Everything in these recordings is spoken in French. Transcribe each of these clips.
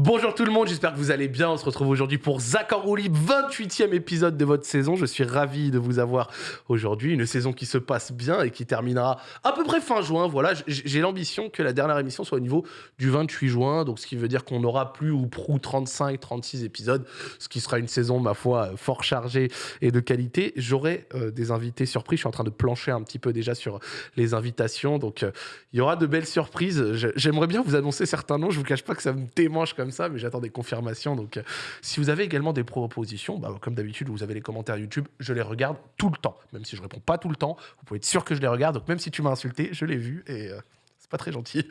Bonjour tout le monde, j'espère que vous allez bien. On se retrouve aujourd'hui pour en roue libre, 28e épisode de votre saison. Je suis ravi de vous avoir aujourd'hui. Une saison qui se passe bien et qui terminera à peu près fin juin. Voilà, j'ai l'ambition que la dernière émission soit au niveau du 28 juin. Donc, ce qui veut dire qu'on n'aura plus ou prou 35, 36 épisodes. Ce qui sera une saison, ma foi, fort chargée et de qualité. J'aurai euh, des invités surprises. Je suis en train de plancher un petit peu déjà sur les invitations. Donc, euh, il y aura de belles surprises. J'aimerais bien vous annoncer certains noms. Je vous cache pas que ça me démange comme ça, mais j'attends des confirmations. Donc, euh, si vous avez également des propositions, bah, comme d'habitude, vous avez les commentaires YouTube. Je les regarde tout le temps. Même si je réponds pas tout le temps, vous pouvez être sûr que je les regarde. Donc, même si tu m'as insulté, je l'ai vu et euh, c'est pas très gentil.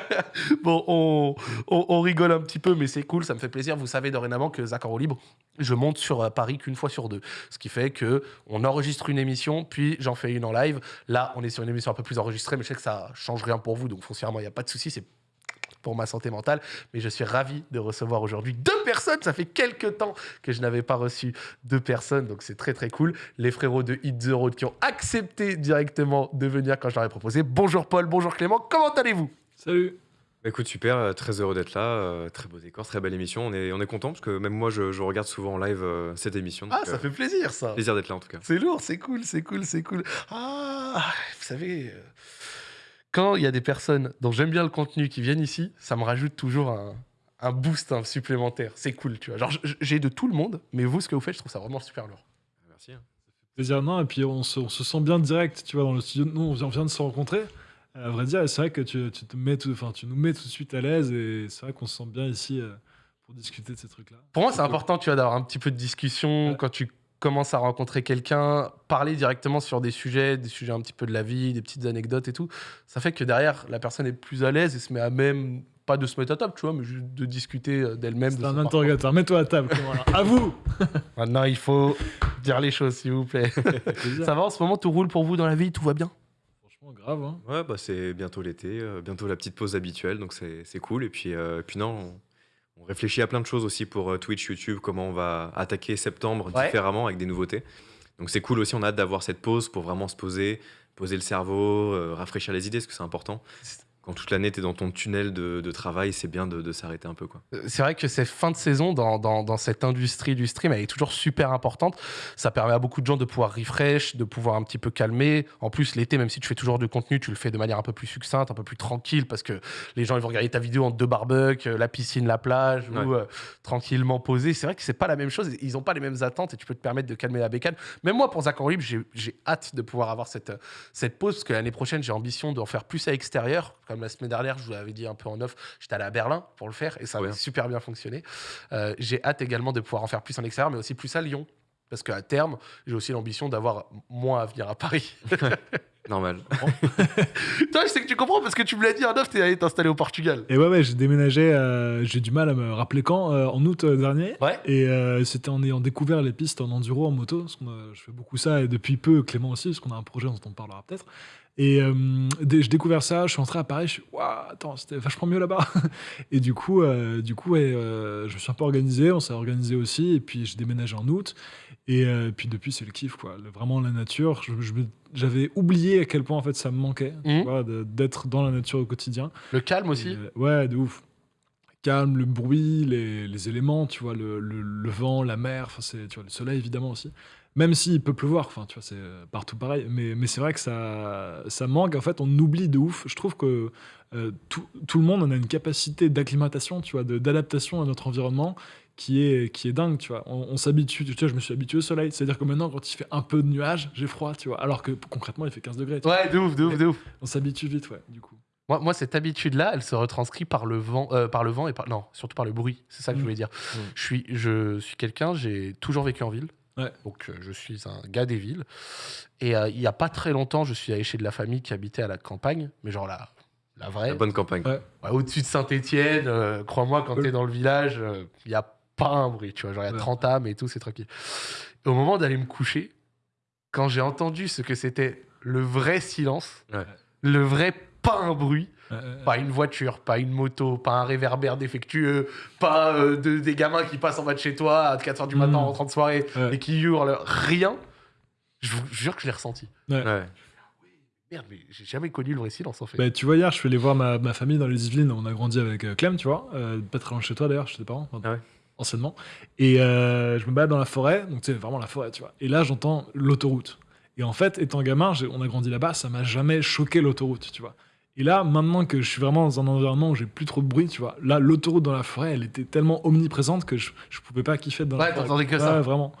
bon, on, rigole un petit peu, mais c'est cool. Ça me fait plaisir. Vous savez dorénavant que Zach en libre, je monte sur euh, Paris qu'une fois sur deux. Ce qui fait que on enregistre une émission, puis j'en fais une en live. Là, on est sur une émission un peu plus enregistrée, mais je sais que ça change rien pour vous, donc foncièrement, il n'y a pas de souci. Pour ma santé mentale. Mais je suis ravi de recevoir aujourd'hui deux personnes. Ça fait quelques temps que je n'avais pas reçu deux personnes, donc c'est très très cool. Les frérots de Hit the Road qui ont accepté directement de venir quand je leur ai proposé. Bonjour Paul, bonjour Clément, comment allez-vous? Salut Bah, Écoute, super, euh, très heureux d'être là, euh, très beau décor, très belle émission. On est, on est content parce que même moi, je, je regarde souvent en live euh, cette émission. Ah, ça euh, fait plaisir ça. plaisir d'être là en tout cas. C'est lourd, c'est cool, c'est cool, c'est cool. Ah, vous savez, euh, quand il y a des personnes dont j'aime bien le contenu qui viennent ici, ça me rajoute toujours un, un boost supplémentaire. C'est cool, tu vois. Genre, j'ai de tout le monde, mais vous, ce que vous faites, je trouve ça vraiment super lourd. Merci. hein. Plaisir, non, et puis on se, on se sent bien direct, tu vois, dans le studio. Nous, on vient, de se rencontrer. À vrai dire, c'est vrai que tu, tu te mets tout, enfin, tu nous mets tout de suite à l'aise, et c'est vrai qu'on se sent bien ici euh, pour discuter de ces trucs-là. Pour moi, c'est cool. important, tu vois, d'avoir un petit peu de discussion Ouais. quand tu commences à rencontrer quelqu'un, parler directement sur des sujets, des sujets un petit peu de la vie, des petites anecdotes et tout. Ça fait que derrière, la personne est plus à l'aise et se met à même, pas de se mettre à table, tu vois, mais juste de discuter euh, d'elle-même. de C'est son un interrogateur. Mets-toi à table. À vous Maintenant, il faut dire les choses, s'il vous plaît. Ça va en ce moment, tout roule pour vous dans la vie, tout va bien? Franchement, grave. Hein. Ouais, bah, c'est bientôt l'été, euh, bientôt la petite pause habituelle, donc c'est c'est cool. Et puis, euh, et puis non, on, on réfléchit à plein de choses aussi pour euh, Twitch, YouTube, comment on va attaquer septembre Ouais. différemment avec des nouveautés. Donc c'est cool aussi, on a hâte d'avoir cette pause pour vraiment se poser, poser le cerveau, euh, rafraîchir les idées, parce que c'est important. Quand toute l'année, tu es dans ton tunnel de, de travail, c'est bien de, de s'arrêter un peu. Quoi. Euh, C'est vrai que cette fin de saison dans, dans, dans cette industrie du stream, elle est toujours super importante. Ça permet à beaucoup de gens de pouvoir refresh, de pouvoir un petit peu calmer. En plus, l'été, même si tu fais toujours du contenu, tu le fais de manière un peu plus succincte, un peu plus tranquille, parce que les gens ils vont regarder ta vidéo en deux barbecues, euh, la piscine, la plage, Ouais. ou euh, tranquillement posé. C'est vrai que c'est pas la même chose. Ils n'ont pas les mêmes attentes et tu peux te permettre de calmer la bécane. Même moi, pour Zach en j'ai hâte de pouvoir avoir cette, cette pause, parce que l'année prochaine, j'ai ambition d'en faire plus à l'extérieur. Comme la semaine dernière, je vous l'avais dit un peu en off, j'étais allé à Berlin pour le faire et ça Trop a bien. super bien fonctionné. Euh, j'ai hâte également de pouvoir en faire plus en extérieur, mais aussi plus à Lyon. Parce qu'à terme, j'ai aussi l'ambition d'avoir moins à venir à Paris. Normal. Toi, je sais que tu comprends parce que tu me l'as dit en off, t'es allé t'installer au Portugal. Et ouais, ouais, j'ai déménagé, euh, j'ai du mal à me rappeler quand, euh, en août euh, dernier. Ouais. Et euh, c'était en ayant découvert les pistes en enduro, en moto, parce a- je fais beaucoup ça, et depuis peu, Clément aussi, parce qu'on a un projet dont on parlera peut-être. Et euh, j'ai découvert ça, je suis entré à Paris, je suis waouh, attends, c'était vachement mieux là-bas. et du coup, euh, du coup, ouais, euh, je me suis un peu organisé, on s'est organisé aussi, et puis j'ai déménagé en août. Et euh, puis depuis, c'est le kiff, quoi. Le- vraiment la nature. Je- je me- J'avais oublié à quel point en fait ça me manquait, Mhm. d'être dans la nature au quotidien. Le calme aussi. Et, euh, ouais, de ouf. Calme, le bruit, les, les éléments, tu vois, le, le- le vent, la mer, c'est, tu vois, le soleil évidemment aussi. Même s'il peut pleuvoir, enfin, tu vois, c'est euh, partout pareil. Mais, mais c'est vrai que ça, ça manque. En fait, on oublie de ouf. Je trouve que euh, tout, tout le monde on a une capacité d'acclimatation, tu vois, d'adaptation à notre environnement qui est, qui est dingue, tu vois. On, on s'habitue, tu vois, je me suis habitué au soleil. C'est-à-dire que maintenant, quand il fait un peu de nuages, j'ai froid, tu vois. Alors que concrètement, il fait 15 degrés. tu vois. Ouais, de ouf, de ouf, de ouf. On s'habitue vite, ouais, du coup. Moi, moi, cette habitude-là, elle se retranscrit par le vent, euh, par le vent et par non, surtout par le bruit. C'est ça que je Mm. voulais dire. Mm. Je suis, je suis quelqu'un. J'ai toujours vécu en ville. Ouais. Donc, euh, je suis un gars des villes. Et euh, il y a pas très longtemps, je suis allé chez de la famille qui habitait à la campagne, mais genre la, la vraie, La bonne campagne. Ouais. Ouais, au-dessus de Saint-Étienne. crois-moi, quand Ouais. t'es dans le village, il y a pas un bruit. Tu vois, genre il y a Ouais. 30 âmes et tout, c'est tranquille. Et au moment d'aller me coucher, quand j'ai entendu ce que c'était le vrai silence, Ouais. le vrai pas un bruit. Euh, Pas une voiture, pas une moto, pas un réverbère défectueux, pas euh, de- des gamins qui passent en bas de chez toi à 4h du matin Mm. en rentrant de soirée Ouais. et qui hurlent, rien. Je vous jure que je l'ai ressenti. ouais. Ouais. Merde, mais j'ai jamais connu le vrai silence en fait. Bah, tu vois, hier, je suis allé voir ma, ma famille dans les Yvelines. On a grandi avec euh, Clem, tu vois. euh, pas très loin de chez toi d'ailleurs, chez tes parents. Ah ouais. Anciennement. Et euh, je me balade dans la forêt. Donc, sais, vraiment la forêt, tu vois. Et là, j'entends l'autoroute. Et en fait, étant gamin, on a grandi là-bas, ça m'a jamais choqué l'autoroute, tu vois. Et là, maintenant que je suis vraiment dans un environnement où j'ai plus trop de bruit, tu vois, là, l'autoroute dans la forêt, elle était tellement omniprésente que je, je pouvais pas kiffer dans Ouais, la forêt. t'entendais que ça. Ouais, vraiment.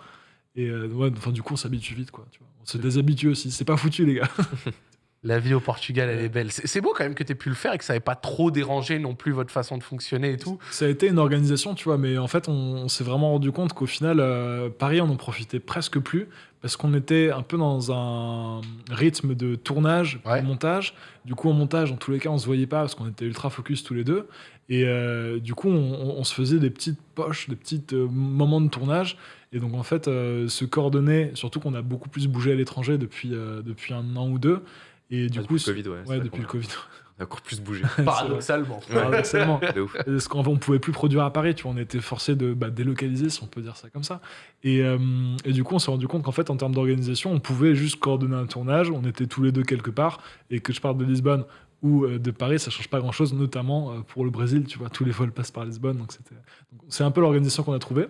Et euh, ouais, enfin, du coup, on s'habitue vite, quoi. Tu vois. On se déshabitue aussi. C'est pas foutu, les gars. La vie au Portugal, elle est belle. C'est beau quand même que tu aies pu le faire et que ça n'ait pas trop dérangé non plus votre façon de fonctionner et tout. Ça a été une organisation, tu vois, mais en fait, on, on s'est vraiment rendu compte qu'au final, euh, Paris, on en profitait presque plus parce qu'on était un peu dans un rythme de tournage, Ouais. de montage. Du coup, en montage, en tous les cas, on se voyait pas parce qu'on était ultra focus tous les deux. Et euh, du coup, on, on- on se faisait des petites poches, des petits moments de tournage. Et donc, en fait, euh, se coordonner, surtout qu'on a beaucoup plus bougé à l'étranger depuis, euh, depuis un an ou deux. Et du Ah, coup, depuis le Covid, ouais. ouais, depuis le Covid. a encore plus bougé. Paradoxalement. Paradoxalement. Parce qu'on on pouvait plus produire à Paris, tu vois, on était forcé de bah, délocaliser, si on peut dire ça comme ça. Et, euh, et du coup, on s'est rendu compte qu'en fait, en termes d'organisation, on pouvait juste coordonner un tournage, on était tous les deux quelque part, et que je parte de Lisbonne ou euh, de Paris, ça change pas grand-chose, notamment euh, pour le Brésil, tu vois, tous les vols passent par Lisbonne, donc c'était... C'est un peu l'organisation qu'on a trouvée.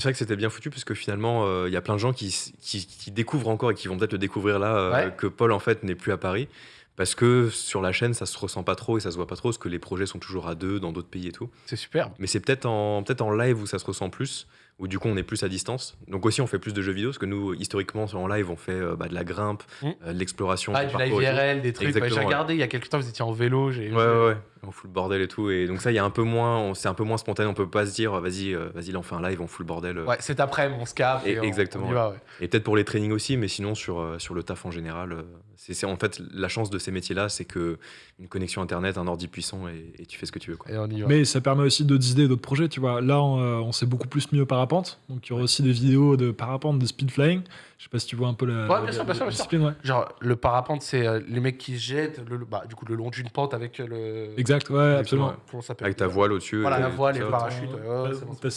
C'est vrai que c'était bien foutu parce que finalement, euh, il y a plein de gens qui, s- qui, qui découvrent encore et qui vont peut-être le découvrir là euh, Ouais. que Paul en fait n'est plus à Paris parce que sur la chaîne ça se ressent pas trop et ça se voit pas trop parce que les projets sont toujours à deux dans d'autres pays et tout. C'est superbe. Mais c'est peut-être en peut-être en live où ça se ressent plus où du coup on est plus à distance. Donc aussi on fait plus de jeux vidéo parce que nous historiquement en live on fait euh, bah, de la grimpe, Mm. euh, de l'exploration, Ah, du du live parcours et tout. IRL, des trucs. Ouais, J'ai ouais. regardé il y a quelques temps, vous étiez en vélo. j'ai- Ouais, ouais, ouais. On fout le bordel et tout. Et donc, ça, il y a un peu moins, c'est un peu moins spontané. On peut pas se dire, vas-y, euh, vas-y, là, on fait un live, on fout le bordel. euh. Ouais, cet après-midi, on se capte. Et- Et on- exactement, on y va, ouais. Et peut-être pour les trainings aussi, mais sinon, sur, euh, sur le taf en général, c'est en fait la chance de ces métiers-là, c'est que une connexion internet, un ordi puissant et, et tu fais ce que tu veux. Quoi. Et on y va. Mais ça permet aussi d'autres idées, d'autres projets, tu vois. Là, on, euh, on s'est beaucoup plus mis au parapente, donc il y aura aussi des vidéos de parapente, de speed flying. Je sais pas si tu vois un peu la, Ouais, bien la- sûr, bien sûr, la bien sûr. discipline, ouais. Genre, le parapente, c'est euh, les mecs qui se jettent le, bah, du coup, le long d'une pente avec le. Exact, ouais, absolument. Comment ça s'appelle Avec ta voile au-dessus. Voilà, la voile et le parachute.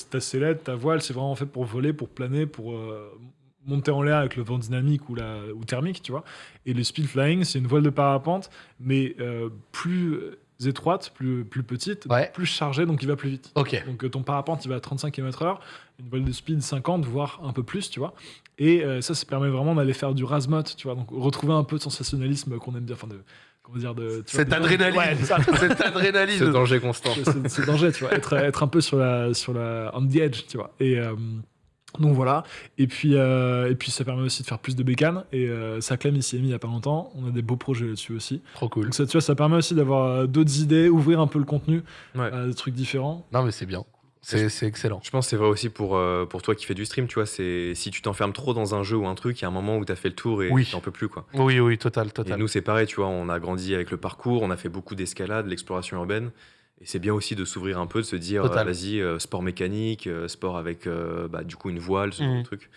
ta, sellette, ta voile, c'est vraiment fait pour voler, pour planer, pour euh, monter en l'air avec le vent dynamique ou, la, ou thermique, tu vois. Et le speed flying, c'est une voile de parapente, mais euh, plus étroite, plus, plus petite, Ouais. plus chargée, donc il va plus vite. Ok. Donc euh, ton parapente, il va à 35 km/h, une voile de speed 50, voire un peu plus, tu vois. Et euh, ça, ça permet vraiment d'aller faire du rasmot, tu vois. Donc retrouver un peu de sensationnalisme qu'on aime bien, enfin de comment dire de tu Cette adrénaline. Ouais, c'est ça. Cette Ce danger constant. c'est c'est danger, tu vois. Être, être un peu sur la, sur la, on the edge, tu vois. Et euh, donc voilà. Et puis, euh, et puis ça permet aussi de faire plus de bécanes. Et euh, ça clame ici mis il y a pas longtemps. On a des beaux projets là-dessus aussi. Trop cool. Donc ça, tu vois, ça permet aussi d'avoir euh, d'autres idées, ouvrir un peu le contenu, Ouais. à des trucs différents. Non, mais c'est bien. C'est excellent. Je pense que c'est vrai aussi pour, euh, pour toi qui fais du stream, tu vois, c'est si tu t'enfermes trop dans un jeu ou un truc, il y a un moment où tu as fait le tour et Oui. t'en peux plus quoi. Oui, oui, total, Et total. nous c'est pareil, tu vois, on a grandi avec le parcours, on a fait beaucoup d'escalade, de l'exploration urbaine. Et c'est bien aussi de s'ouvrir un peu, de se dire, euh, vas-y, euh, sport mécanique, euh, sport avec bah, du coup une voile, ce genre de truc.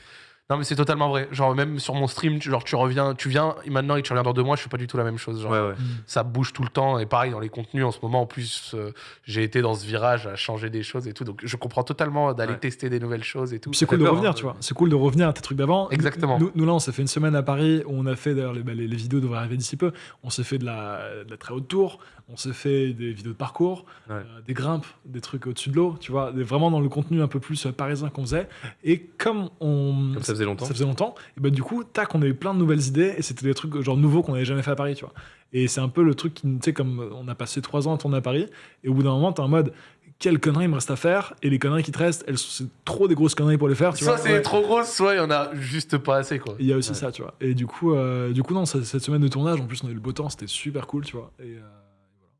Non, mais c'est totalement vrai. Genre, même sur mon stream, tu- genre, tu reviens, tu viens maintenant et tu reviens dans deux mois, je fais pas du tout la même chose. Genre, Ouais, ouais. ça bouge tout le temps. Et pareil, dans les contenus, en ce moment, en plus, euh, j'ai été dans ce virage à changer des choses et tout. Donc, je comprends totalement d'aller Ouais. tester des nouvelles choses et tout. C'est cool de peur, revenir, hein. tu vois. C'est cool de revenir à tes trucs d'avant. Exactement. Nous, nous, là, on s'est fait une semaine à Paris où on a fait, d'ailleurs, les, bah, les, les vidéos devraient arriver d'ici peu. On s'est fait de la, de la très haute tour, on s'est fait des vidéos de parcours, Ouais. euh, des grimpes, des trucs au-dessus de l'eau, tu vois, des- vraiment dans le contenu un peu plus euh, parisien qu'on faisait. Et comme on. Comme ça faisait longtemps. Ça faisait longtemps, et bah, du coup, tac, on a eu plein de nouvelles idées et c'était des trucs genre nouveaux qu'on n'avait jamais fait à Paris, tu vois. Et c'est un peu le truc qui, tu sais, comme on a passé trois ans à tourner à Paris, et au bout d'un moment, t'es en mode. Quelles conneries il me reste à faire Et les conneries qui te restent, elles sont c'est trop des grosses conneries pour les faire. Tu Soit vois c'est Ouais. trop gros, soit il y en a juste pas assez, quoi. Il y a aussi Ouais. ça, tu vois. Et du coup, euh, du coup non, cette semaine de tournage, en plus, on a eu le beau temps, c'était super cool, tu vois. Et, euh,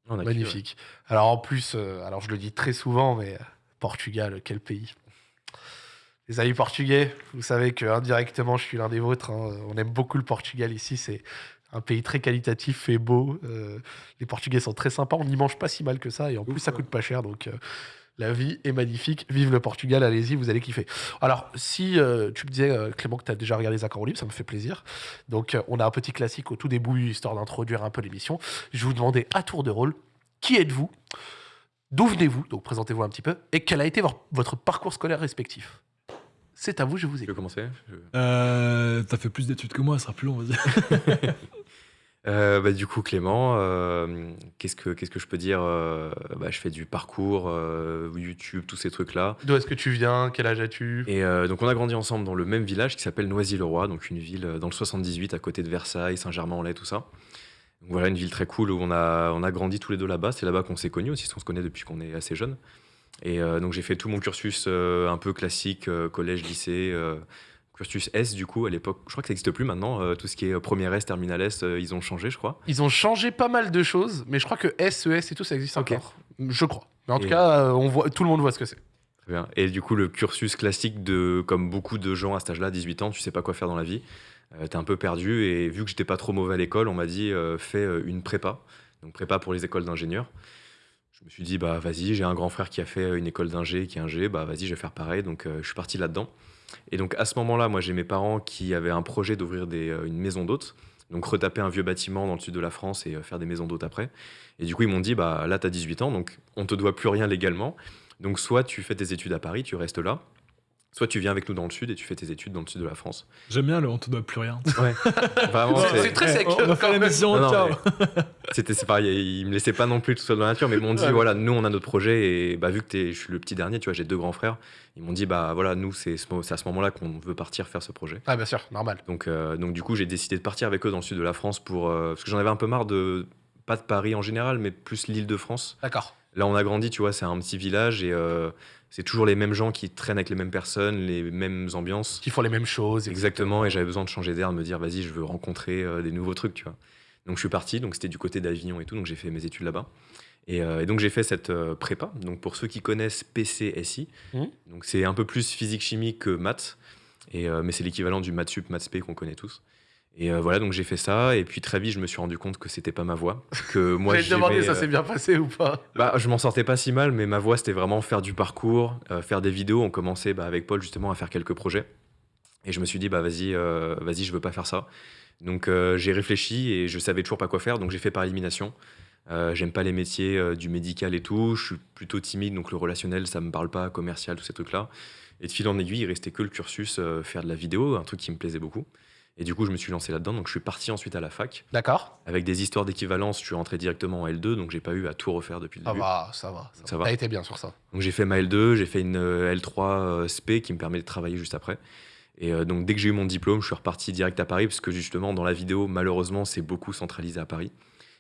On a kiffé, ouais. Magnifique. Alors en plus, euh, alors je le dis très souvent, mais euh, Portugal, quel pays. Les amis portugais, vous savez que indirectement, je suis l'un des vôtres. hein. On aime beaucoup le Portugal ici. C'est un pays très qualitatif et beau. Euh, les Portugais sont très sympas. On n'y mange pas si mal que ça. Et en plus, ça coûte pas cher. Donc, euh, la vie est magnifique. Vive le Portugal. Allez-y, vous allez kiffer. Alors, si euh, tu me disais, euh, Clément, que tu as déjà regardé Zach en roue libre, ça me fait plaisir. Donc, euh, on a un petit classique au tout début, histoire d'introduire un peu l'émission. Je vais vous demander à tour de rôle qui êtes-vous? D'où venez-vous? Donc, présentez-vous un petit peu. Et quel a été votre parcours scolaire respectif? C'est à vous, je vous Tu veux écoute. commencer Je- euh, T'as fait plus d'études que moi, ça sera plus long, vas-y. Euh, bah, du coup, Clément, euh, qu'est-ce que qu'est-ce que je peux dire Euh, bah, Je fais du parcours, YouTube, tous ces trucs-là. D'où est-ce que tu viens? Quel âge as-tu? Et donc, on a grandi ensemble dans le même village qui s'appelle Noisy-le-Roi, donc une ville dans le 78 à côté de Versailles, Saint-Germain-en-Laye, tout ça. Donc, voilà, une ville très cool où on a, on a grandi tous les deux là-bas. C'est là-bas qu'on s'est connus aussi, qu'on se connaît depuis qu'on est assez jeune. Et donc, j'ai fait tout mon cursus un peu classique, collège, lycée. Cursus S, du coup, à l'époque, je crois que ça n'existe plus maintenant. euh, tout ce qui est euh, première S, terminal S, euh, ils ont changé, je crois. Ils ont changé pas mal de choses, mais je crois que SES et tout, ça existe encore. Je crois. Mais en tout cas, euh, on voit, tout le monde voit ce que c'est. Très bien. Et du coup, le cursus classique de, comme beaucoup de gens à cet âge-là, 18 ans, tu sais pas quoi faire dans la vie. T'es un peu perdu. Et vu que j'étais pas trop mauvais à l'école, on m'a dit fais une prépa. Donc prépa pour les écoles d'ingénieurs. Je me suis dit bah vas-y, j'ai un grand frère qui a fait une école d'ingé, qui est ingé, bah vas-y, je vais faire pareil. Donc je suis parti là-dedans. Et donc à ce moment-là, moi j'ai mes parents qui avaient un projet d'ouvrir euh, une maison d'hôtes. Donc retaper un vieux bâtiment dans le sud de la France et euh, faire des maisons d'hôtes après. Et du coup, ils m'ont dit bah là, tu as 18 ans, donc on te doit plus rien légalement. Donc soit tu fais tes études à Paris, tu restes là, soit tu viens avec nous dans le sud et tu fais tes études dans le sud de la France. J'aime bien le on te doit plus rien. Ouais. Vraiment, Ouais, c'est- c'est très sec, on va faire ciao. c'était pareil, ils me laissaient pas non plus tout seul dans la nature, mais ils m'ont dit Ouais. voilà, nous on a notre projet et bah vu que t'es- je suis le petit dernier, tu vois, j'ai deux grands frères, ils m'ont dit bah voilà, nous c'est ce à ce moment-là qu'on veut partir faire ce projet. Ah, bien sûr, normal. Donc euh, donc du coup j'ai décidé de partir avec eux dans le sud de la France pour euh, parce que j'en avais un peu marre de pas de Paris en général, mais plus l'Île-de-France. D'accord. Là, on a grandi, tu vois, c'est un petit village et euh, c'est toujours les mêmes gens qui traînent avec les mêmes personnes, les mêmes ambiances. Qui font les mêmes choses. Exactement, et j'avais besoin de changer d'air, de me dire, vas-y, je veux rencontrer euh, des nouveaux trucs, tu vois. Donc je suis parti, donc c'était du côté d'Avignon et tout, donc j'ai fait mes études là-bas. Et, euh, et donc j'ai fait cette euh, prépa. Donc pour ceux qui connaissent PCSI, donc c'est un peu plus physique-chimie que maths, et, mais c'est l'équivalent du maths sup, maths spé qu'on connaît tous. Et euh, voilà, donc j'ai fait ça, et puis très vite je me suis rendu compte que c'était pas ma voie, que moi demander, j'aimais, ça euh, s'est bien passé ou pas bah, je m'en sortais pas si mal, mais ma voie, c'était vraiment faire du parcours, euh, faire des vidéos. On commençait bah, avec Paul justement à faire quelques projets. Et je me suis dit, bah vas-y, euh, vas-y, je veux pas faire ça. Donc j'ai réfléchi et je savais toujours pas quoi faire, donc j'ai fait par élimination. J'aime pas les métiers du médical et tout. Je suis plutôt timide, donc le relationnel, ça me parle pas, commercial, tous ces trucs-là. Et de fil en aiguille, il restait que le cursus, faire de la vidéo, un truc qui me plaisait beaucoup. Et du coup, je me suis lancé là-dedans. Donc je suis parti ensuite à la fac. D'accord. Avec des histoires d'équivalence, je suis rentré directement en L2, donc j'ai pas eu à tout refaire depuis le Ça début. va, ça va. Ça, Ça va. va. T'as été bien sur ça. Donc j'ai fait ma L2, j'ai fait une euh, L3 euh, SP qui me permet de travailler juste après. Et euh, donc dès que j'ai eu mon diplôme, je suis reparti direct à Paris parce que justement dans la vidéo, malheureusement, c'est beaucoup centralisé à Paris.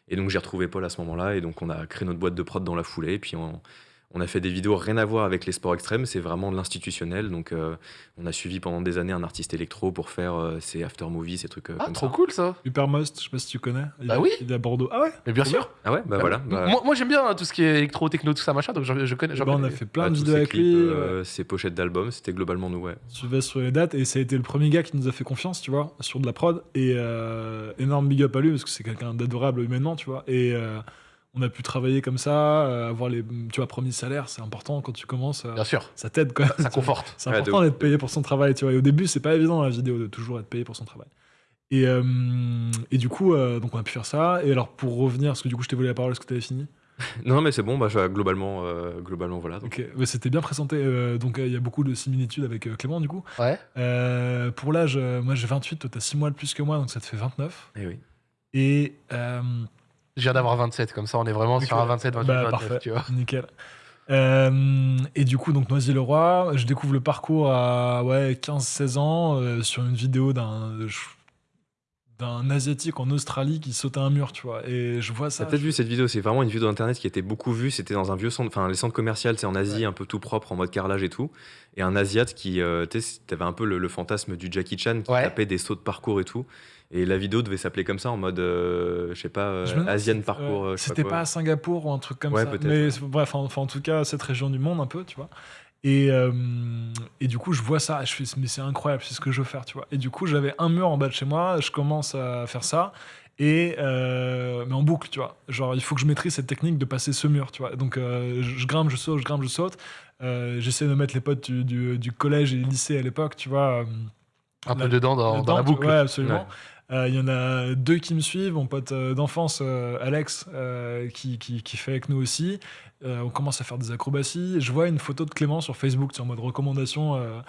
Et donc j'ai retrouvé Paul à ce moment-là et donc on a créé notre boîte de prod dans la foulée. Et puis on, on a fait des vidéos rien à voir avec les sports extrêmes, c'est vraiment de l'institutionnel. Donc euh, on a suivi pendant des années un artiste électro pour faire euh, ses after movies, ces trucs euh, Ah, comme trop ça. cool ça. Hypermost, je sais pas si tu connais. Il Bah est- oui. Il est à Bordeaux. Ah ouais Mais bien sûr. Ah ouais, bah voilà. bah- Moi, moi, j'aime bien hein, tout ce qui est électro, techno, tout ça, machin, donc je, je connais. Ben, on a fait plein bah, de vidéos avec clips, lui. euh, euh, ces pochettes d'albums, c'était globalement nous, ouais. Tu vas sur les dates et ça a été le premier gars qui nous a fait confiance, tu vois, sur de la prod. Et euh, énorme big up à lui parce que c'est quelqu'un d'adorable humainement, tu vois. Et euh, on a pu travailler comme ça, euh, avoir les, tu vois, premier salaire, c'est important quand tu commences. euh, Bien sûr, ça t'aide quand même. ça conforte. C'est Ouais, important d'être payé pour son travail, tu vois. Et au début, c'est pas évident la vidéo de toujours être payé pour son travail. Et, euh, et du coup, donc on a pu faire ça. Et alors, pour revenir, parce que du coup, je t'ai volé la parole, est-ce que t'avais fini? Non, mais c'est bon, bah, globalement, euh, globalement, voilà. donc. Ok, ouais, c'était bien présenté. euh, donc, euh, il y a beaucoup de similitudes avec Clément, du coup. Ouais. Pour l'âge, moi j'ai 28, toi t'as 6 mois de plus que moi, donc ça te fait 29. Eh oui. Et. Je viens d'avoir 27, comme ça on est vraiment sur un 27, 28, bah, 29, parfait, tu vois. nickel. Euh, et du coup, donc Noisy-le-Roi, je découvre le parcours à ouais, 15-16 ans euh, sur une vidéo d'un d'un asiatique en Australie qui sautait un mur, tu vois. Et je vois ça. T'as peut-être je vu cette vidéo, c'est vraiment une vidéo d'internet qui était beaucoup vue. C'était dans un vieux centre, enfin les centres commerciaux, c'est en Asie, un peu tout propre, en mode carrelage et tout. Et un Asiat qui, euh, tu sais, t'avais un peu le, le fantasme du Jackie Chan qui Ouais. tapait des sauts de parcours et tout. Et la vidéo devait s'appeler comme ça, en mode, euh, je sais pas, euh, me Asian si- parcours. euh, C'était pas à Singapour ou un truc comme Ouais, ça. peut-être, Mais ouais. bref, enfin, en tout cas, cette région du monde un peu, tu vois. Et, euh, et du coup, je vois ça, je fais, mais c'est incroyable, c'est ce que je veux faire, tu vois. Et du coup, j'avais un mur en bas de chez moi, je commence à faire ça, et euh, mais en boucle, tu vois. Genre, il faut que je maîtrise cette technique de passer ce mur, tu vois. Donc, euh, je, grimpe, je saute, je grimpe, je saute. Euh, J'essaie de mettre les potes du, du- du collège et lycée à l'époque, tu vois. Un peu dedans dans, la boucle. Ouais, absolument. Il y en a deux qui me suivent, mon pote euh, d'enfance, euh, Alex, euh, qui, qui, fait avec nous aussi. Euh, on commence à faire des acrobaties. Je vois une photo de Clément sur Facebook, en mode recommandation, euh,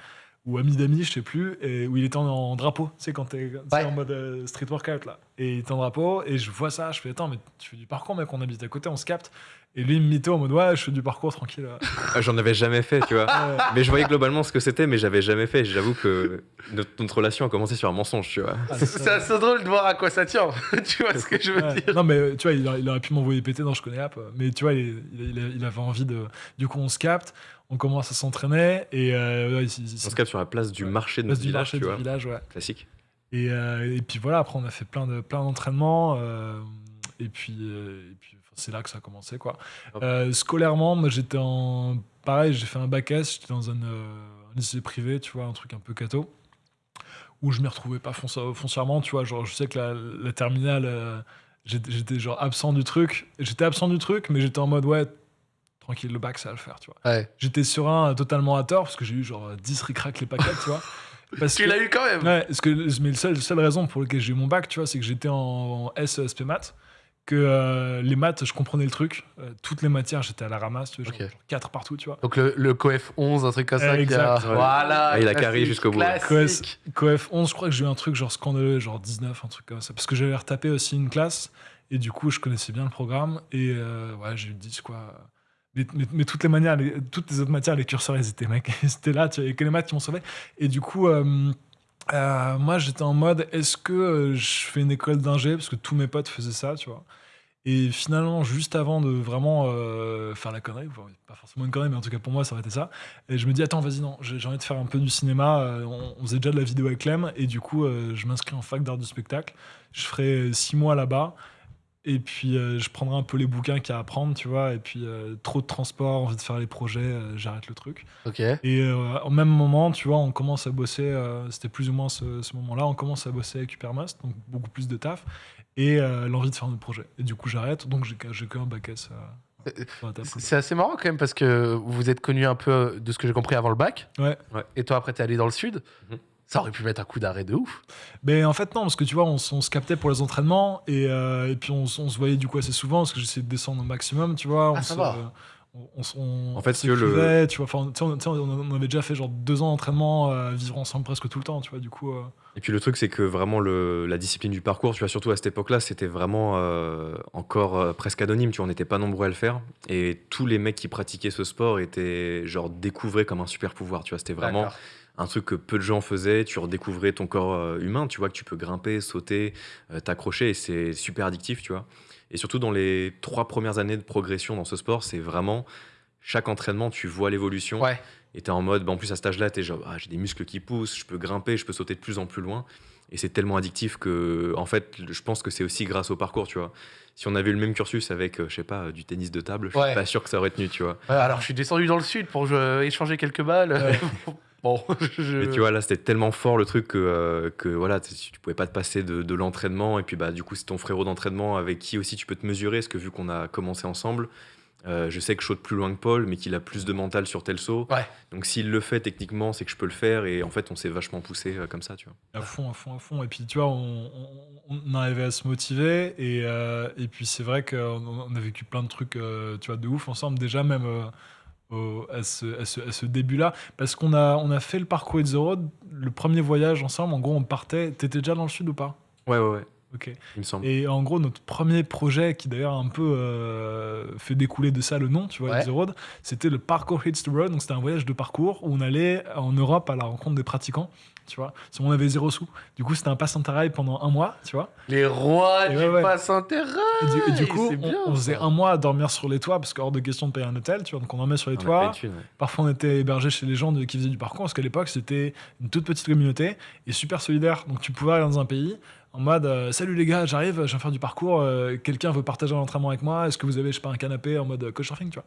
ou Ami d'amis, je sais plus, et où il était en, en drapeau, tu sais, quand t'es Ouais. en mode euh, street workout là. Et il était en drapeau, et je vois ça, je fais Attends, mais tu fais du parcours, mec, on habite à côté, on se capte. Et lui, il me mytho en mode Ouais, je fais du parcours tranquille. là. Ah, J'en avais jamais fait, tu vois. Ouais. Mais je voyais globalement ce que c'était, mais j'avais jamais fait. J'avoue que notre, notre relation a commencé sur un mensonge, tu vois. Ah, C'est assez drôle de voir à quoi ça tient. tu vois ce que je veux Ouais. dire Non, mais tu vois, il, a- il aurait pu m'envoyer péter, non, je connais App. Mais tu vois, il, il- il- il avait envie de. Du coup, on se capte, on commence à s'entraîner, et. Euh, ouais, On se capte sur la place du marché de notre du village, marché tu du vois. village, ouais. Classique. Et, euh, et puis voilà, après, on a fait plein de plein d'entraînements. euh, et puis, euh, et puis c'est là que ça a commencé, quoi. Scolairement, moi, j'étais en. Pareil, j'ai fait un bac S, j'étais dans un, un lycée privé, tu vois, un truc un peu cato, où je m'y retrouvais pas fonci- foncièrement, tu vois. Genre, je sais que la, la terminale, j'étais j'étais genre absent du truc. J'étais absent du truc, mais j'étais en mode, ouais, tranquille, le bac, ça va le faire, tu vois. Ouais. J'étais serein euh, totalement à tort, parce que j'ai eu genre 10 ric les paquets, tu vois. Parce Tu l'as eu quand même Ouais, parce que, mais la seule, seule raison pour laquelle j'ai eu mon bac, tu vois, c'est que j'étais en, en SESP maths, que euh, les maths, je comprenais le truc. euh, toutes les matières, j'étais à la ramasse, tu vois, genre, Ok. genre 4 partout, tu vois. Donc le, le coef 11, un truc comme ça. A- ouais. Voilà. Ah, il a carré jusqu'au bout. Classique. Coef 11, je crois que j'ai eu un truc genre scandaleux, genre 19, un truc comme ça. Parce que j'avais retapé aussi une classe, et du coup, je connaissais bien le programme, et euh, ouais, j'ai eu 10, quoi. Mais, toutes les manières, toutes les autres matières, les curseurs, ils étaient, mec, ils étaient là, tu vois, que les maths qui m'ont sauvé. Et du coup, euh, euh, moi, j'étais en mode, est-ce que euh, je fais une école d'ingé Parce que tous mes potes faisaient ça, tu vois. Et finalement, juste avant de vraiment faire la connerie, pas forcément une connerie, mais en tout cas pour moi, ça aurait été ça. Et je me dis, attends, vas-y, non, j'ai envie de faire un peu du cinéma. on, on faisait déjà de la vidéo avec Clem, et du coup, je m'inscris en fac d'art du spectacle. Je ferai six mois là-bas. Et puis, euh, je prendrai un peu les bouquins qu'il y a à prendre, tu vois. Et puis, euh, trop de transport, envie de faire les projets, euh, j'arrête le truc. Ok. Et euh, au même moment, tu vois, on commence à bosser, euh, c'était plus ou moins ce, ce moment-là, on commence à bosser avec Hypermast, donc beaucoup plus de taf, et euh, l'envie de faire notre projet. Et du coup, j'arrête, donc j'ai que- j'ai que un bac S. euh. C'est assez marrant quand même parce que vous êtes connu un peu de ce que j'ai compris avant le bac. Ouais. Ouais. Et toi après t'es allé dans le sud. Mhm. Ça aurait pu mettre un coup d'arrêt de ouf. Mais en fait, non, parce que tu vois, on, se captait pour les entraînements, et, euh, et puis on, se voyait du coup assez souvent, parce que j'essayais de descendre au maximum, tu vois. Ah, on ça se- va. on- on En fait, on si tu veux, le- tu vois, enfin, tu sais, on, tu sais, on- on avait déjà fait genre deux ans d'entraînement, euh, vivre ensemble presque tout le temps, tu vois, du coup. euh, Et puis le truc, c'est que vraiment le, la discipline du parcours, tu vois, surtout à cette époque-là, c'était vraiment euh, encore euh, presque anonyme, tu vois, on n'était pas nombreux à le faire. Et tous les mecs qui pratiquaient ce sport étaient genre découvrés comme un super pouvoir, tu vois, c'était vraiment D'accord. Un truc que peu de gens faisaient, tu redécouvrais ton corps euh, humain, tu vois, que tu peux grimper, sauter, euh, t'accrocher, et c'est super addictif, tu vois. Et surtout dans les trois premières années de progression dans ce sport, c'est vraiment chaque entraînement, tu vois l'évolution. Ouais. Et t'es en mode, bah, en plus à cet âge-là, t'es genre, ah, j'ai des muscles qui poussent, je peux grimper, je peux sauter de plus en plus loin. Et c'est tellement addictif que, en fait, je pense que c'est aussi grâce au parcours, tu vois. Si on avait eu le même cursus avec, euh, je sais pas, du tennis de table, je Ouais. suis pas sûr que ça aurait tenu, tu vois. Ouais, alors je suis descendu dans le sud pour euh, échanger quelques balles. Ouais. bon, je... Mais tu vois, là, c'était tellement fort le truc que, euh, que voilà, tu tu pouvais pas te passer de, de l'entraînement. Et puis, bah, du coup, c'est ton frérot d'entraînement avec qui aussi tu peux te mesurer. Parce que vu qu'on a commencé ensemble, euh, je sais que je saute plus loin que Paul, mais qu'il a plus de mental sur tel saut. Ouais. Donc, s'il le fait techniquement, c'est que je peux le faire. Et en fait, on s'est vachement poussé euh, comme ça, tu vois. À fond, à fond, à fond. Et puis, tu vois, on, on, on arrivait à se motiver. Et, euh, et puis, c'est vrai qu'on on a vécu plein de trucs, euh, tu vois, de ouf ensemble. Déjà, même euh, au- à ce, à ce, à ce début-là. Parce qu'on a, on a fait le parcours It's the Road, le premier voyage ensemble. En gros, on partait. T'étais déjà dans le sud ou pas? Ouais, ouais, ouais. Ok. Il me semble. Et en gros, notre premier projet, qui d'ailleurs a un peu euh, fait découler de ça le nom, tu vois, Ouais. The Road, c'était le Parkour Hits the Road. Donc, c'était un voyage de parcours où on allait en Europe à la rencontre des pratiquants, tu vois. Si on avait zéro sous. Du coup, c'était un pass interrail pendant un mois, tu vois. Les rois Et du ouais, ouais. pass intérêt. Et du, et du Ouais, coup, on, bien, on faisait un mois à dormir sur les toits, parce qu'hors de question de payer un hôtel, tu vois. Donc, on dormait sur les On toits. une. Parfois, on était hébergé chez les gens de- qui faisaient du parcours, parce qu'à l'époque, c'était une toute petite communauté et super solidaire. Donc, tu pouvais aller dans un pays en mode euh, Salut les gars, j'arrive, je viens faire du parcours. euh, Quelqu'un veut partager un entraînement avec moi Est-ce que vous avez, je sais pas, un canapé en mode euh, couchsurfing, tu vois?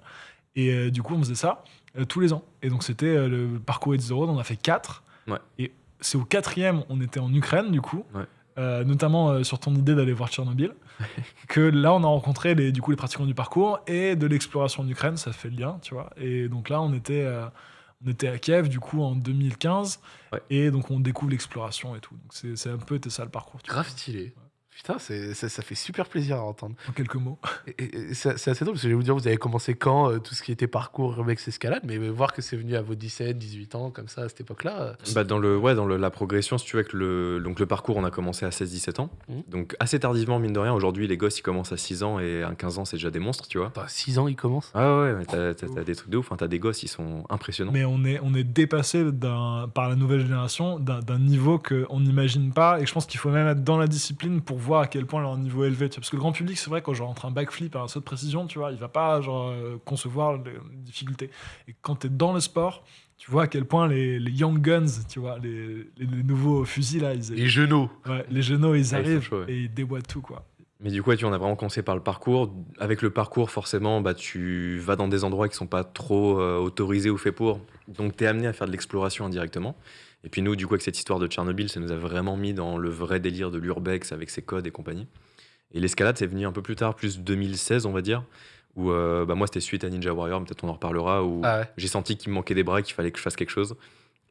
Et euh, du coup, on faisait ça tous les ans. Et donc, c'était le parcours It's the Road, on a fait quatre. Ouais. Et c'est au quatrième, on était en Ukraine, du coup. Ouais. notamment sur ton idée d'aller voir Tchernobyl, que là on a rencontré les, du coup les pratiquants du parcours et de l'exploration en Ukraine, ça fait le lien, tu vois. Et donc là on était, on était à Kiev du coup en 2015 Ouais. et donc on découvre l'exploration et tout. Donc c'est un peu ça le parcours. Grave stylé. Putain, c'est- ça, ça fait super plaisir à entendre. En quelques mots. Et- et- et C'est assez drôle parce que je vais vous dire, vous avez commencé quand euh, tout ce qui était parcours Urbex Escalade, mais voir que c'est venu à vos 17, 18 ans, comme ça, à cette époque-là. euh, Bah, dans le, ouais, dans le- la progression, si tu veux, avec le, donc le parcours, on a commencé à 16-17 ans. Mhm. Donc assez tardivement, mine de rien. Aujourd'hui, les gosses, ils commencent à 6 ans et à 15 ans, c'est déjà des monstres, tu vois. Attends, 6 ans, il commence. Ah ouais, mais t'as, des trucs de ouf. Hein. T'as des gosses, ils sont impressionnants. Mais on est, on est dépassé par la nouvelle génération d'un d'un niveau qu'on n'imagine pas. Et je pense qu'il faut même être dans la discipline pour voir à quel point leur niveau est élevé. tu vois. Parce que le grand public, c'est vrai, quand genre entre un backflip et un saut de précision, tu vois, il va pas genre, euh, concevoir les difficultés. Et quand tu es dans le sport, tu vois à quel point les, les young guns, tu vois, les, les- les nouveaux fusils là, ils, Les genoux. ouais, les genoux, ils arrivent ouais. et ils déboîtent tout quoi. Mais du coup, tu vois, on a vraiment commencé par le parcours. Avec le parcours, forcément, bah, tu vas dans des endroits qui sont pas trop euh, autorisés ou faits pour. Donc, tu es amené à faire de l'exploration indirectement. Et puis, nous, du coup, avec cette histoire de Tchernobyl, ça nous a vraiment mis dans le vrai délire de l'urbex avec ses codes et compagnie. Et l'escalade, c'est venu un peu plus tard, plus 2016, on va dire. Où euh, bah, moi, c'était suite à Ninja Warrior, peut-être on en reparlera, où Ah ouais. j'ai senti qu'il me manquait des bras, qu'il fallait que je fasse quelque chose.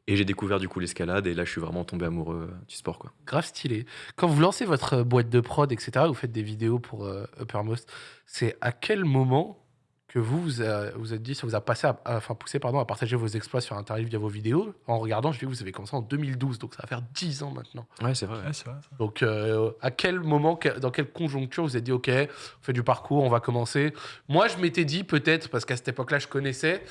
Et j'ai découvert du coup l'escalade, et là, je suis vraiment tombé amoureux euh, du sport. Quoi. Grave stylé. Quand vous lancez votre euh, boîte de prod, etc., vous faites des vidéos pour euh, Uppermost, c'est à quel moment que vous vous, a- vous êtes dit, ça vous a passé à, à- enfin, poussé pardon, à partager vos exploits sur Internet via vos vidéos En regardant, je dis que vous avez commencé en 2012, donc ça va faire 10 ans maintenant. Ouais, c'est vrai. Ouais, c'est vrai. Donc, euh, à quel moment, que- dans quelle conjoncture vous êtes dit, OK, on fait du parcours, on va commencer? Moi, je m'étais dit, peut-être, parce qu'à cette époque-là, je connaissais.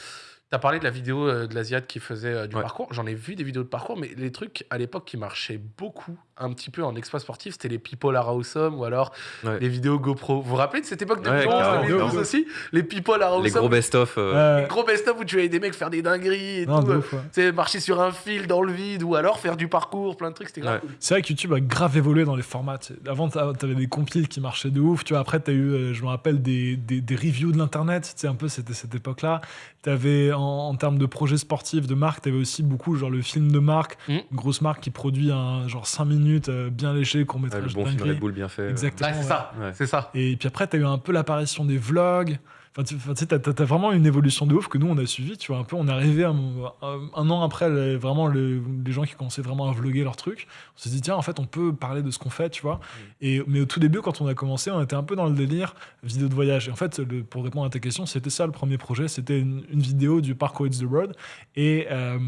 Tu as parlé de la vidéo euh, de l'Asiate qui faisait euh, du Ouais. parcours. J'en ai vu des vidéos de parcours, mais les trucs à l'époque qui marchaient beaucoup, un petit peu en exploit sportif, c'était les People are awesome ou alors Ouais. les vidéos GoPro. Vous vous rappelez de cette époque de Ouais, 2011, carrément, 2012 carrément. aussi? Les People are awesome. Les gros best-of. euh, Ouais. Gros best-of où tu voyais des mecs faire des dingueries et Non, tout. de euh, marcher sur un fil dans le vide ou alors faire du parcours, plein de trucs. C'était grave Ouais. cool. C'est vrai que YouTube a grave évolué dans les formats. tu sais. Avant, t'a- t'avais des compiles qui marchaient de ouf. Tu vois, après, t'as eu, euh, je me rappelle, des, des, des reviews de l'internet. Tu un peu, c'était cette époque-là. T'avais, en, en termes de projets sportifs, de marque, t'avais aussi beaucoup, genre, le film de marque. Une grosse marque qui produit un, genre, 5 minutes, euh, bien léché, qu'on ouais, mettra le bon film Red Bull bien fait. Exactement. Ouais, c'est ouais. ça. Ouais. C'est ça. Et puis après, tu as eu un peu l'apparition des vlogs. Enfin, tu sais, t'as, t'as- t'as vraiment une évolution de ouf que nous, on a suivi. Tu vois, un peu, on est arrivé un, un- un an après, les- vraiment, le- les gens qui commençaient vraiment à vloguer leur truc. On s'est dit, tiens, en fait, on peut parler de ce qu'on fait, tu vois. Et, mais au tout début, quand on a commencé, on était un peu dans le délire vidéo de voyage. Et en fait, le- pour répondre à ta question, c'était ça le premier projet. C'était une, une vidéo du parcours It's the Road. Et. euh,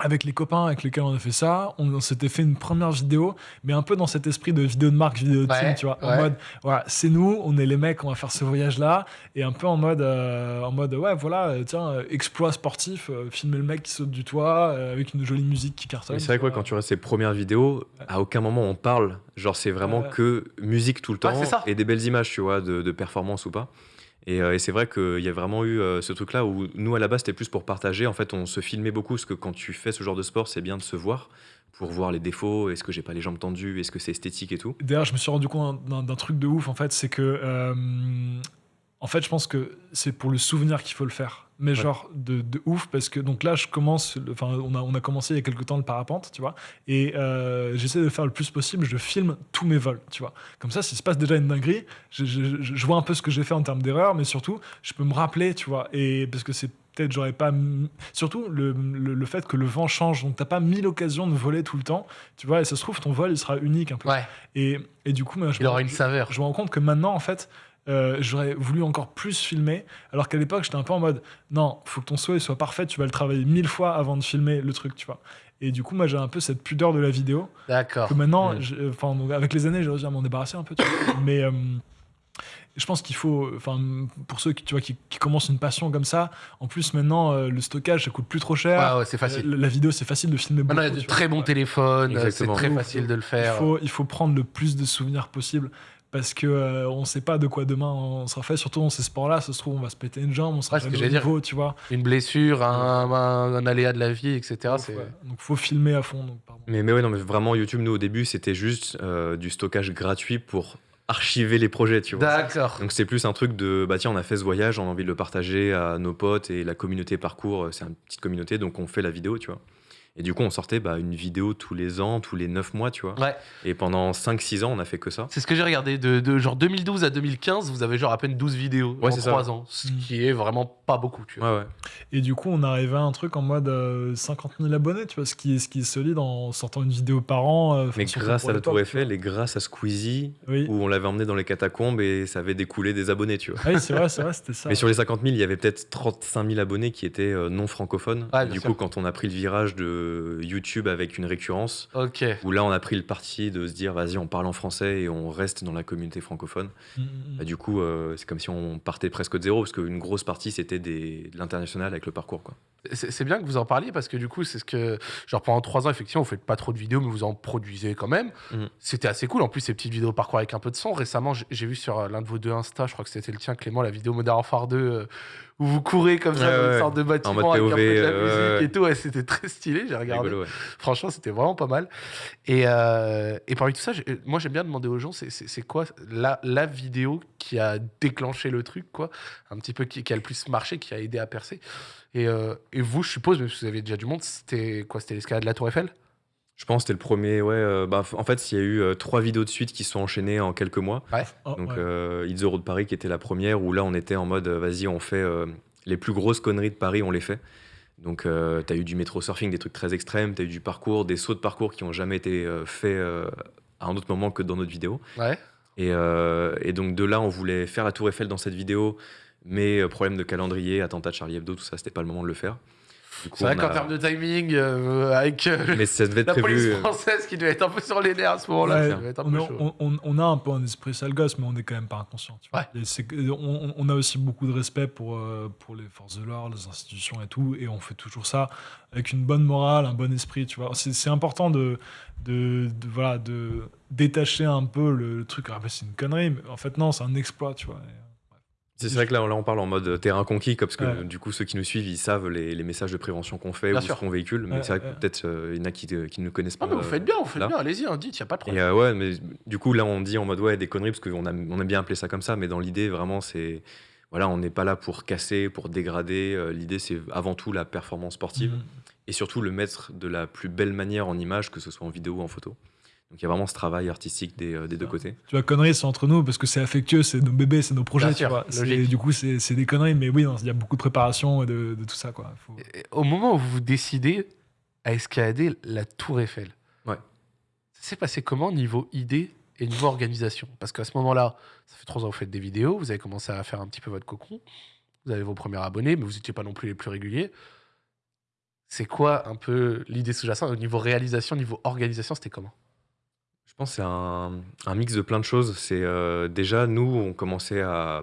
avec les copains avec lesquels on a fait ça, on, on s'était fait une première vidéo, mais un peu dans cet esprit de vidéo de marque, vidéo de Ouais, team, tu vois, en mode, voilà, c'est nous, on est les mecs, on va faire ce voyage-là, et un peu en mode, euh, en mode, ouais, voilà, euh, tiens, euh, exploit sportif, euh, filmer le mec qui saute du toit euh, avec une jolie musique qui cartonne. Mais c'est vrai que ouais, quand tu regardes ces premières vidéos, à aucun moment on parle. Genre, c'est vraiment Ouais. que musique tout le temps et des belles images, tu vois, de, de performance ou pas. Et, euh, et c'est vrai qu'il y a vraiment eu euh, ce truc-là où nous, à la base, c'était plus pour partager. En fait, on se filmait beaucoup parce que quand tu fais ce genre de sport, c'est bien de se voir pour voir les défauts. Est-ce que j'ai pas les jambes tendues? Est-ce que c'est esthétique et tout? D'ailleurs, je me suis rendu compte d'un d'un truc de ouf, en fait, c'est que. En fait, je pense que c'est pour le souvenir qu'il faut le faire. Mais genre de, de ouf, parce que donc là, je commence. Enfin, on a, on a commencé il y a quelques temps le parapente, tu vois. Et euh, j'essaie de faire le plus possible. Je filme tous mes vols, tu vois. Comme ça, s'il se passe déjà une dinguerie, je, je- je- je vois un peu ce que j'ai fait en termes d'erreur, mais surtout, je peux me rappeler, tu vois. Et parce que c'est peut-être, j'aurais pas. Surtout le, le, le fait que le vent change. Donc, t'as pas mille occasions de voler tout le temps, tu vois. Et ça se trouve, ton vol, il sera unique un peu. Ouais, Et, et du coup, moi, je, il me, aura une saveur. je me rends compte que maintenant, en fait, euh, j'aurais voulu encore plus filmer, alors qu'à l'époque, j'étais un peu en mode non, faut que ton souhait soit parfait, tu vas le travailler mille fois avant de filmer le truc, tu vois. Et du coup, moi, j'ai un peu cette pudeur de la vidéo D'accord. que maintenant, donc, avec les années, j'ai réussi à m'en débarrasser un peu, tu vois. Mais. euh, je pense qu'il faut, enfin, pour ceux qui, tu vois, qui, qui commencent une passion comme ça, en plus maintenant euh, le stockage ça coûte plus trop cher. Ouais, ouais, c'est facile. La vidéo c'est facile de filmer beaucoup. Maintenant, il y a de vois. très bons téléphones, c'est très facile de le Il faire. faut, il faut prendre le plus de souvenirs possible parce que euh, on sait pas de quoi demain on sera fait. Surtout dans ces sports-là, ça se trouve on va se péter une jambe, on sera Ouais, niveau, tu vois. Une blessure, un, un- un aléa de la vie, etc. c'est- Ouais. Donc faut filmer à fond. Donc. Mais, mais ouais, non, mais vraiment, YouTube, nous, au début, c'était juste euh, du stockage gratuit pour archiver les projets, tu vois. D'accord. Donc c'est plus un truc de bah tiens on a fait ce voyage, on a envie de le partager à nos potes et la communauté parcours, euh, c'est une petite communauté donc on fait la vidéo tu vois. Et du coup, on sortait bah, une vidéo tous les ans, tous les 9 mois, tu vois. Ouais. Et pendant 5-6 ans, on a fait que ça. C'est ce que j'ai regardé. De, de genre 2012 à 2015, vous avez genre à peine 12 vidéos Ouais, en c'est ça. 3 ans. Ce qui est vraiment pas beaucoup, tu vois. Ouais, ouais. Et du coup, on arrivait à un truc en mode euh, 50 000 abonnés, tu vois, ce qui est, ce qui est solide en sortant une vidéo par an. euh, Mais grâce à la Tour Eiffel et grâce à Squeezie. Oui, où on l'avait emmené dans les catacombes et ça avait découlé des abonnés, tu vois. Ah oui c'est vrai, c'est vrai, c'était ça. Mais sur les 50 000, il y avait peut-être 35 000 abonnés qui étaient euh, non francophones. Du sûr. coup, quand on a pris le virage de YouTube avec une récurrence, Ok. où là, on a pris le parti de se dire, vas-y, on parle en français et on reste dans la communauté francophone. Mm, mm, Bah, mm. du coup, euh, c'est comme si on partait presque de zéro, parce qu'une grosse partie, c'était des- de l'international avec le parcours. Quoi. C'est bien que vous en parliez parce que du coup, c'est ce que. Genre pendant 3 ans, effectivement, vous faites pas trop de vidéos, mais vous en produisez quand même. C'était assez cool. En plus, ces petites vidéos parcours avec un peu de son. Récemment, j'ai- vu sur euh, l'un de vos deux Insta, je crois que c'était le tien, Clément, la vidéo Modern Warfare 2, euh, où vous courez comme ça dans une sorte de bâtiment avec un peu de la euh, musique et tout. C'était très stylé, j'ai regardé. Rigolo. Franchement, c'était vraiment pas mal. Et, euh, et parmi tout ça, j'ai- moi j'aime bien demander aux gens, c'est- quoi la, la vidéo qui a déclenché le truc, quoi? Un petit peu qui, qui a le plus marché, qui a aidé à percer. Et, euh, et vous, je suppose, même si vous avez déjà du monde, c'était quoi? C'était l'escalade de la Tour Eiffel? Je pense que c'était le premier. Ouais, euh, bah, en fait, il y a eu euh, trois vidéos de suite qui se sont enchaînées en quelques mois. Oh, Donc, ouais. euh, It's the Road Paris qui était la première, où là, on était en mode, euh, vas-y, on fait euh, les plus grosses conneries de Paris, on les fait. Donc, euh, tu as eu du métro surfing, des trucs très extrêmes, tu as eu du parcours, des sauts de parcours qui ont jamais été euh, faits euh, à un autre moment que dans notre vidéo. Ouais. Et, euh, et donc, de là, on voulait faire la Tour Eiffel dans cette vidéo, mais euh, problème de calendrier, attentat de Charlie Hebdo, tout ça, c'était pas le moment de le faire. C'est vrai qu'en termes de timing, euh, avec euh, Mais ça devait être la prévu. police française qui devait être un peu sur les nerfs à ce moment-là, Ouais, on, a, chaud. on- on- on a un peu un esprit sale gosse, mais on est quand même pas inconscient. tu vois. Ouais. On, on a aussi beaucoup de respect pour, euh, pour les forces de l'ordre, les institutions et tout, et on fait toujours ça avec une bonne morale, un bon esprit. Tu vois, c'est c'est important de, de, de- voilà de détacher un peu le, le truc. Ah, bah, c'est une connerie, mais en fait non, c'est un exploit. Tu vois. Et, C'est vrai que là, là, on parle en mode terrain conquis, parce que Ouais. du coup, ceux qui nous suivent, ils savent les, les messages de prévention qu'on fait Bien ou sûr. ce qu'on véhicule. Mais Ouais, c'est vrai que peut-être euh, il y en a qui, euh, qui ne connaissent pas. Ah, mais vous euh, faites bien, vous faites là. bien, allez-y, hein, dites, il n'y a pas de Et problème. euh, ouais, mais du coup, là, on dit en mode ouais, des conneries, parce qu'on on aime bien appeler ça comme ça, mais dans l'idée, vraiment, c'est. Voilà, on n'est pas là pour casser, pour dégrader. euh, L'idée, c'est avant tout la performance sportive Mm. et surtout le mettre de la plus belle manière en image, que ce soit en vidéo ou en photo. Donc il y a vraiment ce travail artistique des, euh, des deux côtés. Tu vois, conneries, c'est entre nous parce que c'est affectueux, c'est nos bébés, c'est nos projets. Bien tu sûr, vois. C'est-. Du coup, c'est des conneries, mais oui, il y a beaucoup de préparation et de, de tout ça. Quoi. Faut- Et Au moment où vous décidez à escalader la Tour Eiffel, Ouais. ça s'est passé comment niveau idée et niveau organisation? Parce qu'à ce moment-là, ça fait trois ans que vous faites des vidéos, vous avez commencé à faire un petit peu votre cocon, vous avez vos premiers abonnés, mais vous n'étiez pas non plus les plus réguliers. C'est quoi un peu l'idée sous-jacente au niveau réalisation, niveau organisation, c'était comment? Je pense que c'est un, un mix de plein de choses. C'est euh, déjà, nous, on commençait à,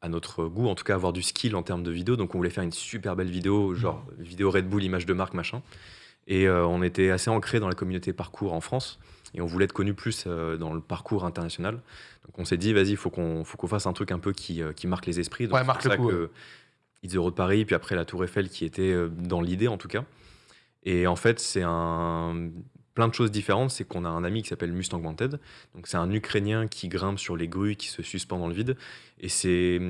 à notre goût, en tout cas, avoir du skill en termes de vidéo. Donc, on voulait faire une super belle vidéo, genre vidéo Red Bull, image de marque, machin. Et euh, on était assez ancré dans la communauté parcours en France. Et on voulait être connu plus euh, dans le parcours international. Donc, on s'est dit, vas-y, il faut qu'on faut qu'on fasse un truc un peu qui, euh, qui marque les esprits. Donc, Ouais, c'est marque pour le ça coup, que It's the Road Paris, puis après la Tour Eiffel qui était euh, dans l'idée, en tout cas. Et en fait, c'est un plein de choses différentes. C'est qu'on a un ami qui s'appelle Mustang Wanted. Donc c'est un Ukrainien qui grimpe sur les grues, qui se suspend dans le vide. Et c'est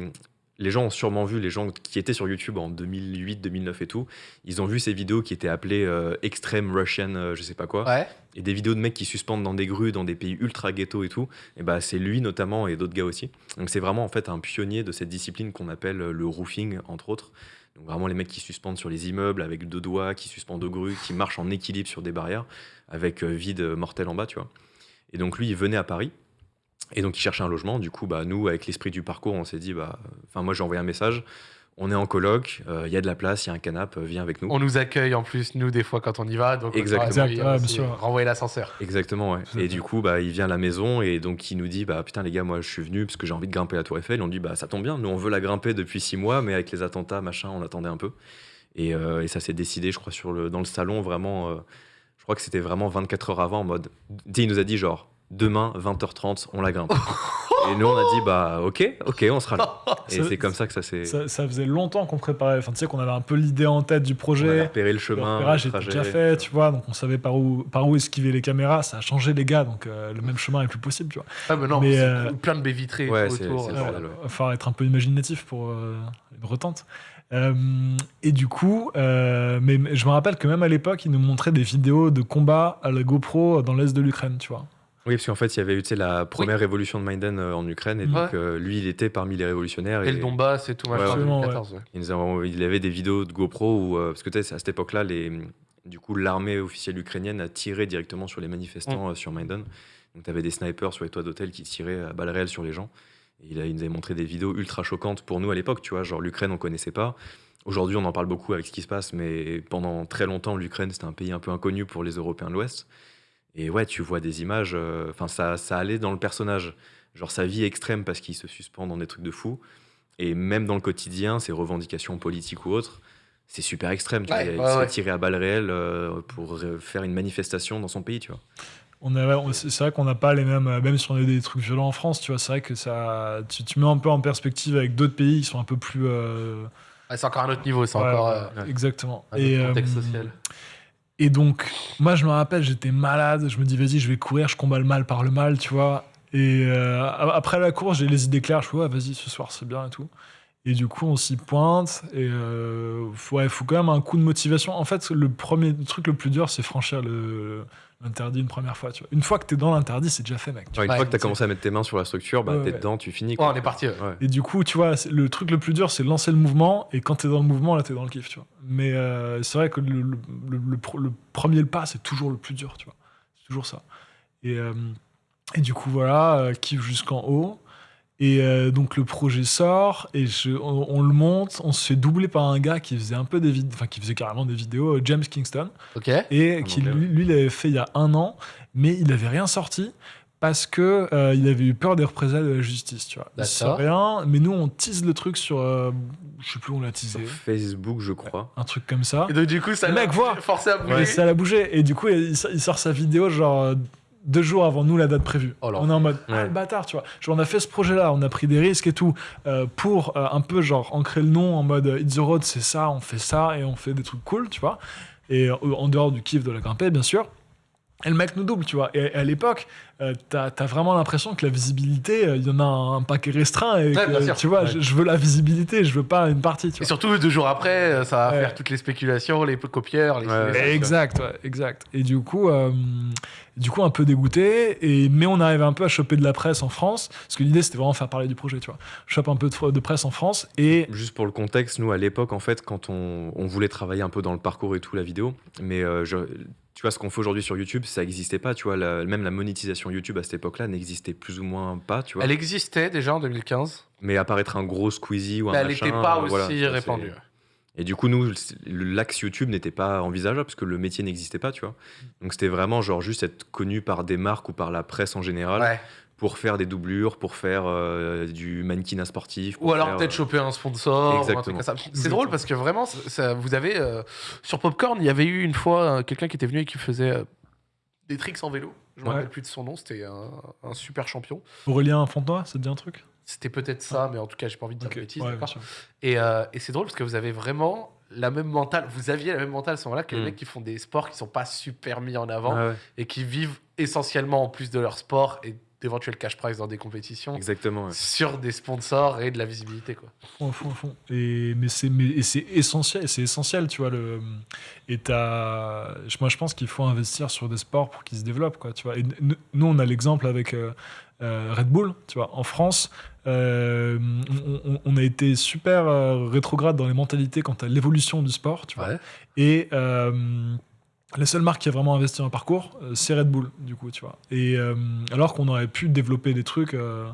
les gens ont sûrement vu les gens qui étaient sur YouTube en 2008, 2009 et tout. Ils ont vu ces vidéos qui étaient appelées euh, Extreme Russian, euh, je sais pas quoi, Ouais. et des vidéos de mecs qui suspendent dans des grues, dans des pays ultra ghetto et tout. Et bah c'est lui notamment et d'autres gars aussi. Donc c'est vraiment en fait un pionnier de cette discipline qu'on appelle euh, le roofing entre autres. Donc vraiment les mecs qui suspendent sur les immeubles avec deux doigts, qui suspendent aux grues, qui marchent en équilibre sur des barrières avec euh, vide euh, mortel en bas, tu vois. Et donc lui, il venait à Paris. Et donc il cherchait un logement. Du coup, bah, nous, avec l'esprit du parcours, on s'est dit, bah, enfin moi j'ai envoyé un message. On est en coloc, euh, il y a de la place, il y a un canapé, viens avec nous. On nous accueille en plus, nous, des fois, quand on y va. Donc, on Exactement. ouais. Renvoyer l'ascenseur. Exactement, ouais. Et du coup, bah, il vient à la maison et donc il nous dit, bah putain les gars, moi je suis venu parce que j'ai envie de grimper la Tour Eiffel. On dit, bah ça tombe bien, nous on veut la grimper depuis six mois, mais avec les attentats, machin, on attendait un peu. Et, euh, et ça s'est décidé, je crois, sur le, dans le salon, vraiment. euh, je crois que c'était vraiment 24 heures avant, en mode. Tu sais, Il nous a dit, genre, demain, 20h30, on la grimpe. et nous, on a dit, bah ok, ok, on sera là. Et c'est comme ça que ça s'est. Ça, ça faisait longtemps qu'on préparait. Enfin, tu sais qu'on avait un peu l'idée en tête du On a projet. repéré le Le chemin, repérage le était déjà fait, tu vois, donc on savait par où, par où esquiver les caméras. Ça a changé les gars, donc euh, le même chemin est plus possible, tu vois. Ah, mais non, Mais, euh, plein de baies vitrées Ouais, autour. Ouais, ouais. va falloir être un peu imaginatif pour. euh, une retente. Euh, et du coup, euh, mais, mais je me rappelle que même à l'époque, ils nous montraient des vidéos de combat à la GoPro dans l'est de l'Ukraine, tu vois. Oui, parce qu'en fait, il y avait eu tu sais, la première révolution de Maidan euh, en Ukraine, et Ouais. donc euh, lui, il était parmi les révolutionnaires. Et le Donbass et tout, machin, Ouais, en ouais. 2014. ouais. Il, nous a- il avait des vidéos de GoPro où, euh, parce que tu sais, à cette époque-là, les, du coup, l'armée officielle ukrainienne a tiré directement sur les manifestants euh, sur Maidan. Donc, tu avais des snipers sur les toits d'hôtel qui tiraient à balles réelles sur les gens. Et il, a, il nous avait montré des vidéos ultra choquantes pour nous à l'époque, tu vois. Genre, l'Ukraine, on connaissait pas. Aujourd'hui, on en parle beaucoup avec ce qui se passe, mais pendant très longtemps, l'Ukraine, c'était un pays un peu inconnu pour les Européens de l'Ouest. Et ouais, tu vois des images, euh, enfin, ça, ça allait dans le personnage. Genre, sa vie extrême parce qu'il se suspend dans des trucs de fou. Et même dans le quotidien, ses revendications politiques ou autres, c'est super extrême. Tu Ouais, vois, il ouais, se fait ouais. tirer à balles réelles euh, pour faire une manifestation dans son pays, tu vois. On a, on- c'est c'est vrai qu'on n'a pas les mêmes, euh, même si on a des trucs violents en France, tu vois, c'est vrai que ça, tu, tu mets un peu en perspective avec d'autres pays qui sont un peu plus. euh, Ouais, c'est encore un autre niveau, c'est ouais, encore euh, exactement. un autre Et, contexte euh, social. Et donc, moi, je me rappelle, j'étais malade. Je me dis, vas-y, je vais courir, je combats le mal par le mal, tu vois. Et euh, après la course, j'ai les idées claires. Je fais, ouais, vas-y, ce soir, c'est bien et tout. Et du coup, on s'y pointe. Et euh, faut- ouais, faut quand même un coup de motivation. En fait, le premier truc le plus dur, c'est franchir le- l'interdit une première fois. Tu vois. Une fois que t'es dans l'interdit, c'est déjà fait, mec. tu Ouais, une Ouais, fois que tu as commencé à mettre tes mains sur la structure, bah, Ouais, t'es ouais. dedans, tu finis. Ouais, quoi. on est parti. Et du coup, tu vois, le truc le plus dur, c'est de lancer le mouvement. Et quand t'es dans le mouvement, là, t'es dans le kiff, tu vois. Mais euh, c'est vrai que le, le- le- le pro- le premier pas, c'est toujours le plus dur, tu vois. C'est toujours ça. Et, euh, et du coup, voilà, euh, kiff jusqu'en haut. Et euh, donc le projet sort et je, on, on le monte. On se fait doubler par un gars qui faisait un peu des vidéos, enfin qui faisait carrément des vidéos, euh, James Kingston Ok. et qui lui, lui l'avait fait il y a un an, mais il n'avait rien sorti parce que euh, il avait eu peur des représailles de la justice, tu vois. Il sort D'accord. rien, mais nous on tease le truc sur, euh, je sais plus où on l'a teasé, Sur Facebook, je crois. un truc comme ça. Et donc, du coup, ça Le mec voit. forcé à bouger. Et ça l'a bougé. Et du coup, il, sort- il sort sa vidéo genre deux jours avant nous la date prévue. Oh on est en mode ah, Ouais. le bâtard, tu vois. Genre on a fait ce projet-là, on a pris des risques et tout euh, pour euh, un peu genre ancrer le nom en mode euh, It's the road, c'est ça, on fait ça et on fait des trucs cool, tu vois. Et euh, en dehors du kiff de la grimpée, bien sûr. Et le mec nous double, tu vois. Et à l'époque, euh, t'as as vraiment l'impression que la visibilité, euh, il y en a un, paquet restreint. Et Ouais, que, bien sûr. tu vois, Ouais. je, je veux la visibilité, je veux pas une partie, tu Et surtout, deux jours après, euh, ça va Ouais. faire toutes les spéculations, les copieurs, les. Ouais. les- Exact, ouais, exact. Et du coup, euh, du coup, un peu dégoûté. Et mais on arrive un peu à choper de la presse en France, parce que l'idée c'était vraiment faire parler du projet, tu vois. Chope un peu de, de presse en France et Juste pour le contexte, nous à l'époque, en fait, quand on, on voulait travailler un peu dans le parcours et tout, la vidéo, mais euh, je- tu vois, ce qu'on fait aujourd'hui sur YouTube, ça n'existait pas, tu vois, la- même la monétisation YouTube à cette époque-là n'existait plus ou moins pas, tu vois. Elle existait déjà en 2015, Mais apparaître un gros Squeezie ou un mais elle machin, n'était pas euh, aussi voilà, répandue. Et du coup, nous, le- l'axe YouTube n'était pas envisageable parce que le métier n'existait pas, tu vois. Donc c'était vraiment genre juste être connu par des marques ou par la presse en général Ouais. Pour faire des doublures, pour faire euh, du mannequinat sportif. Ou alors faire, peut-être euh, choper un sponsor. Ou un truc Exactement. comme ça. C'est drôle parce que vraiment, ça- ça- vous avez euh, sur Popcorn, il y avait eu une fois euh, quelqu'un qui était venu et qui faisait euh, des tricks en vélo. Je me Ouais. rappelle plus de son nom. C'était un, un super champion. Aurélien Fontenoy, ça te dit un truc? C'était peut-être ça, mais en tout cas, j'ai pas envie de dire Ok, de bêtises. ouais, d'accord. Et, euh, et c'est drôle parce que vous avez vraiment la même mentale. Vous aviez la même mentale à ce moment-là que les Mm. mecs qui font des sports qui sont pas super mis en avant ah ouais, et qui vivent essentiellement en plus de leur sport et d'éventuels cash prize dans des compétitions exactement. ouais. sur des sponsors et de la visibilité. Quoi. Fond, fond, fond. Et mais c'est mais c'est essentiel, c'est essentiel, tu vois le. Et t'as- moi je pense qu'il faut investir sur des sports pour qu'ils se développent, quoi, tu vois. Et nous on a l'exemple avec euh, euh, Red Bull, tu vois. En France, euh, on, on- on a été super euh, rétrograde dans les mentalités quant à l'évolution du sport, tu vois. Ouais. Et euh, la seule marque qui a vraiment investi un parcours, euh, c'est Red Bull, du coup, tu vois. Et euh, alors qu'on aurait pu développer des trucs euh,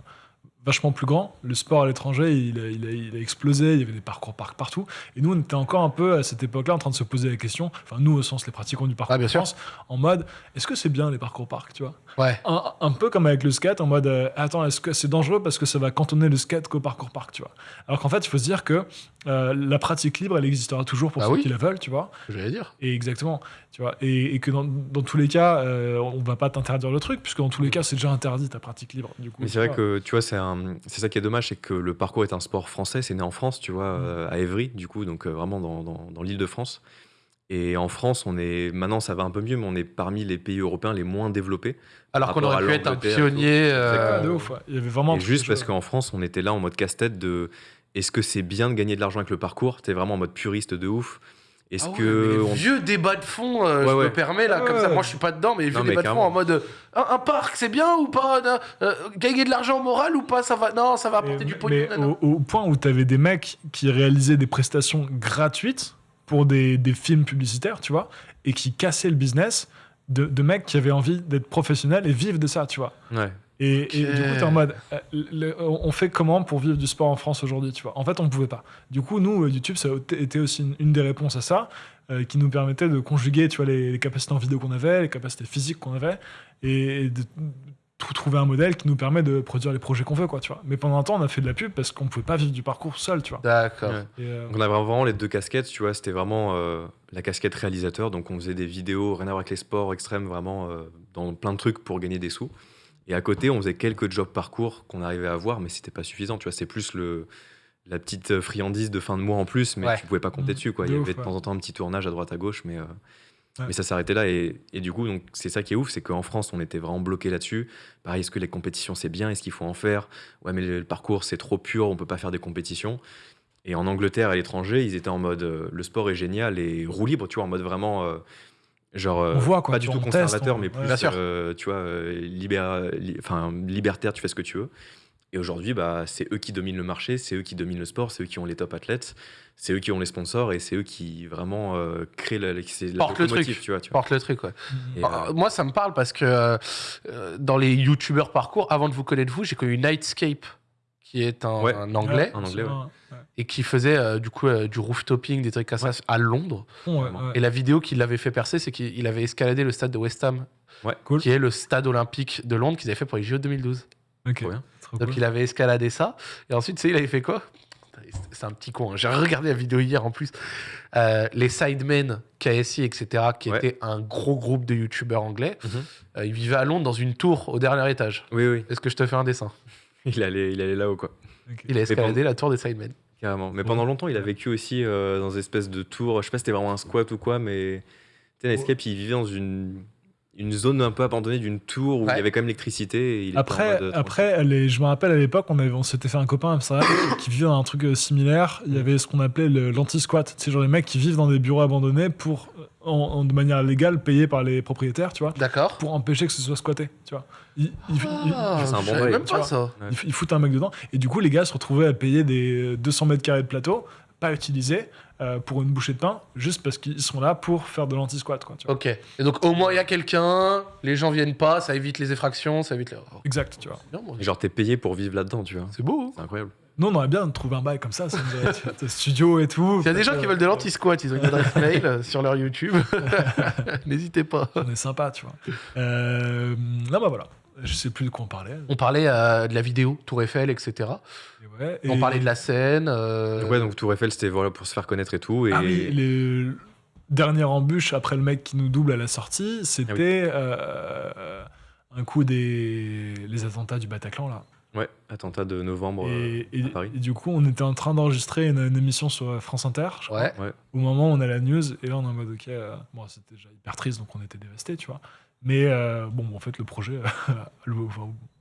vachement plus grands, le sport à l'étranger, il a, il, il a explosé, il y avait des parcours parcs partout. Et nous, on était encore un peu à cette époque-là en train de se poser la question, enfin, nous, au sens les pratiquants du parcours Ah, bien en sûr. France, en mode, est-ce que c'est bien les parcours parcs, tu vois? Ouais. un, un peu comme avec le skate, en mode euh, attends, est-ce que c'est dangereux parce que ça va cantonner le skate qu'au parcours parc, tu vois? Alors qu'en fait, il faut se dire que euh, la pratique libre, elle existera toujours pour Ah ceux oui. qui la veulent, tu vois? J'allais dire. Et exactement, tu vois. Et, et que dans, dans tous les cas, euh, on va pas t'interdire le truc, puisque dans tous les cas, c'est déjà interdit ta pratique libre. Du coup, Mais c'est vrai que tu vois, c'est un- c'est ça qui est dommage, c'est que le parcours est un sport français, c'est né en France, tu vois, Mm. euh, à Évry, du coup, donc euh, vraiment dans, dans, dans l'île de France. Et en France, on est maintenant, ça va un peu mieux, mais on est parmi les pays européens les moins développés. Alors qu'on aurait pu être un pionnier. euh, de ouf, ouais. Il y avait vraiment. et juste parce qu'en France, on était là en mode casse-tête de est-ce que c'est bien de gagner de l'argent avec le parcours? T'es vraiment en mode puriste de ouf. Est-ce Ah ouais, que mais les on- vieux débats de fond, euh, Ouais, je ouais. me permets là, Ouais, comme ça, moi je suis pas dedans, mais les vieux Non, mais débats de fond en mode euh, un, un parc c'est bien ou pas euh, Gagner de l'argent moral ou pas Ça va Non, ça va apporter du pognon. mais au, au point où tu avais des mecs qui réalisaient des prestations gratuites pour des, des films publicitaires, tu vois, et qui cassaient le business de, de mecs qui avaient envie d'être professionnels et vivre de ça, tu vois. Ouais. Et, du coup, t'es en mode, euh, le- on fait comment pour vivre du sport en France aujourd'hui, tu vois? En fait, on ne pouvait pas. Du coup, nous, euh, YouTube, ça a été- été aussi une, une des réponses à ça, euh, qui nous permettait de conjuguer, tu vois, les, les capacités en vidéo qu'on avait, les capacités physiques qu'on avait, et, et de tout trouver un modèle qui nous permet de produire les projets qu'on veut, quoi, tu vois. Mais pendant un temps, on a fait de la pub parce qu'on ne pouvait pas vivre du parcours seul, tu vois. D'accord. Ouais. Euh, on avait vraiment les deux casquettes, tu vois, c'était vraiment euh, la casquette réalisateur, donc on faisait des vidéos rien à voir avec les sports extrêmes, vraiment euh, dans plein de trucs pour gagner des sous. Et à côté, on faisait quelques jobs parcours qu'on arrivait à avoir, mais c'était pas suffisant, tu vois, c'est plus le la petite friandise de fin de mois en plus, mais Ouais. tu pouvais pas compter Mmh. dessus, quoi. De Il y ouf, avait de ouais. temps en temps un petit tournage à droite à gauche, mais, euh, Ouais. mais ça s'arrêtait là. Et, et du coup, donc c'est ça qui est ouf, c'est qu'en France, on était vraiment bloqué là-dessus. Pareil, est-ce que les compétitions c'est bien, est-ce qu'il faut en faire? Ouais, mais le, le parcours c'est trop pur, on peut pas faire des compétitions. Et en Angleterre, à l'étranger, ils étaient en mode euh, le sport est génial et roue libre, tu vois, en mode vraiment. euh, genre, euh, On voit, quoi, pas du tout teste, conservateur, on- mais plus, euh, tu vois, euh, li- enfin, libertaire, tu fais ce que tu veux. Et aujourd'hui, bah, c'est eux qui dominent le marché, c'est eux qui dominent le sport, c'est eux qui ont les top athlètes, c'est eux qui ont les sponsors et c'est eux qui vraiment euh, créent la, Porte le truc. tu vois. Tu vois. Porte le truc, ouais. Et, Ah, euh, Moi, ça me parle parce que dans les youtubeurs parcours, avant de vous connaître vous, j'ai connu Nightscape, qui est un, Ouais. un anglais, ouais. et qui faisait euh, du coup euh, du rooftoping, des trucs comme ça à Londres. Et la vidéo qui l'avait fait percer, c'est qu'il avait escaladé le stade de West Ham, Cool. qui est le stade olympique de Londres qu'ils avaient fait pour les JO 2012. Ok. Trop bien. Trop Donc cool. il avait escaladé ça. Et ensuite, tu sais, il avait fait quoi? C'est un petit con. hein. J'ai regardé la vidéo hier en plus. Euh, les Sidemen, KSI, etc., qui Ouais. étaient un gros groupe de youtubeurs anglais, Mhm. euh, ils vivaient à Londres dans une tour au dernier étage. Oui, oui. Est-ce que je te fais un dessin? Il allait, il allait là-haut, quoi. Il a escaladé la tour des Sidemen. Carrément. Mais pendant longtemps, il a vécu aussi euh, dans des espèces de tours. Je sais pas si c'était vraiment un squat ou quoi, mais tu sais, Escape, il vivait dans une, une zone un peu abandonnée d'une tour où il y avait quand même l'électricité. il Après, euh, après les- je me rappelle à l'époque, on, avait- on s'était fait un copain Amsterdam qui vivait dans un truc euh, similaire. Il y avait ce qu'on appelait le- l'anti-squat. C'est genre les mecs qui vivent dans des bureaux abandonnés pour, en, en- de manière légale, payés par les propriétaires, tu vois, D'accord. pour empêcher que ce soit squatté, tu vois. Ils, Ah, c'est un bon bail, même tu pas vois. ça. Ouais. ils foutent un mec dedans. Et du coup, les gars se retrouvaient à payer des 200 mètres carrés de plateau, pas utilisés, euh, pour une bouchée de pain, juste parce qu'ils sont là pour faire de l'anti-squat, quoi. Tu vois. Ok. Et donc au moins il y a quelqu'un, les gens viennent pas, ça évite les effractions, ça évite les. Oh, Exact, tu vois. bien, genre, t'es payé pour vivre là-dedans, tu vois. C'est beau. hein. C'est incroyable. Nous, on aurait bien trouvé un bail comme ça, ça studio et tout. S'il y a des gens Euh, qui veulent de l'anti-squat, ils ont une adresse mail euh, sur leur YouTube. N'hésitez pas. On est sympa, tu vois. Euh, non, bah voilà. Je sais plus de quoi on parlait. On parlait euh, de la vidéo, Tour Eiffel, etc. Et ouais, On parlait de la scène. euh, Donc, ouais, donc Tour Eiffel, c'était voilà, pour se faire connaître et tout. Et Ah oui, les dernières embûches après le mec qui nous double à la sortie, Ah c'était euh, un coup des les attentats du Bataclan là. ouais, attentat de novembre Et, euh, et- à Paris. et du coup, on était en train d'enregistrer une, une émission sur France Inter. je crois. Ouais. Ouais. Au moment où on a la news, et là on est en mode ok, euh, bon, c'était déjà hyper triste, donc on était dévastés, tu vois. Mais euh, bon, en fait, le projet, le-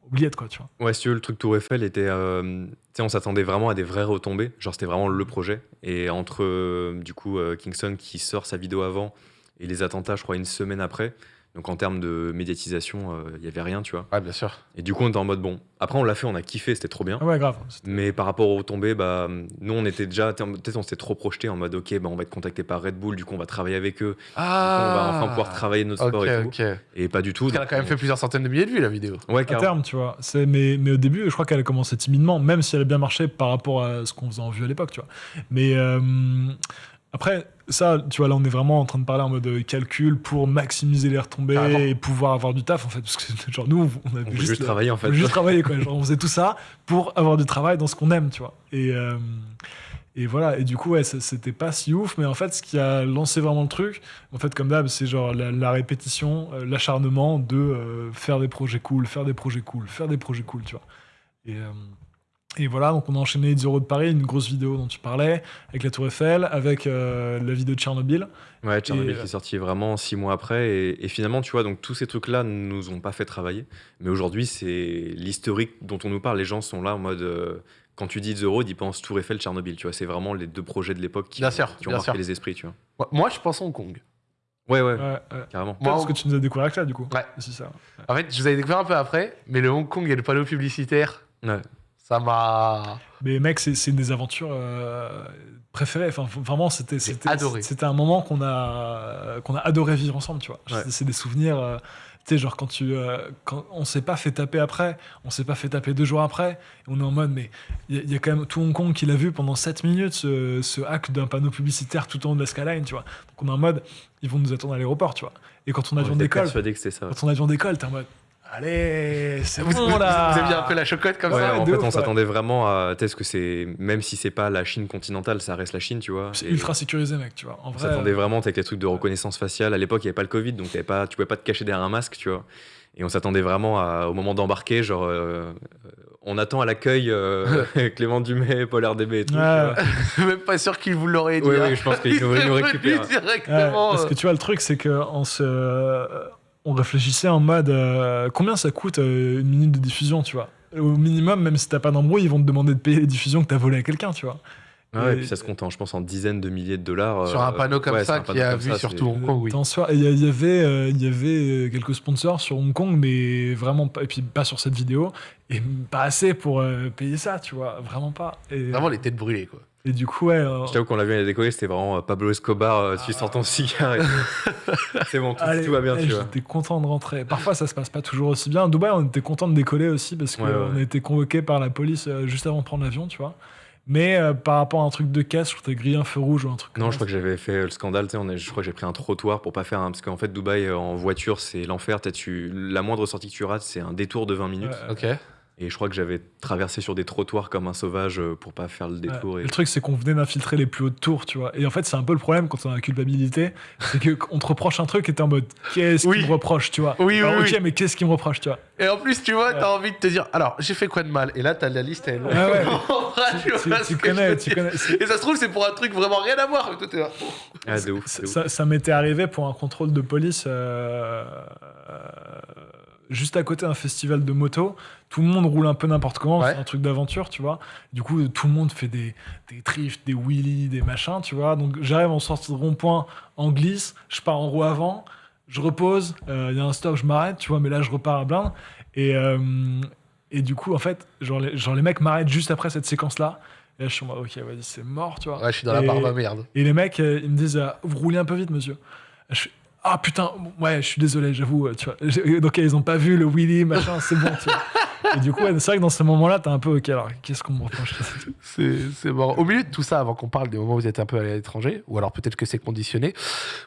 oubliette quoi, tu vois. Ouais, si tu veux, le truc Tour Eiffel était. euh, tu sais, on s'attendait vraiment à des vraies retombées. Genre, c'était vraiment le projet. Et entre, euh, du coup, Kingston qui sort sa vidéo avant et les attentats, je crois, une semaine après. Donc, en termes de médiatisation, euh, il y avait rien, tu vois. Ouais, bien sûr. Et du coup, on était en mode bon. Après, on l'a fait, on a kiffé, c'était trop bien. Ah ouais, grave. Mais par rapport aux retombées, bah, nous, on était déjà. Peut-être on s'était trop projeté en mode ok, bah, on va être contacté par Red Bull, du coup, on va travailler avec eux. Du coup, on va enfin pouvoir travailler notre sport Ok, et tout. Et pas du tout. Qu'elle a quand même fait plusieurs centaines de milliers de vues, la vidéo. Ouais, à carrément. terme, tu vois. C'est, mais, mais au début, je crois qu'elle a commencé timidement, même si elle a bien marché par rapport à ce qu'on faisait en vue à l'époque, tu vois. Mais euh, après, ça, tu vois, là, on est vraiment en train de parler en mode euh, calcul pour maximiser les retombées et pouvoir avoir du taf, en fait. Parce que, genre, nous, on avait On juste, juste travailler, en fait. on juste travailler, quoi. Genre, on faisait tout ça pour avoir du travail dans ce qu'on aime, tu vois. Et, euh, et voilà. Et du coup, ouais, c'était pas si ouf, mais en fait, ce qui a lancé vraiment le truc, en fait, comme d'hab, c'est genre la, la répétition, euh, l'acharnement de euh, faire des projets cool, faire des projets cool, faire des projets cool, tu vois. Et, euh, et voilà, donc on a enchaîné 10 euros de Paris, une grosse vidéo dont tu parlais, avec la Tour Eiffel, avec euh, la vidéo de Tchernobyl. Ouais, Tchernobyl Et, qui est sorti vraiment six mois après. Et, et finalement, tu vois, donc tous ces trucs-là ne nous ont pas fait travailler. Mais aujourd'hui, c'est l'historique dont on nous parle. Les gens sont là en mode. euh, quand tu dis The Road, ils pensent Tour Eiffel, Tchernobyl, tu vois. C'est vraiment les deux projets de l'époque qui, ont bien marqué sûr. les esprits, tu vois. Moi- Moi, je pense Hong Kong. Ouais, ouais, Ouais, ouais. carrément. Moi, parce que tu nous as découvert avec ça, du coup. Ouais. C'est ça. En fait, je vous avais découvert un peu après, mais le Hong Kong et le panneau publicitaire, Ouais. Ça m'a. Mais mec, c'est c'est une des aventures euh, préférées. Enfin, vraiment, c'était J'ai c'était adoré. C'était un moment qu'on a qu'on a adoré vivre ensemble, tu vois. Ouais. C'est- C'est des souvenirs. euh, tu sais, genre quand tu euh, quand on s'est pas fait taper après, on s'est pas fait taper deux jours après. On est en mode, mais il y, a- il y a quand même tout Hong Kong qui l'a vu pendant 7 minutes, ce, ce hack d'un panneau publicitaire tout en haut de la skyline, tu vois. Donc on est en mode, ils vont nous attendre à l'aéroport, tu vois. Et quand on On avion d'école, quand on avion d'école, t'es en mode, allez, c'est Vous, bon vous- là. vous aviez un peu la chocotte comme Ouais, ça en fait, ouf, on ouais. s'attendait vraiment à. Est-ce que c'est. Même si c'est pas la Chine continentale, ça reste la Chine, tu vois. C'est ultra sécurisé, mec, tu vois. En On vrai, s'attendait vraiment avec les trucs de reconnaissance faciale. À l'époque, il n'y avait pas le Covid, donc t'avais pas, tu pouvais pas te cacher derrière un masque, tu vois. Et on s'attendait vraiment à- au moment d'embarquer, genre. euh, euh, on attend à l'accueil euh, Clément Dumais, Paul RDB et tout. tu Ouais. Même pas sûr qu'il vous l'aurait dit. Oui, hein. oui, je pense qu'il nous, nous récupère. directement. parce que tu vois, le truc, c'est qu'on se. Euh, On réfléchissait en mode euh, combien ça coûte euh, une minute de diffusion, tu vois. Au minimum, même si t'as pas d'embrouille, ils vont te demander de payer les diffusions que t'as volées à quelqu'un, tu vois. Ah ouais, Et- et puis ça se compte, en, je pense, en dizaines de milliers de dollars. Sur un euh, panneau comme ouais, ça qui a vu ça, surtout Hong Kong, oui. Il y, avait, euh, il y avait euh, quelques sponsors sur Hong Kong, mais vraiment pas. Et puis pas sur cette vidéo. Et pas assez pour euh, payer ça, tu vois. Vraiment pas. Et, Vraiment les têtes brûlées, quoi. Et du coup, ouais. euh, Je t'avoue qu'on l'a la décoller, c'était vraiment euh, Pablo Escobar, euh, tu sors ton cigare et tout. C'est bon, tout, Allez, tout va bien, eh, tu vois. J'étais content de rentrer. Parfois, ça se passe pas toujours aussi bien. À Dubaï, on était content de décoller aussi parce qu'on Ouais, ouais. a été convoqué par la police juste avant de prendre l'avion, tu vois. Mais euh, par rapport à un truc de caisse, je crois que t'as grillé un feu rouge ou un truc. Non, comme je crois que j'avais fait le scandale, tu sais, on est- je crois que j'ai pris un trottoir pour pas faire un... Parce qu'en fait, Dubaï, en voiture, c'est l'enfer. Tu... La moindre sortie que tu rates, c'est un détour de 20 minutes. Ouais, Ok. Et je crois que j'avais traversé sur des trottoirs comme un sauvage euh, pour pas faire le détour. Et... Le truc, c'est qu'on venait d'infiltrer les plus hautes tours, tu vois. Et en fait, c'est un peu le problème quand on a la culpabilité, c'est que on te reproche un truc et t'es en mode qu'est-ce Oui. qu'il me reproche, tu vois? Oui, oui, Alors, oui. ok, mais qu'est-ce qu'il me reproche, tu vois? Et en plus, tu vois, t'as envie de te dire, alors, j'ai fait quoi de mal? Et là, t'as la liste, elle est longue. Ah ouais. Tu Tu, connais, tu connais. Et ça se trouve, c'est pour un truc vraiment rien à voir. Toi, là. Ah, de ouf. Ça, de ouf. ça- ça m'était arrivé pour un contrôle de police euh, euh, juste à côté d'un festival de moto. Tout le monde roule un peu n'importe comment, Ouais. c'est un truc d'aventure, tu vois. Du coup, tout le monde fait des, des drifts, des wheelies, des machins, tu vois. Donc j'arrive en sortie de rond-point en glisse, je pars en roue avant, je repose, euh, il y a un stop, je m'arrête, tu vois, mais là je repars à blinde. Et, euh, et du coup, en fait, genre les, genre les mecs m'arrêtent juste après cette séquence-là. Et là, je suis en mode, ok, vas-y, c'est mort, tu vois. Ouais, je suis dans la barbe à merde. et les mecs, euh, ils me disent Vous roulez un peu vite, monsieur. Je fais Ah putain, ouais, je suis désolé, j'avoue. euh, Tu vois. J'ai- Donc, ils ont pas vu le wheelie, machin, c'est bon, tu vois. Et du coup, c'est vrai que dans ce moment-là, t'es un peu Ok, alors qu'est-ce qu'on me reproche C'est marrant. Au milieu de tout ça, avant qu'on parle des moments où vous êtes un peu allé à l'étranger, ou alors peut-être que c'est conditionné,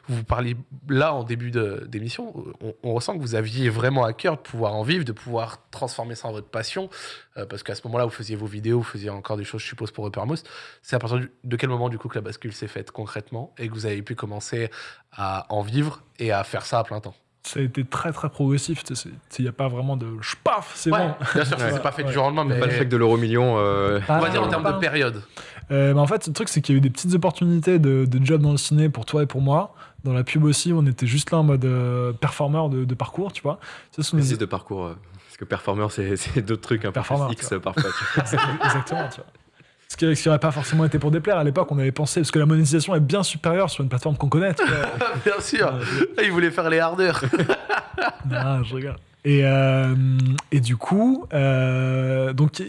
vous parliez là en début d'émission, on, ressent que vous aviez vraiment à cœur de pouvoir en vivre, de pouvoir transformer ça en votre passion, euh, parce qu'à ce moment-là, vous faisiez vos vidéos, vous faisiez encore des choses, je suppose, pour Uppermost. C'est à partir de quel moment, du coup, que la bascule s'est faite concrètement et que vous avez pu commencer à en vivre et à faire ça à plein temps? Ça a été très très progressif. Il n'y a pas vraiment de paf, c'est Ouais, bon. bien sûr, s'est pas fait Ouais. du jour au lendemain, mais Pas le chèque de l'euro million. euh, on va dire en termes de période. Euh, en fait, le truc, c'est qu'il y a eu des petites opportunités de, de job dans le ciné pour toi et pour moi. Dans la pub aussi, on était juste là en mode euh, performeur de, de parcours, tu vois. Ça, c'est- de parcours. euh, parce que performeur, c'est c'est d'autres trucs un peu tu X parfois. tu vois. Exactement, tu vois. Ce qui n'aurait pas forcément été pour déplaire à l'époque, on avait pensé, parce que la monétisation est bien supérieure sur une plateforme qu'on connaît. bien sûr. Euh, Il voulait faire les hardeurs. non, je rigole. Et, euh, et du coup, euh, donc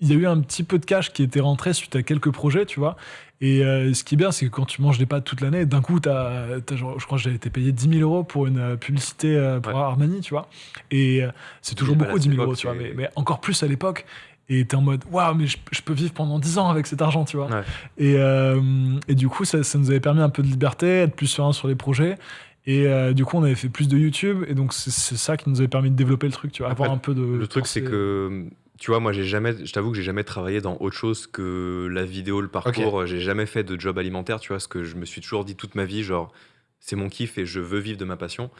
il y a eu un petit peu de cash qui était rentré suite à quelques projets, tu vois. Et euh, ce qui est bien, c'est que quand tu manges des pâtes toute l'année, d'un coup, t'as, genre, je crois que j'avais été payé 10 000 euros pour une publicité pour Ouais. Armani, tu vois. Et c'est toujours bah, beaucoup, à 10 000 cette euros, époque, tu vois, c'est- mais, mais encore plus à l'époque. Et t'es en mode, waouh, mais je, je peux vivre pendant 10 ans avec cet argent, tu vois. Ouais. Et, euh, et du coup, ça, ça nous avait permis un peu de liberté, être plus serein sur les projets. Et euh, du coup, on avait fait plus de YouTube. Et donc, c'est ça qui nous avait permis de développer le truc, tu vois. Après, avoir un peu de. Le truc, c'est que, tu vois, moi, j'ai jamais, je t'avoue que j'ai jamais travaillé dans autre chose que la vidéo, le parcours. J'ai jamais fait de job alimentaire, tu vois, ce que je me suis toujours dit toute ma vie, genre, c'est mon kiff et je veux vivre de ma passion.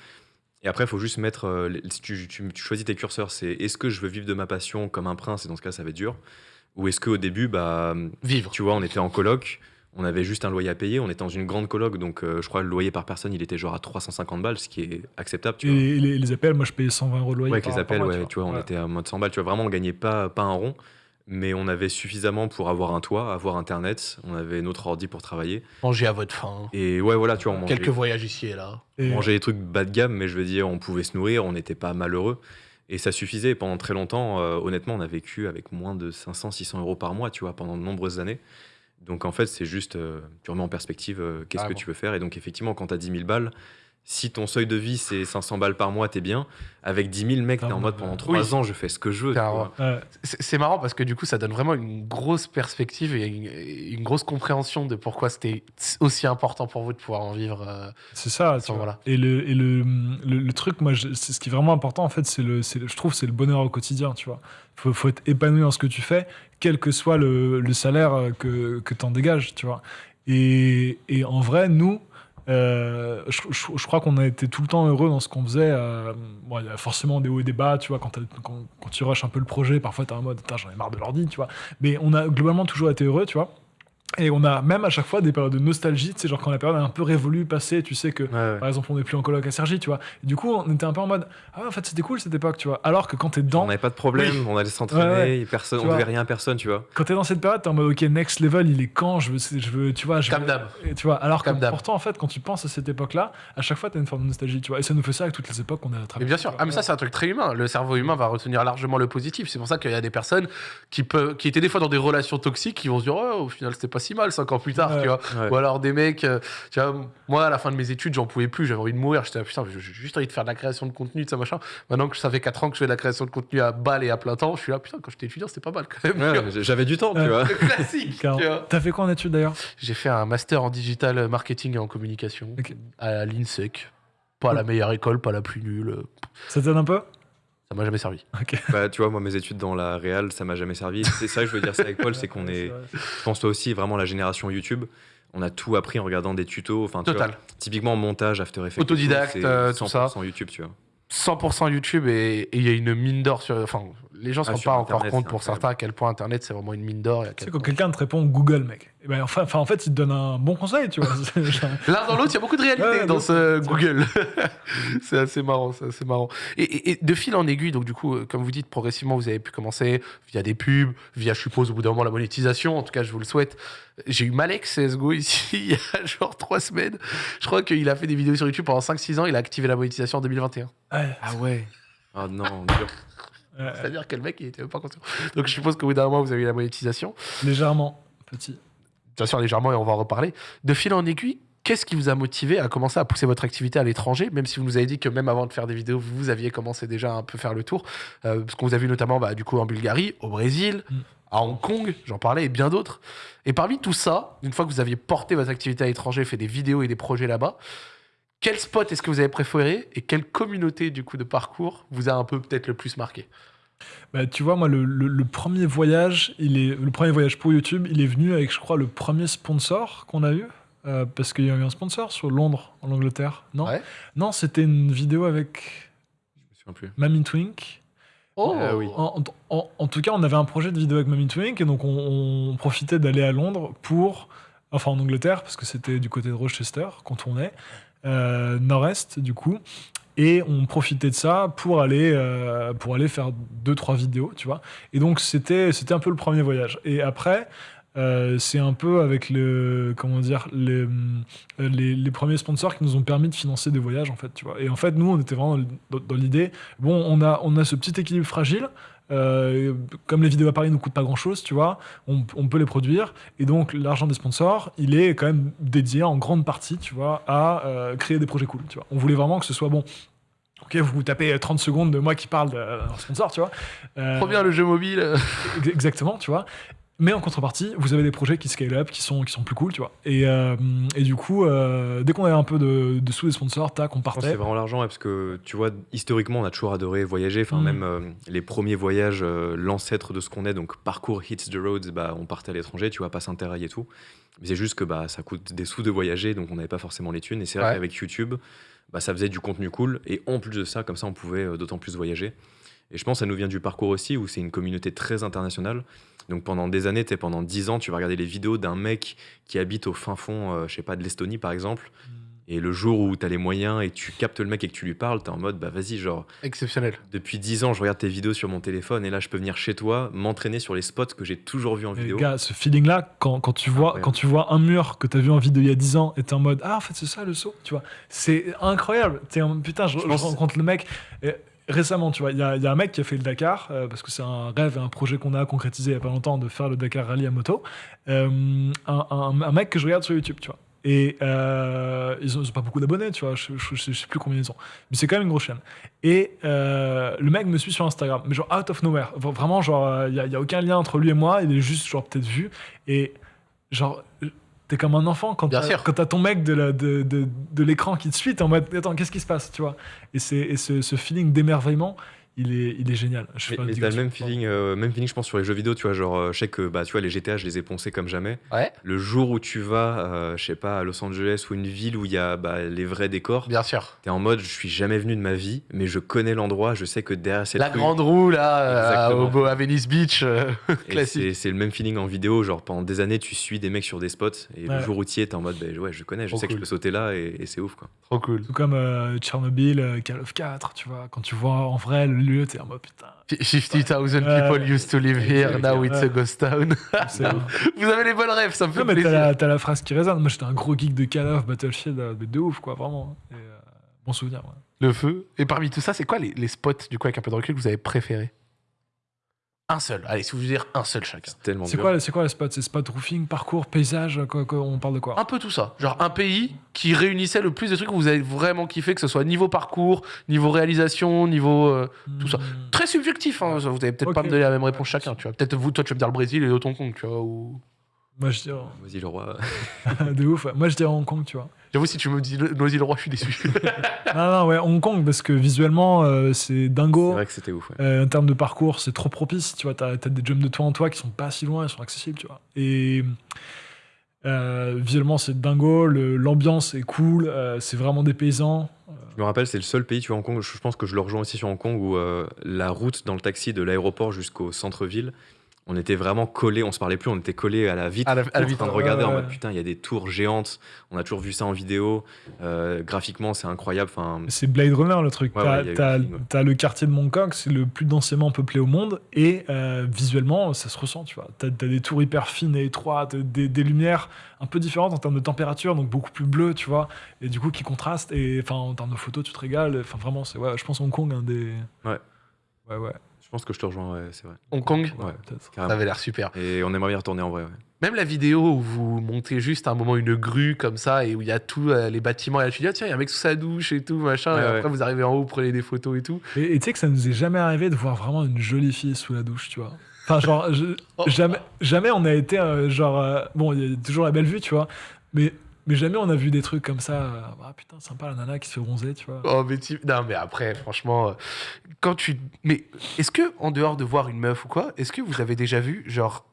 Et après, il faut juste mettre, euh, les- si tu, tu- tu choisis tes curseurs, c'est est-ce que je veux vivre de ma passion comme un prince, et dans ce cas, ça va être dur, ou est-ce qu'au début, bah, Vivre. tu vois, on était en coloc, on avait juste un loyer à payer, on était dans une grande coloc, donc euh, je crois le loyer par personne, il était genre à 350 balles, ce qui est acceptable, tu vois. Et les, les appels, moi, je payais 120 euros de loyer. Ouais, avec par- les par appels, mois, ouais, tu vois, on était à mode 100 balles, tu vois, vraiment, on gagnait pas, pas un rond. Mais on avait suffisamment pour avoir un toit, avoir internet, on avait notre ordi pour travailler. Manger à votre faim. Et ouais, voilà, tu vois, on mangeait, Quelques voyages ici et là. on Et- mangeait des trucs bas de gamme, mais je veux dire, on pouvait se nourrir, on n'était pas malheureux. Et ça suffisait. Pendant très longtemps, euh, honnêtement, on a vécu avec moins de 500, 600 euros par mois, tu vois, pendant de nombreuses années. Donc en fait, c'est juste, euh, tu remets en perspective euh, qu'est-ce que Carrément. tu veux faire. Et donc effectivement, quand tu as 10 000 balles, si ton seuil de vie c'est 500 balles par mois, t'es bien. Avec 10 000, mec, t'es en Clairement, mode ouais. pendant 3 Oui. ans, je fais ce que je veux. C'est marrant parce que du coup, ça donne vraiment une grosse perspective et une, une grosse compréhension de pourquoi c'était aussi important pour vous de pouvoir en vivre. euh, C'est ça, tu Sans- vois. voilà. Et, le, et le, le, le truc, moi, je- ce qui est vraiment important, en fait, c'est le, je trouve, c'est le bonheur au quotidien, tu vois. Faut, faut être épanoui dans ce que tu fais, quel que soit le, le salaire euh, que, que tu en dégages, tu vois. Et, et en vrai, nous, euh, je, crois qu'on a été tout le temps heureux dans ce qu'on faisait. euh, bon, il y a forcément des hauts et des bas, tu vois, quand, tu rushes un peu le projet, parfois tu es en mode, j'en ai marre de l'ordi, tu vois. Mais on a globalement toujours été heureux, tu vois. Et on a même à chaque fois des périodes de nostalgie, tu sais, genre quand la période est un peu révolue, passée, tu sais que Ouais, ouais. par exemple, on n'est plus en coloc à Sergi, tu vois. Et du coup, on était un peu en mode Ah, en fait, c'était cool cette époque, tu vois. Alors que quand t'es On dedans, n'avait pas de problème, on allait s'entraîner, Ouais, personne, Tu on vois. devait rien à personne, tu vois. quand t'es dans cette période, t'es en mode Ok, next level, il est quand Je veux, je veux tu vois. Je Comme veux- d'hab. Et Tu vois, alors que Comme d'hab. pourtant, en fait, quand tu penses à cette époque-là, à chaque fois, t'as une forme de nostalgie, tu vois. Et ça nous fait ça avec toutes les époques qu'on a Mais traversées. bien sûr, ah, mais ça c'est un truc très humain. Le cerveau humain va retenir largement le positif. C'est pour ça qu'il y a des personnes qui, peuvent, qui étaient des fois dans des relations toxiques qui vont se dire oh, au final c'était pas si mal cinq ans plus tard, Ouais. tu vois. Ouais. Ou alors des mecs, euh, tu vois, moi à la fin de mes études j'en pouvais plus, j'avais envie de mourir. J'étais là, putain, j'ai juste envie de faire de la création de contenu, de ça machin. Maintenant que ça fait 4 ans que je fais de la création de contenu à balle et à plein temps, je suis là, putain, quand j'étais étudiant c'était pas mal quand même. Ouais, J'avais du temps, tu vois. Classique. tu Car- vois. T'as fait quoi en études d'ailleurs? J'ai fait un master en digital marketing et en communication à l'INSEC. Pas la meilleure école, pas la plus nulle. Ça t'aide un peu? Ça m'a jamais servi. Bah, tu vois, moi, mes études dans la réal, ça m'a jamais servi. C'est ça que je veux dire ça avec Paul, c'est qu'on est, je pense toi aussi, vraiment la génération YouTube. On a tout appris en regardant des tutos. Enfin, tu vois, Total. typiquement montage, After Effects. tout, Autodidacte, c'est euh, tout ça. 100% YouTube, tu vois. 100% YouTube et et il y a une mine d'or sur. Enfin, les gens ne se Ah, rendent pas encore compte pour certains à quel point Internet c'est vraiment une mine d'or. Tu sais, quand quelqu'un te répond Google, mec, eh ben, enfin, enfin, en fait, il te donne un bon conseil, tu vois. L'un dans l'autre, il y a beaucoup de réalité Ouais, dans ce. Google. c'est assez marrant, c'est assez marrant. Et, et- et de fil en aiguille, donc du coup, euh, comme vous dites, progressivement, vous avez pu commencer via des pubs, via, je suppose, au bout d'un moment, la monétisation. En tout cas, je vous le souhaite. J'ai eu Malek CSGO ici il y a genre trois semaines. Je crois qu'il a fait des vidéos sur YouTube pendant 5-6 ans. Il a activé la monétisation en 2021. Ouais, Ah ouais. Oh non, dur. Ouais, C'est-à-dire que le mec, il était même pas conscient. Donc je suppose qu'au bout d'un moment, vous avez eu la monétisation. légèrement petit. bien sûr légèrement et on va en reparler. De fil en aiguille, qu'est-ce qui vous a motivé à commencer à pousser votre activité à l'étranger, même si vous nous avez dit que même avant de faire des vidéos, vous aviez commencé déjà à un peu faire le tour, euh, parce qu'on vous a vu notamment bah, du coup en Bulgarie, au Brésil, Mm. à Hong Kong, j'en parlais, et bien d'autres. Et parmi tout ça, une fois que vous aviez porté votre activité à l'étranger, fait des vidéos et des projets là-bas, quel spot est-ce que vous avez préféré et quelle communauté du coup de parcours vous a un peu peut-être le plus marqué? Bah, tu vois, moi, le, le- le premier voyage, il est le premier voyage pour YouTube, il est venu avec, je crois, le premier sponsor qu'on a eu. euh, parce qu'il y a eu un sponsor sur Londres, en Angleterre. Non, Ouais. non c'était une vidéo avec Je me souviens plus. Mamie Twink. Oh Ah oui. En, en- en tout cas, on avait un projet de vidéo avec Mamie Twink, et donc on, on profitait d'aller à Londres pour. Enfin, en Angleterre, parce que c'était du côté de Rochester qu'on tournait, nord-est, du coup. Et on profitait de ça pour aller, euh, pour aller faire deux, trois vidéos, tu vois. Et donc, c'était un peu le premier voyage. Et après. euh, c'est un peu avec le comment dire les, euh, les, les premiers sponsors qui nous ont permis de financer des voyages en fait tu vois et en fait nous on était vraiment dans l'idée bon on a on a ce petit équilibre fragile euh, comme les vidéos à Paris nous coûtent pas grand chose, tu vois, on, on peut les produire. Et donc, l'argent des sponsors, il est quand même dédié en grande partie, tu vois, à euh, créer des projets cool, tu vois. On voulait vraiment que ce soit bon. Ok, vous tapez 30 secondes de moi qui parle d'un sponsor, tu vois. Euh, Trop bien le jeu mobile. Ex- Exactement, tu vois. Mais en contrepartie, vous avez des projets qui scale up, qui sont, qui sont plus cool, tu vois. Et, euh, et du coup, euh, dès qu'on avait un peu de, de sous des sponsors, tac, on partait. c'est vraiment l'argent, ouais, parce que tu vois, historiquement, on a toujours adoré voyager. Enfin, Mm. même euh, les premiers voyages, l'ancêtre de ce qu'on est, donc parcours Hits the Roads, bah, on partait à l'étranger, tu vois, pas Interrail et tout. Mais c'est juste que bah, ça coûte des sous de voyager, donc on n'avait pas forcément les thunes. Et c'est vrai Ouais. qu'avec YouTube, bah, ça faisait du contenu cool. Et en plus de ça, comme ça, on pouvait d'autant plus voyager. Et je pense que ça nous vient du parcours aussi, où c'est une communauté très internationale. Donc pendant des années, t'es pendant 10 ans, tu vas regarder les vidéos d'un mec qui habite au fin fond, euh, je sais pas, de l'Estonie par exemple. Et le jour où tu as les moyens et tu captes le mec et que tu lui parles, tu es en mode, bah vas-y, genre, Exceptionnel. depuis 10 ans, je regarde tes vidéos sur mon téléphone et là, je peux venir chez toi, m'entraîner sur les spots que j'ai toujours vus en Et vidéo. gars, ce feeling-là, quand, quand, tu vois, Incroyable. quand tu vois un mur que tu as vu en vidéo il y a 10 ans et t'es en mode Ah, en fait, c'est ça le saut, tu vois. C'est incroyable. En putain, je, Je je pense- rencontre le mec. Et récemment, tu vois, il y, a un mec qui a fait le Dakar, euh, parce que c'est un rêve et un projet qu'on a concrétisé il y a pas longtemps de faire le Dakar Rally à moto. Euh, un, mec que je regarde sur YouTube, tu vois. Et euh, ils, ont, ils ont pas beaucoup d'abonnés, tu vois, je, je sais plus combien ils ont. Mais c'est quand même une grosse chaîne. Et le mec me suit sur Instagram, mais genre out of nowhere. Vraiment, genre, il n'y a, a aucun lien entre lui et moi, il est juste, genre, peut-être vu. Et genre, t'es comme un enfant quand Bien t'as sûr. quand t'as ton mec de la- de, de, de l'écran qui te suit, t'es en mode, attends, qu'est-ce qui se passe, tu vois? Et, c'est- et ce, ce feeling d'émerveillement, il est, il est génial. Je Mais, t'as le même feeling, euh, même feeling, je pense, sur les jeux vidéo, tu vois, genre, euh, je sais que, bah, tu vois, les GTA, je les ai poncés comme jamais. Ouais, Le jour où tu vas, euh, je sais pas, à Los Angeles ou une ville où il y a bah, les vrais décors, bien sûr. t'es en mode, je suis jamais venu de ma vie, mais je connais l'endroit, je sais que derrière cette La rue- grande roue, là, euh, au, beau- à Venice Beach, classique. c'est- C'est le même feeling en vidéo, genre pendant des années tu suis des mecs sur des spots et Ouais. le jour où tu y es, t'es en mode bah, ouais je connais, je Trop sais que je peux sauter là et, et c'est ouf quoi. Trop cool. Tout comme euh, Tchernobyl, Call of 4, tu vois. Quand tu vois en vrai le lieu, t'es en mode putain. 50,000 Ouais. people used to live here, now it's a ghost town. Vous avez les bonnes rêves, ça me fait Non, mais t'as plaisir. la, t'as la phrase qui résonne. Moi, j'étais un gros geek de Call of, Battlefield, euh, de, de ouf, quoi, vraiment. Et, euh, bon souvenir, ouais. Le feu. Et parmi tout ça, c'est quoi les, les spots, du coup, avec un peu de recul, que vous avez préférés? Un seul. Allez, si vous voulez dire un seul chacun. C'est tellement C'est dur. quoi, c'est quoi les spots C'est spot roofing, parcours, paysage quoi, quoi, On parle de quoi? Un peu tout ça. Genre un pays qui réunissait le plus de trucs que vous avez vraiment kiffé, que ce soit niveau parcours, niveau réalisation, niveau. euh, tout ça. Hmm. Très subjectif, hein. Vous allez peut-être pas me donner la même réponse chacun, tu vois. Peut-être vous, toi, tu vas me dire le Brésil et l'autre Hong Kong, tu vois. Ou... Moi, je dirais. Vas-y le roi. de ouf. ouais. Moi, je dirais Hong Kong, tu vois. J'avoue, si tu me dis le- Noisy-le-Roi, je suis déçu. non, non, ouais, Hong Kong, parce que visuellement, euh, c'est C'est dingo. vrai que c'était ouf. ouais. Euh, en termes de parcours, c'est trop propice. Tu vois, t'as as des jumps de toi en toi qui sont pas si loin, ils sont accessibles, tu vois. Et euh, visuellement, c'est dingo. L'ambiance est cool. euh, c'est vraiment des paysans. Je me rappelle, c'est le seul pays, tu vois, Hong Kong, je pense que je le rejoins aussi sur Hong Kong, où euh, la route dans le taxi de l'aéroport jusqu'au centre-ville, on était vraiment collés, on se parlait plus, on était collés à la vitre, À la- à la en vitre, train de ouais, regarder en mode putain, il y a des tours géantes, on a toujours vu ça en vidéo, euh, graphiquement c'est incroyable, enfin, C'est Blade Runner le truc. Ouais, T'as ouais, le quartier de Mongkok, c'est le plus densément peuplé au monde, et euh, visuellement, ça se ressent, tu vois. T'as as des tours hyper fines et étroites, des, des lumières un peu différentes en termes de température, donc beaucoup plus bleues, tu vois, et du coup qui contrastent, et enfin en termes de photos, tu te régales. Enfin vraiment, c'est ouais, je pense Hong Kong un des. Ouais. Ouais ouais. Je pense que je te rejoins, ouais, c'est vrai, Hong Kong, Ouais. peut-être. ça avait l'air super. Et on aimerait bien retourner en vrai, ouais. Même la vidéo où vous montez juste à un moment une grue comme ça et où il y a tous euh, les bâtiments et là tu dis ah, tiens il y a un mec sous sa douche et tout machin Ouais, et ouais. après vous arrivez en haut vous prenez des photos et tout Et et tu sais que ça nous est jamais arrivé de voir vraiment une jolie fille sous la douche, tu vois. Enfin, genre, je- Oh. jamais, jamais on a été, euh, genre, euh, bon, il y a toujours la belle vue, tu vois, mais, mais jamais on a vu des trucs comme ça. euh, ah putain, sympa la nana qui se fait bronzer, tu vois. oh mais tu- non mais après franchement euh, quand tu mais est-ce que en dehors de voir une meuf ou quoi est-ce que vous avez déjà vu genre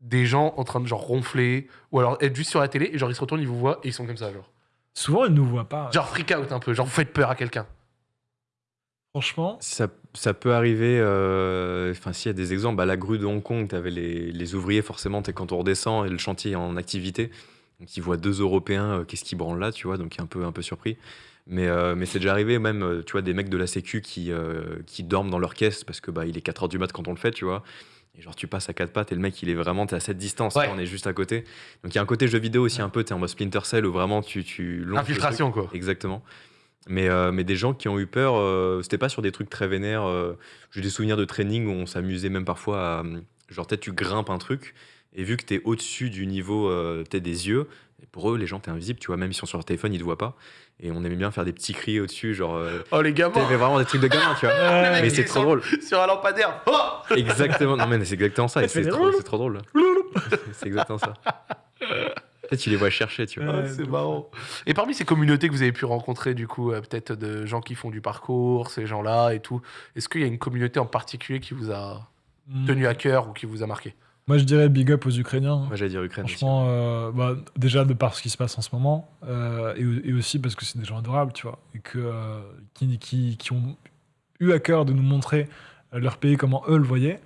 des gens en train de genre ronfler ou alors être juste sur la télé et genre ils se retournent ils vous voient et ils sont comme ça genre? Souvent, ils nous voient pas. genre freak out un peu genre vous faites peur à quelqu'un Franchement, Ça, ça peut arriver, euh, enfin s'il y a des exemples, bah, la grue de Hong Kong, tu avais les, les ouvriers forcément, t'es quand on redescend et le chantier est en activité, donc ils voient deux Européens, euh, qu'est-ce qu'ils branlent là, tu vois, donc un peu, un peu surpris. Mais, euh, mais c'est déjà arrivé même, euh, tu vois, des mecs de la sécu qui, qui dorment dans leur caisse parce que bah, il est 4h du mat quand on le fait, tu vois. Et genre tu passes à quatre pattes et le mec il est vraiment, t'es à cette distance, Ouais. on est juste à côté. Donc il y a un côté jeu vidéo aussi un peu, t'es en mode Splinter Cell où vraiment tu... tu infiltration quoi Exactement. Mais, euh, mais des gens qui ont eu peur, euh, c'était pas sur des trucs très vénères. euh, J'ai des souvenirs de training où on s'amusait même parfois à. Genre, peut-être tu grimpes un truc, et vu que t'es au-dessus du niveau euh, des yeux, pour eux, les gens, t'es invisible, tu vois, même ils sont sur leur téléphone, ils te voient pas. Et on aimait bien faire des petits cris au-dessus, genre. Euh, oh les gamins T'avais vraiment des trucs de gamin, tu vois. Mais c'est est trop sur- drôle. sur un lampadaire oh Exactement. Non, mais c'est exactement ça. Et c'est trop, c'est trop drôle. c'est exactement ça. Peut-être tu les vois chercher, tu vois. Ouais, c'est marrant. Et parmi ces communautés que vous avez pu rencontrer, du coup, euh, peut-être de gens qui font du parcours, ces gens-là et tout, est-ce qu'il y a une communauté en particulier qui vous a Hmm. tenu à cœur ou qui vous a marqué? Moi, je dirais big up aux Ukrainiens. Moi, j'allais dire Ukraine. Franchement, euh, bah, déjà de par ce qui se passe en ce moment, euh, et, et aussi parce que c'est des gens adorables, tu vois, et que, euh, qui, qui, qui ont eu à cœur de nous montrer leur pays comment eux le voyaient.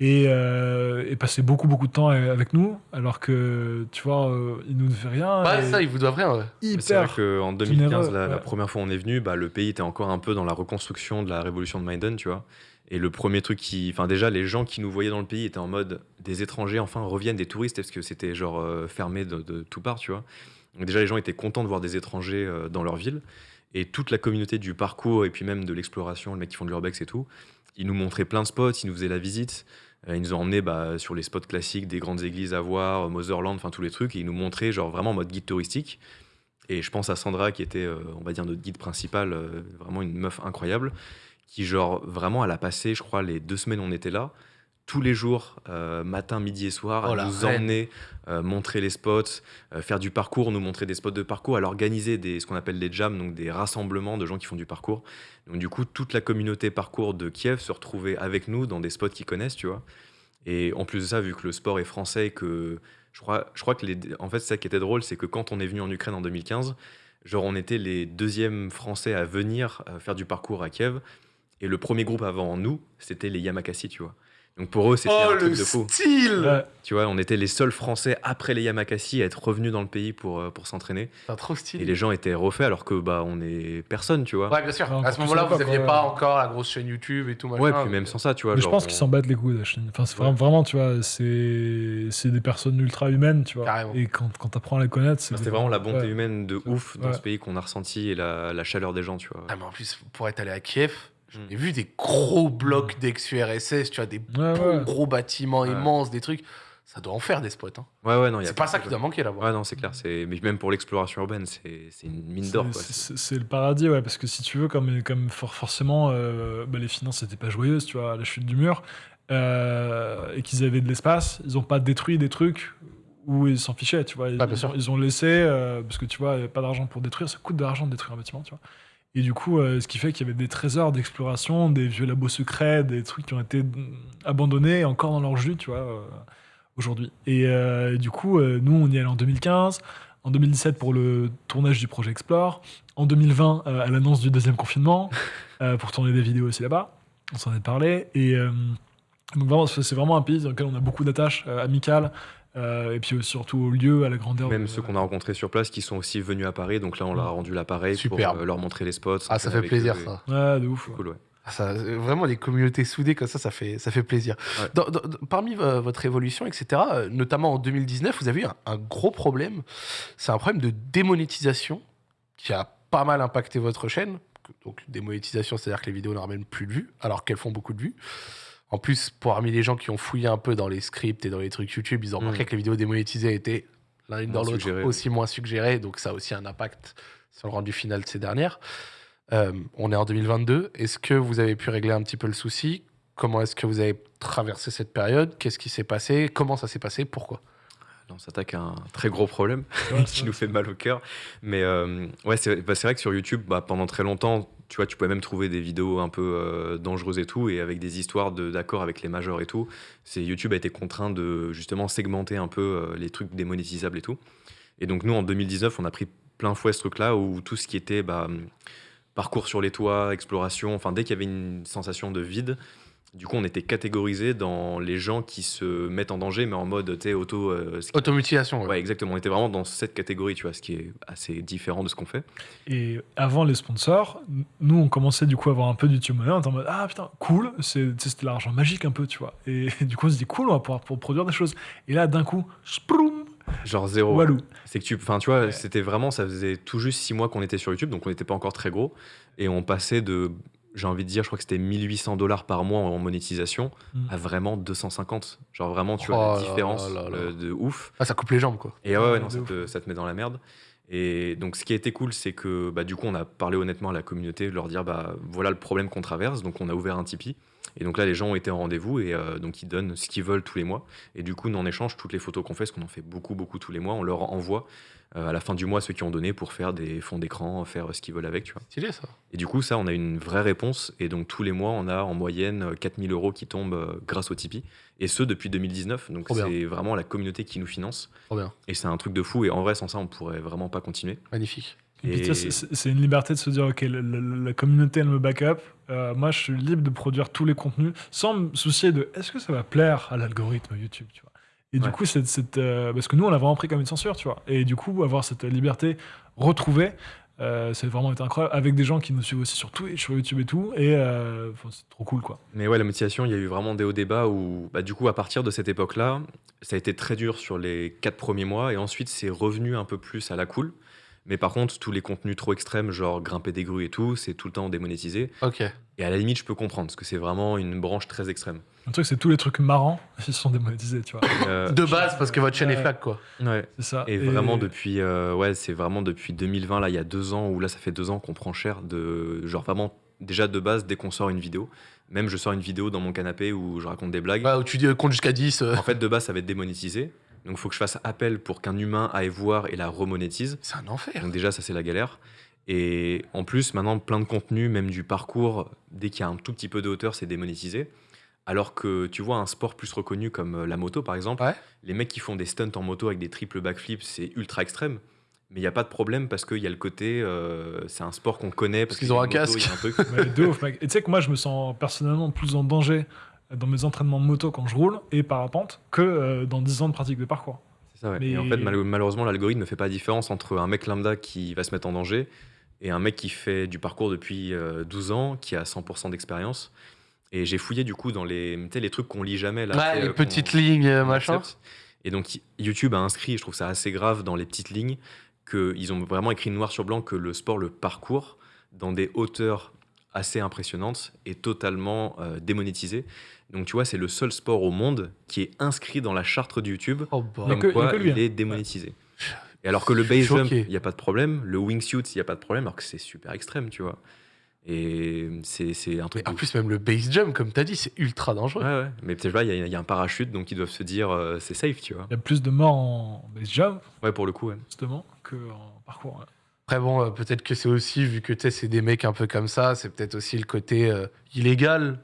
et, euh, et passer beaucoup, beaucoup de temps avec nous, alors que, tu vois, euh, il nous fait rien. Et ça, il vous doit rien. ouais. C'est vrai qu'en 2015, généreux, la, première fois où on est venu, bah, le pays était encore un peu dans la reconstruction de la révolution de Maïdan, tu vois. Et le premier truc qui. Enfin, déjà, les gens qui nous voyaient dans le pays étaient en mode des étrangers, enfin, reviennent des touristes, parce que c'était genre euh, fermé de, tout part, tu vois. Donc, déjà, les gens étaient contents de voir des étrangers euh, dans leur ville. Et toute la communauté du parcours, et puis même de l'exploration, les mecs qui font de l'urbex et tout, ils nous montraient plein de spots, ils nous faisaient la visite. Euh, ils nous ont emmenés bah, sur les spots classiques des grandes églises à voir, Motherland, enfin tous les trucs, et ils nous montraient genre vraiment en mode guide touristique. Et je pense à Sandra qui était, on va dire, notre guide principal, vraiment une meuf incroyable, qui genre vraiment, elle a passé, je crois, les deux semaines où on était là, tous les jours, euh, matin, midi et soir, Oh, à la nous reine. emmener, euh, montrer les spots, euh, faire du parcours, nous montrer des spots de parcours, elle organisait des, ce qu'on appelle des jams, donc des rassemblements de gens qui font du parcours. Donc du coup, toute la communauté parcours de Kiev se retrouvait avec nous dans des spots qu'ils connaissent, tu vois. Et en plus de ça, vu que le sport est français, que je crois, je crois que les, en fait, ça qui était drôle, c'est que quand on est venu en Ukraine en 2015, genre on était les deuxièmes Français à venir faire du parcours à Kiev, et le premier groupe avant nous, c'était les Yamakasi, tu vois. Donc pour eux, c'était Oh, un le truc de fou. style. Tu vois, on était les seuls Français après les Yamakasi à être revenus dans le pays pour, euh, pour s'entraîner. C'est trop Et stylé. les gens étaient refaits alors que bah on est personne, tu vois. Ouais, bien sûr. Ouais, à ce moment-là, vous l'époque, aviez ouais. pas encore la grosse chaîne YouTube et tout machin. Ouais, puis même sans ça, tu vois. Mais je pense on- qu'ils s'en battent les couilles, la Chine. Enfin, c'est Ouais. vraiment, vraiment, tu vois, c'est c'est des personnes ultra humaines, tu vois. Carrément. Et quand, quand t'apprends à les connaître, c'est. Enfin, C'était vraiment la bonté Ouais. humaine de ouf dans Ouais. ce pays qu'on a ressenti et la, la chaleur des gens, tu vois. Ah, mais en plus, pour être allé à Kiev. J'ai vu des gros blocs d'ex-URSS, tu vois, des Ouais, beaux ouais. gros bâtiments Ouais. immenses, des trucs. Ça doit en faire des spots. Hein. Ouais, ouais, non, il y a C'est pas ça qui doit manquer là-bas. Ouais, non, c'est clair. C'est... Mais même pour l'exploration urbaine, c'est, c'est une mine d'or, C'est- le paradis, ouais, parce que si tu veux, comme, comme for- forcément, euh, bah, les finances n'étaient pas joyeuses, tu vois, à la chute du mur, euh, et qu'ils avaient de l'espace, ils n'ont pas détruit des trucs où ils s'en fichaient, tu vois. Ils, Ah, bien sûr. ils ont laissé, euh, parce que tu vois, il n'y a pas d'argent pour détruire, ça coûte de l'argent de détruire un bâtiment, tu vois. Et du coup, euh, ce qui fait qu'il y avait des trésors d'exploration, des vieux labos secrets, des trucs qui ont été abandonnés et encore dans leur jus, tu vois, euh, aujourd'hui. Et euh, du coup, nous, on y est allé en 2015, en 2017 pour le tournage du projet Explore, en 2020 euh, à l'annonce du deuxième confinement, pour tourner des vidéos aussi là-bas. On s'en est parlé. Et donc, vraiment, c'est vraiment un pays dans lequel on a beaucoup d'attaches amicales, euh, et puis euh, surtout au lieu, à la grandeur. Même de- ceux qu'on a rencontrés sur place qui sont aussi venus à Paris, donc là on leur a rendu l'appareil pour euh, leur montrer les spots. Ah, ça fait plaisir, eux et- ça. Ouais, de ouf. Ouais. cool, ouais. Ah, ça, euh, vraiment, les communautés soudées comme ça, ça fait, ça fait plaisir. Ouais. Dans- dans- dans- parmi vo- votre évolution, etc., euh, notamment en 2019, vous avez eu un, un gros problème. C'est un problème de démonétisation qui a pas mal impacté votre chaîne. Donc, démonétisation, c'est-à-dire que les vidéos ne ramènent plus de vues, alors qu'elles font beaucoup de vues. En plus, parmi les gens qui ont fouillé un peu dans les scripts et dans les trucs YouTube, ils ont remarqué Mm. que les vidéos démonétisées étaient l'une dans l'autre aussi moins suggérées. Donc, ça a aussi un impact sur le rendu final de ces dernières. Euh, on est en 2022. Est-ce que vous avez pu régler un petit peu le souci? Comment est-ce que vous avez traversé cette période? Qu'est-ce qui s'est passé? Comment ça s'est passé? Pourquoi? Là, on s'attaque à un très gros problème qui nous fait mal au cœur. Mais euh, ouais, c'est bah, c'est vrai que sur YouTube, bah, pendant très longtemps, tu vois, tu pouvais même trouver des vidéos un peu euh, dangereuses et tout, et avec des histoires de- d'accord avec les majors et tout. C'est YouTube a été contraint de justement segmenter un peu euh, les trucs démonétisables et tout. Et donc nous, en 2019, on a pris plein fouet ce truc-là où tout ce qui était bah, parcours sur les toits, exploration, enfin dès qu'il y avait une sensation de vide, du coup on était catégorisé dans les gens qui se mettent en danger, mais en mode tu sais, auto. euh, Automutilation. ouais. Ouais, exactement. On était vraiment dans cette catégorie, tu vois, ce qui est assez différent de ce qu'on fait. Et avant les sponsors, nous, on commençait du coup à avoir un peu du YouTube Money. On était en mode Ah putain, cool, c'était l'argent magique un peu, tu vois. Et du coup, on se dit Cool, on va pouvoir pour produire des choses. Et là, d'un coup, sproum, Genre zéro. Walou. C'est que tu, enfin, tu vois, Ouais. c'était vraiment, ça faisait tout juste six mois qu'on était sur YouTube, donc on n'était pas encore très gros, et on passait de, j'ai envie de dire, je crois que c'était 1800 dollars par mois en monétisation, Mm. à vraiment 250. Genre vraiment, tu Oh vois, là la différence là là. euh, de ouf. Ah, ça coupe les jambes, quoi. Et ouais, non, ça te, ça te met dans la merde. Et donc, ce qui a été cool, c'est que bah, du coup, on a parlé honnêtement à la communauté, de leur dire bah, voilà le problème qu'on traverse. Donc, on a ouvert un Tipeee. Et donc là, les gens ont été en rendez-vous et euh, donc ils donnent ce qu'ils veulent tous les mois. Et du coup, nous, en échange, toutes les photos qu'on fait, parce qu'on en fait beaucoup, beaucoup tous les mois, on leur envoie à la fin du mois ceux qui ont donné pour faire des fonds d'écran, faire euh, ce qu'ils veulent avec, tu vois. Stylé, ça. Et du coup, ça, on a une vraie réponse. Et donc, tous les mois, on a en moyenne euh, 4000 euros qui tombent euh, grâce au Tipeee. Et ce, depuis 2019. Donc, c'est vraiment la communauté qui nous finance. Trop bien. Et c'est un truc de fou. Et en vrai, sans ça, on pourrait vraiment pas continuer. Magnifique. Et c'est- une liberté de se dire, ok, la, la- la communauté, elle me back up. Euh, moi, je suis libre de produire tous les contenus sans me soucier de est-ce que ça va plaire à l'algorithme YouTube, tu vois. Et du coup, cette, euh, parce que nous, on l'a vraiment pris comme une censure, tu vois. Et du coup, avoir cette liberté retrouvée, euh, c'est vraiment été incroyable avec des gens qui nous suivent aussi sur Twitch, sur YouTube et tout. Et euh, c'est trop cool, quoi. Mais ouais, la motivation, il y a eu vraiment des hauts débats où, bah, du coup, à partir de cette époque-là, ça a été très dur sur les quatre premiers mois et ensuite c'est revenu un peu plus à la cool. Mais par contre, tous les contenus trop extrêmes, genre grimper des grues et tout, c'est tout le temps démonétisé. Ok. Et à la limite, je peux comprendre parce que c'est vraiment une branche très extrême. Le truc, c'est tous les trucs marrants, ils sont démonétisés, tu vois. Euh, De base, parce que votre chaîne est flag, quoi. ouais. C'est ça. Et vraiment depuis, euh, ouais, c'est vraiment depuis 2020, là, il y a deux ans, où là, ça fait deux ans qu'on prend cher de, genre vraiment, déjà de base, dès qu'on sort une vidéo, même je sors une vidéo dans mon canapé où je raconte des blagues, Ouais, où tu dis euh, compte jusqu'à 10. euh, en fait, de base, ça va être démonétisé. Donc, il faut que je fasse appel pour qu'un humain aille voir et la remonétise. C'est un enfer. Donc, déjà, ça, c'est la galère. Et en plus, maintenant, plein de contenu, même du parcours, dès qu'il y a un tout petit peu de hauteur, c'est démonétisé. Alors que tu vois un sport plus reconnu comme euh, la moto, par exemple, Ouais. les mecs qui font des stunts en moto avec des triples backflips, c'est ultra extrême. Mais il n'y a pas de problème parce qu'il y a le côté, euh, c'est un sport qu'on connaît. Parce qu'il qu'ils ont un moto, casque. il y a un truc. Ouais, de ouf, mec. Et tu sais que moi, je me sens personnellement plus en danger dans mes entraînements de moto quand je roule et parapente que euh, dans 10 ans de pratique de parcours. C'est ça, ouais. Mais- Et en fait, mal- malheureusement, l'algorithme ne fait pas la différence entre un mec lambda qui va se mettre en danger et un mec qui fait du parcours depuis euh, 12 ans, qui a 100% d'expérience. Et j'ai fouillé du coup dans les, les trucs qu'on lit jamais. Là, Ouais, les euh, petites lignes, euh, machin. Et donc YouTube a inscrit, je trouve ça assez grave dans les petites lignes, qu'ils ont vraiment écrit noir sur blanc que le sport, le parcours, dans des hauteurs assez impressionnantes, est totalement euh, démonétisé. Donc tu vois, c'est le seul sport au monde qui est inscrit dans la charte de YouTube Oh, bah. Comme que- quoi que lui, il hein. est démonétisé. Et alors que le base jump, il n'y a pas de problème, le wingsuit, il n'y a pas de problème, alors que c'est super extrême, tu vois. Et c'est c'est un Mais truc. en de plus, même le base jump, comme t'as dit, c'est ultra dangereux. Ouais, ouais. Mais peut-être là, il y, a- il y a un parachute, donc ils doivent se dire euh, c'est safe, tu vois. Il y a plus de morts en base jump, Ouais, pour le coup, ouais. justement, qu'en parcours. ouais. Après, bon, euh, peut-être que c'est aussi, vu que tu sais, c'est des mecs un peu comme ça, c'est peut-être aussi le côté euh, illégal.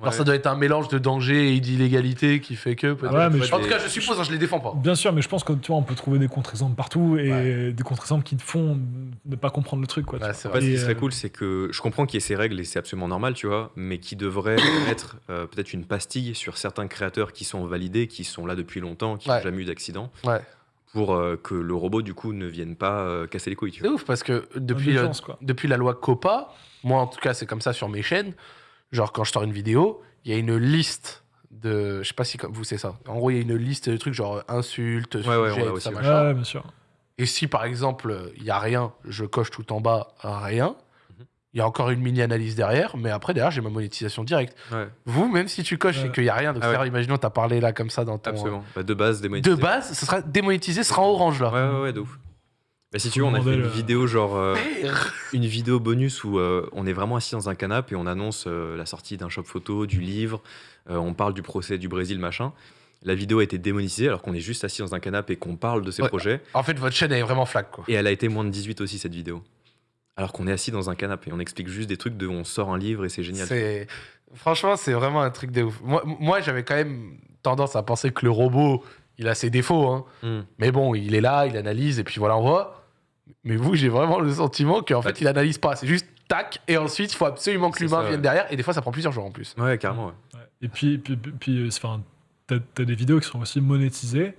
Alors, Ouais. ça doit être un mélange de danger et d'illégalité qui fait que. Ouais, mais en je- tout cas, je suppose, hein, je les défends pas. Bien sûr, mais je pense que tu vois, on peut trouver des contre-exemples partout et Ouais. des contre-exemples qui te font ne pas comprendre le truc. Quoi, vois. c'est En fait, ce qui serait euh, cool, c'est que je comprends qu'il y ait ces règles et c'est absolument normal, tu vois, mais qui devrait mettre euh, peut-être une pastille sur certains créateurs qui sont validés, qui sont là depuis longtemps, qui n'ont Ouais. jamais eu d'accident, Ouais. pour euh, que le robot, du coup, ne vienne pas euh, casser les couilles, C'est ouf parce que depuis, euh, depuis la loi COPA, moi en tout cas, c'est comme ça sur mes chaînes. Genre, quand je sors une vidéo, il y a une liste de. Je sais pas si comme vous c'est ça. En gros, il y a une liste de trucs genre insultes, ouais, sujets, ça, ouais. machin. Ouais, bien sûr. Et si par exemple, il y a rien, je coche tout en bas, rien. Mhm. Il y a encore une mini-analyse derrière, mais après, derrière, j'ai ma monétisation directe. Ouais, Vous, même si tu coches et Ouais. qu'il n'y a rien, donc Ah ouais. imaginons, tu as parlé là comme ça dans ton. absolument. Bah, de base, De démonétisé. base, ce sera démonétisé, ce sera en orange là. Ouais, ouais, ouais, de ouf. Bah, si tu veux, on a fait une vidéo genre. euh, une vidéo bonus où euh, on est vraiment assis dans un canapé et on annonce euh, la sortie d'un shop photo, du livre, euh, on parle du procès du Brésil, machin. La vidéo a été démonétisée alors qu'on est juste assis dans un canapé et qu'on parle de ces Ouais. projets. En fait, votre chaîne elle est vraiment flag quoi. Et elle a été moins de 18 aussi, cette vidéo. Alors qu'on est assis dans un canapé. On explique juste des trucs de on sort un livre et c'est génial. C'est franchement, c'est vraiment un truc de ouf. Moi, moi j'avais quand même tendance à penser que le robot, il a ses défauts, hein. Hmm. mais bon, il est là, il analyse et puis voilà, on voit. Mais vous, j'ai vraiment le sentiment qu'en Bah, fait, il analyse pas. C'est juste tac et ensuite, il faut absolument que l'humain vienne derrière et des fois, ça prend plusieurs jours en plus. Ouais, carrément. ouais. Ouais. Et puis, puis, puis, euh, enfin, t'as t'as des vidéos qui sont aussi monétisées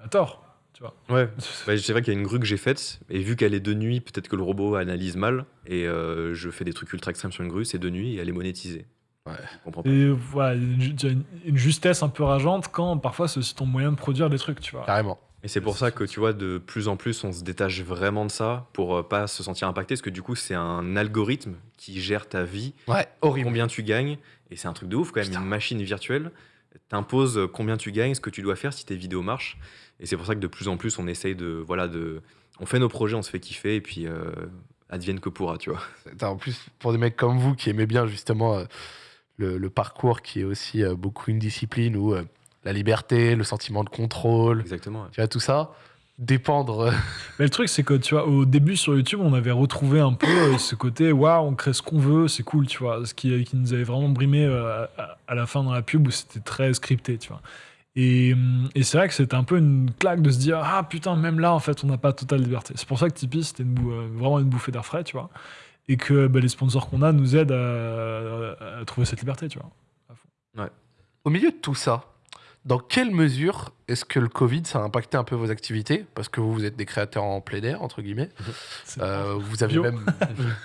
à tort. Tu vois. Ouais. Bah, c'est vrai qu'il y a une grue que j'ai faite, et vu qu'elle est de nuit, peut-être que le robot analyse mal, et euh, je fais des trucs ultra extrêmes sur une grue, c'est de nuit et elle est monétisée. Ouais. Je comprends pas. Et voilà, il y a une justesse un peu rageante quand parfois c'est aussi ton moyen de produire des trucs, tu vois. Carrément. Et c'est pour ça que tu vois, de plus en plus, on se détache vraiment de ça pour euh, pas se sentir impacté, parce que du coup, c'est un algorithme qui gère ta vie, Ouais, horrible. combien tu gagnes, et c'est un truc de ouf quand même, Putain. une machine virtuelle t'impose combien tu gagnes, ce que tu dois faire si tes vidéos marchent. Et c'est pour ça que de plus en plus, on essaye de, voilà, de, on fait nos projets, on se fait kiffer, et puis euh, advienne que pourra, tu vois. En plus, pour des mecs comme vous qui aimez bien justement euh, le, le parcours qui est aussi euh, beaucoup une discipline où euh, la liberté, le sentiment de contrôle, Exactement. ouais. tu vois, tout ça, dépendre. Mais le truc, c'est que tu vois, au début sur YouTube, on avait retrouvé un peu euh, ce côté, waouh, on crée ce qu'on veut, c'est cool, tu vois. Ce qui, qui nous avait vraiment brimé euh, à, à la fin dans la pub où c'était très scripté, tu vois. Et, hum, et c'est vrai que c'était un peu une claque de se dire Ah putain, même là, en fait, on n'a pas totale liberté. C'est pour ça que Tipeee, c'était euh, vraiment une bouffée d'air frais, tu vois. Et que bah, les sponsors qu'on a nous aident à, à trouver cette liberté, tu vois. Au milieu de tout ça, dans quelle mesure est-ce que le Covid, ça a impacté un peu vos activités? Parce que vous, vous êtes des créateurs en plein air, entre guillemets. Euh, vous avez Bio. même.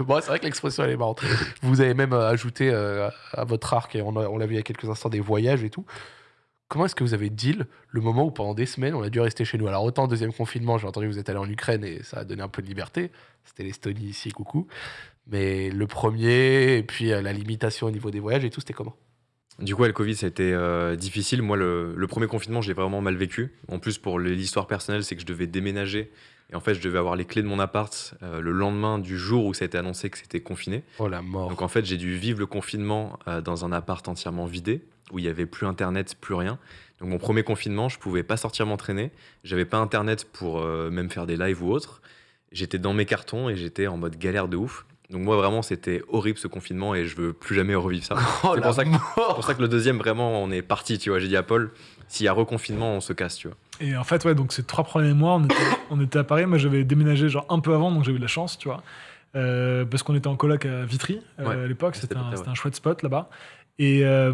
Bon, c'est vrai que l'expression, elle est marrante. Vous avez même euh, ajouté euh, à votre arc, et on, a- on l'a vu il y a quelques instants, des voyages et tout. Comment est-ce que vous avez deal le moment où pendant des semaines, on a dû rester chez nous? Alors, autant deuxième confinement, j'ai entendu que vous êtes allé en Ukraine et ça a donné un peu de liberté. C'était l'Estonie ici, coucou. Mais le premier, et puis euh, la limitation au niveau des voyages et tout, c'était comment? Du coup, ouais, le Covid, ça a été euh, difficile. Moi, le, le premier confinement, j'ai vraiment mal vécu. En plus, pour l'histoire personnelle, c'est que je devais déménager. Et en fait, je devais avoir les clés de mon appart euh, le lendemain du jour où ça a été annoncé que c'était confiné. Oh la mort. Donc en fait, j'ai dû vivre le confinement euh, dans un appart entièrement vidé, où il n'y avait plus internet, plus rien. Donc mon premier confinement, je pouvais pas sortir m'entraîner. J'avais pas internet pour même faire des lives ou autre. J'étais dans mes cartons et j'étais en mode galère de ouf. Donc moi vraiment, c'était horrible ce confinement et je veux plus jamais revivre ça. Oh c'est pour ça que- mort. C'est pour ça que le deuxième, vraiment, on est parti, tu vois. J'ai dit à Paul, s'il y a reconfinement, on se casse, tu vois. Et en fait, ouais, donc ces trois premiers mois, on était, on était à Paris. Moi, j'avais déménagé genre un peu avant, donc j'ai eu de la chance, tu vois. Euh, parce qu'on était en coloc à Vitry euh, Ouais, à l'époque, un, c'était un chouette spot là-bas. Et, euh,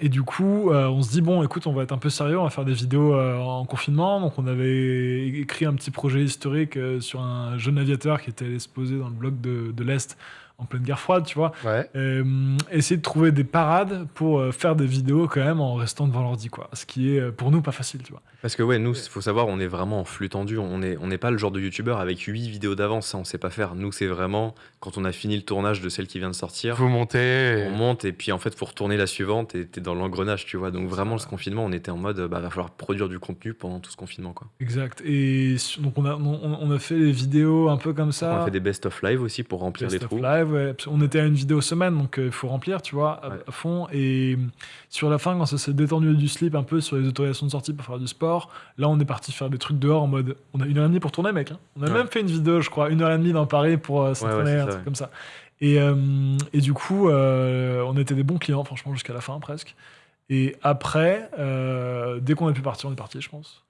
et du coup, euh, on se dit, bon, écoute, on va être un peu sérieux, on va faire des vidéos euh, en confinement. Donc, on avait écrit un petit projet historique sur un jeune aviateur qui était allé se poser dans le bloc de, de l'Est en pleine guerre froide, tu vois. Ouais. Euh, essayer de trouver des parades pour euh, faire des vidéos quand même en restant devant l'ordi, quoi. Ce qui est euh, pour nous pas facile, tu vois. Parce que ouais, nous, il faut savoir, on est vraiment en flux tendu. On n'est on n'est pas le genre de youtubeur avec 8 vidéos d'avance, ça on sait pas faire. Nous, c'est vraiment quand on a fini le tournage de celle qui vient de sortir, Vous montez. on monte et puis en fait, faut retourner la suivante et t'es dans l'engrenage, tu vois. Donc vraiment, ce confinement, on était en mode, bah, va falloir produire du contenu pendant tout ce confinement, quoi. Exact. Et donc on a, on, on a fait des vidéos un peu comme ça. On a fait des best-of live aussi pour remplir Best les of trous. live, ouais. Qu'on était à une vidéo semaine, donc il faut remplir, tu vois, à, Ouais. à fond. Et euh, sur la fin, quand ça s'est détendu du slip un peu sur les autorisations de sortie pour faire du sport, là, on est parti faire des trucs dehors en mode. On a une heure et demie pour tourner, mec. hein. On a Ouais. même fait une vidéo, je crois, une heure et demie dans Paris pour euh, s'entraîner, un ça, truc ouais. comme ça. Et, euh, et du coup, euh, on était des bons clients, franchement, jusqu'à la fin presque. Et après, euh, dès qu'on a pu partir, on est parti, je pense.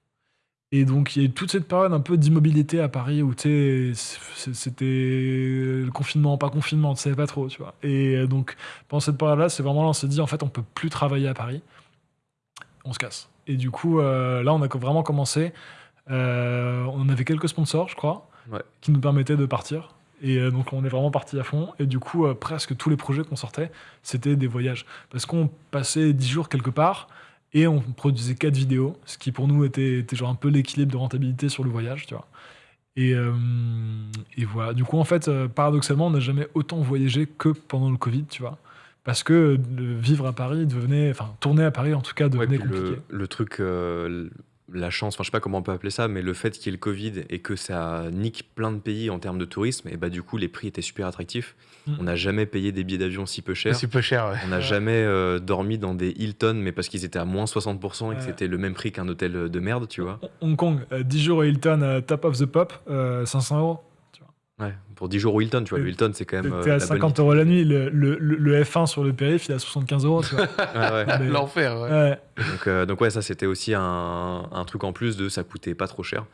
Et donc, il y a eu toute cette période un peu d'immobilité à Paris où, tu sais, c- c'était le confinement, pas confinement, tu savais pas trop, tu vois. Et euh, donc, pendant cette période-là, c'est vraiment là, on s'est dit, en fait, on peut plus travailler à Paris. On se casse. Et du coup, euh, là, on a vraiment commencé. Euh, on avait quelques sponsors, je crois, Ouais. qui nous permettaient de partir. Et euh, donc, on est vraiment parti à fond. Et du coup, presque tous les projets qu'on sortait, c'était des voyages. Parce qu'on passait 10 jours quelque part et on produisait 4 vidéos, ce qui pour nous était, était genre un peu l'équilibre de rentabilité sur le voyage, tu vois. Et, euh, et voilà. Du coup, en fait, euh, paradoxalement, on n'a jamais autant voyagé que pendant le Covid, tu vois. Parce que euh, vivre à Paris devenait, enfin, tourner à Paris en tout cas devenait compliqué. le, le truc, euh, la chance, enfin je sais pas comment on peut appeler ça, mais le fait qu'il y ait le Covid et que ça nique plein de pays en termes de tourisme, et bah du coup les prix étaient super attractifs. Mm. On n'a jamais payé des billets d'avion si peu cher. C'est peu cher, ouais. On n'a Ouais. jamais euh, dormi dans des Hilton, mais parce qu'ils étaient à moins 60% et que c'était le même prix qu'un hôtel de merde, tu vois. Hong Kong, euh, 10 jours au Hilton, euh, top of the pop, euh, 500 euros. Ouais, pour 10 jours au Hilton, tu vois, le Hilton c'est quand même. euh, T'es à la bonne 50 euros la nuit. Le, le- le- le F1 sur le périph', il est à 75 euros, tu vois. Ouais, ouais. Mais- L'enfer, ouais. Ouais. Donc, euh, donc ouais, ça c'était aussi un, un truc en plus de ça coûtait pas trop cher.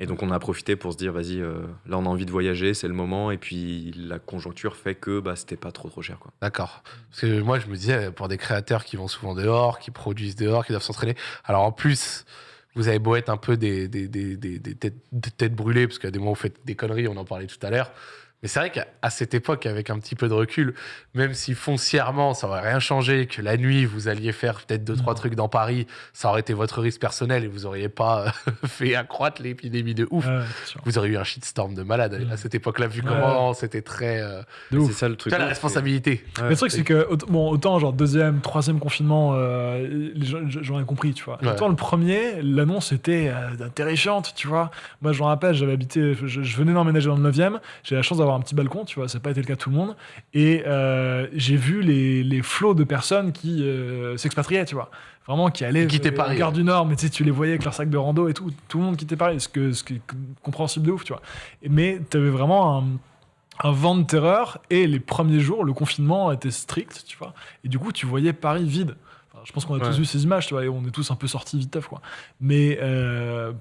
Et donc on a profité pour se dire, vas-y, euh, là on a envie de voyager, c'est le moment. Et puis la conjoncture fait que bah, c'était pas trop trop cher. Quoi. D'accord. Parce que moi, je me disais, pour des créateurs qui vont souvent dehors, qui produisent dehors, qui doivent s'entraîner. Alors en plus, vous avez beau être un peu des, des, des, des- têtes, têtes brûlées, parce qu'à des moments, vous faites des conneries, on en parlait tout à l'heure. Mais c'est vrai qu'à cette époque, avec un petit peu de recul, même si foncièrement, ça aurait rien changé, que la nuit, vous alliez faire peut-être deux, trois Non. trucs dans Paris, ça aurait été votre risque personnel et vous auriez pas fait accroître l'épidémie de ouf. Ouais, sûr. Vous auriez eu un shitstorm de malade à- à Mm. cette époque-là, vu Ouais. comment c'était très. euh, C'est ça le truc. La responsabilité. le truc, c'est que, bon, autant, genre, deuxième, troisième confinement, euh, les gens- j'aurais compris, tu vois. Ouais. Autant le premier, l'annonce était euh, terrifiante, tu vois. Moi, je me rappelle, j'avais habité, je, je venais d'emménager dans le 9e, j'ai la chance d'avoir un petit balcon, tu vois, ça n'a pas été le cas de tout le monde. Et euh, j'ai vu les, les flots de personnes qui euh, s'expatriaient, tu vois. Vraiment, qui allaient Qui quittaient euh, Paris, gare du Nord, mais tu sais, tu les voyais avec leur sac de rando et tout. Tout le monde quittait Paris, ce, que, ce qui est compréhensible de ouf, tu vois. Mais tu avais vraiment un un vent de terreur et les premiers jours, le confinement était strict, tu vois. Et du coup, tu voyais Paris vide. Enfin, je pense qu'on a tous vu ces images, tu vois, et on est tous un peu sortis vite quoi. Mais euh,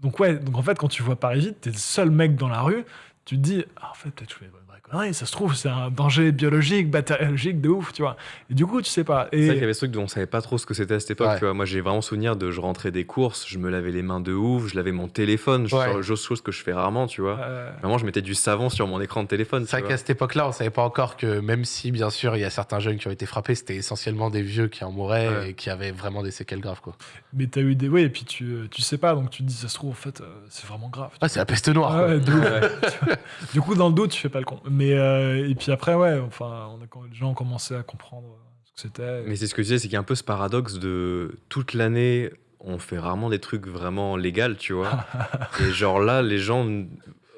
donc ouais, donc en fait, quand tu vois Paris vite, t'es le seul mec dans la rue, tu te dis, ah, en fait, peut-être je fais une vraie connerie, ça se trouve, c'est un danger biologique, bactériologique de ouf, tu vois. Et du coup, tu sais pas. C'est vrai qu'il y avait ce truc dont on savait pas trop ce que c'était à cette époque. Ouais. Tu vois. Moi, j'ai vraiment souvenir de je rentrais des courses, je me lavais les mains de ouf, je lavais mon téléphone, Ouais. chose, que je fais rarement, tu vois. euh, Vraiment, je mettais du savon sur mon écran de téléphone. C'est vrai qu'à cette époque-là, on savait pas encore que même si, bien sûr, il y a certains jeunes qui ont été frappés, c'était essentiellement des vieux qui en mouraient Ouais. et qui avaient vraiment des séquelles graves, quoi. mais t'as eu des. Ouais, et puis tu, tu sais pas, donc tu te dis, ça se trouve, en fait, euh, c'est vraiment grave. Ah, c'est la peste noire, Ah quoi. ouais. Ouais. Du coup, dans le doute, tu fais pas le con. Mais euh, et puis après, ouais, enfin, on a, quand les gens ont commencé à comprendre ce que c'était. Mais c'est ce que je disais, c'est qu'il y a un peu ce paradoxe de toute l'année, on fait rarement des trucs vraiment légaux, tu vois. et genre là, les gens.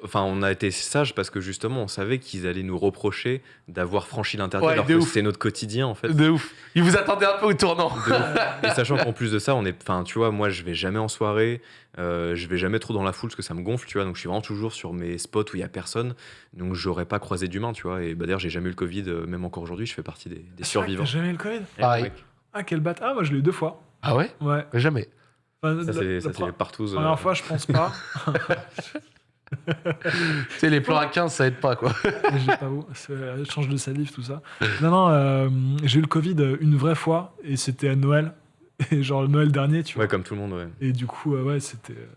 Enfin, on a été sages parce que justement, on savait qu'ils allaient nous reprocher d'avoir franchi l'interdit Ouais, alors que c'est notre quotidien en fait. De ouf. Ils vous attendaient un peu au tournant. De ouf. Et sachant qu'en plus de ça, on est, enfin, tu vois, moi, je vais jamais en soirée, euh, je vais jamais trop dans la foule parce que ça me gonfle, tu vois. Donc, je suis vraiment toujours sur mes spots où il y a personne. Donc, j'aurais pas croisé d'humain, tu vois. Et bah, d'ailleurs, j'ai jamais eu le Covid, euh, même encore aujourd'hui, je fais partie des, Ah, survivants. T'as jamais eu le Covid? Eh, Pareil. ouais. Ah, quel bâtard. Ah, moi, je l'ai eu deux fois. Ah ouais? Ouais. Jamais. Enfin, Ça, la- c'est la partout. euh, première fois, je pense pas. Tu sais, les plans à 15, ça aide pas, quoi. j'ai pas où. C'est- Échange de salive, tout ça. Non, non, euh, j'ai eu le Covid une vraie fois et c'était à Noël. Et genre le Noël dernier, tu vois. Ouais, comme tout le monde, ouais. Et du coup, euh, ouais, c'était euh,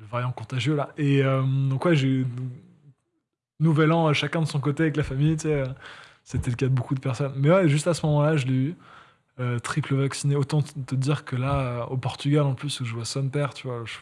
le variant contagieux là. Et euh, donc, ouais, j'ai eu nouvel an, chacun de son côté avec la famille, tu sais. euh, C'était le cas de beaucoup de personnes. Mais ouais, juste à ce moment-là, je l'ai eu. euh, triple vacciné. Autant te te dire que là, euh, au Portugal en plus, où je vois son père, tu vois. je-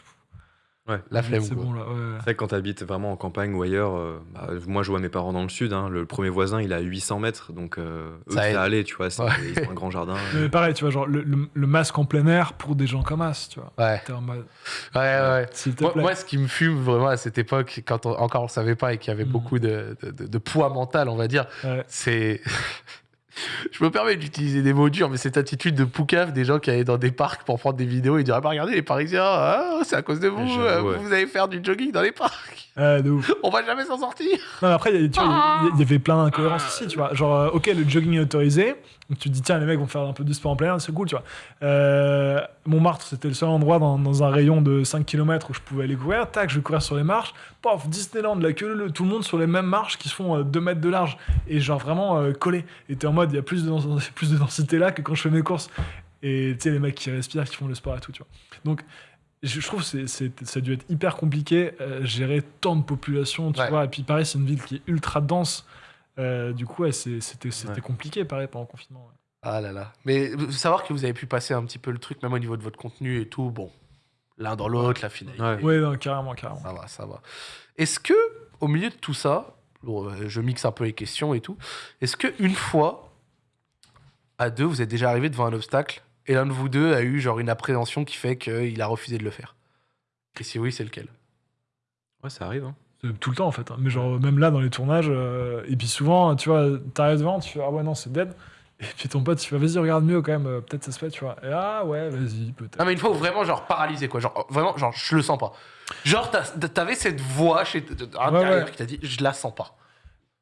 La flemme, C'est quoi. bon là, ouais. C'est vrai que quand tu habites vraiment en campagne ou ailleurs, euh, bah, moi je vois mes parents dans le sud, hein, le premier voisin il a 800 mètres, donc euh, eux Ça ça, aide. allait, tu vois, c'est- Ouais. ils ont un grand jardin. Mais pareil, tu vois, genre le, le- le masque en plein air pour des gens comme As, tu vois. Ouais. T'es en mode, Ouais, ouais. s'il te Moi, plaît. moi, ce qui me fume vraiment à cette époque, quand on- encore on le savait pas et qu'il y avait Mhm. beaucoup de, de- de- de poids mental, on va dire, Ouais. c'est. Je me permets d'utiliser des mots durs, mais cette attitude de poucave des gens qui allaient dans des parcs pour prendre des vidéos et dire Ah bah regardez les Parisiens, ah, c'est à cause de vous, euh, vous allez faire du jogging dans les parcs, De ouf. on va jamais s'en sortir. Non, mais après, il y, a- tu vois, il y a- il y avait plein d'incohérences aussi, tu vois. Genre, euh, ok, le jogging est autorisé. Donc tu te dis, tiens, les mecs vont faire un peu du sport en plein air, c'est cool, tu vois. Euh, Montmartre, c'était le seul endroit dans, dans un rayon de 5 km où je pouvais aller courir. Tac, je vais courir sur les marches. Pof, Disneyland, la queue, le- tout le monde sur les mêmes marches qui se font 2 mètres de large. Et genre vraiment euh, collés. Et t'es en mode, il y a plus de, plus de densité là que quand je fais mes courses. Et tu sais, les mecs qui respirent, qui font le sport et tout, tu vois. Donc, je trouve que ça a dû être hyper compliqué, euh, gérer tant de population, tu Ouais. vois. Et puis pareil, c'est une ville qui est ultra dense. Euh, du coup, ouais, c'était Ouais. compliqué, pareil, pendant le confinement. ouais. Ah là là. Mais euh, savoir que vous avez pu passer un petit peu le truc, même au niveau de votre contenu et tout, bon, l'un dans l'autre, la finalité. Non, carrément, carrément. Ça va, ça va. Est-ce que, au milieu de tout ça, je mixe un peu les questions et tout, est-ce que une fois, à deux, vous êtes déjà arrivé devant un obstacle et l'un de vous deux a eu genre une appréhension qui fait qu'il a refusé de le faire Et si oui, c'est lequel? Ouais, ça arrive. Hein. C'est Tout le temps, en fait. hein. Mais genre, même là, dans les tournages, euh, et puis souvent, tu vois, t'arrives devant, tu fais, ah ouais, non, c'est dead. Et puis ton pote, tu fais, vas-y, regarde mieux quand même, euh, peut-être ça se fait, tu vois. Et ah ouais, vas-y, peut-être. Non, mais une fois où vraiment, genre, paralysé, quoi. Genre, vraiment, genre, je le sens pas. Genre, t'as- t'avais cette voix chez à l'intérieur ouais. qui t'a dit, je la sens pas.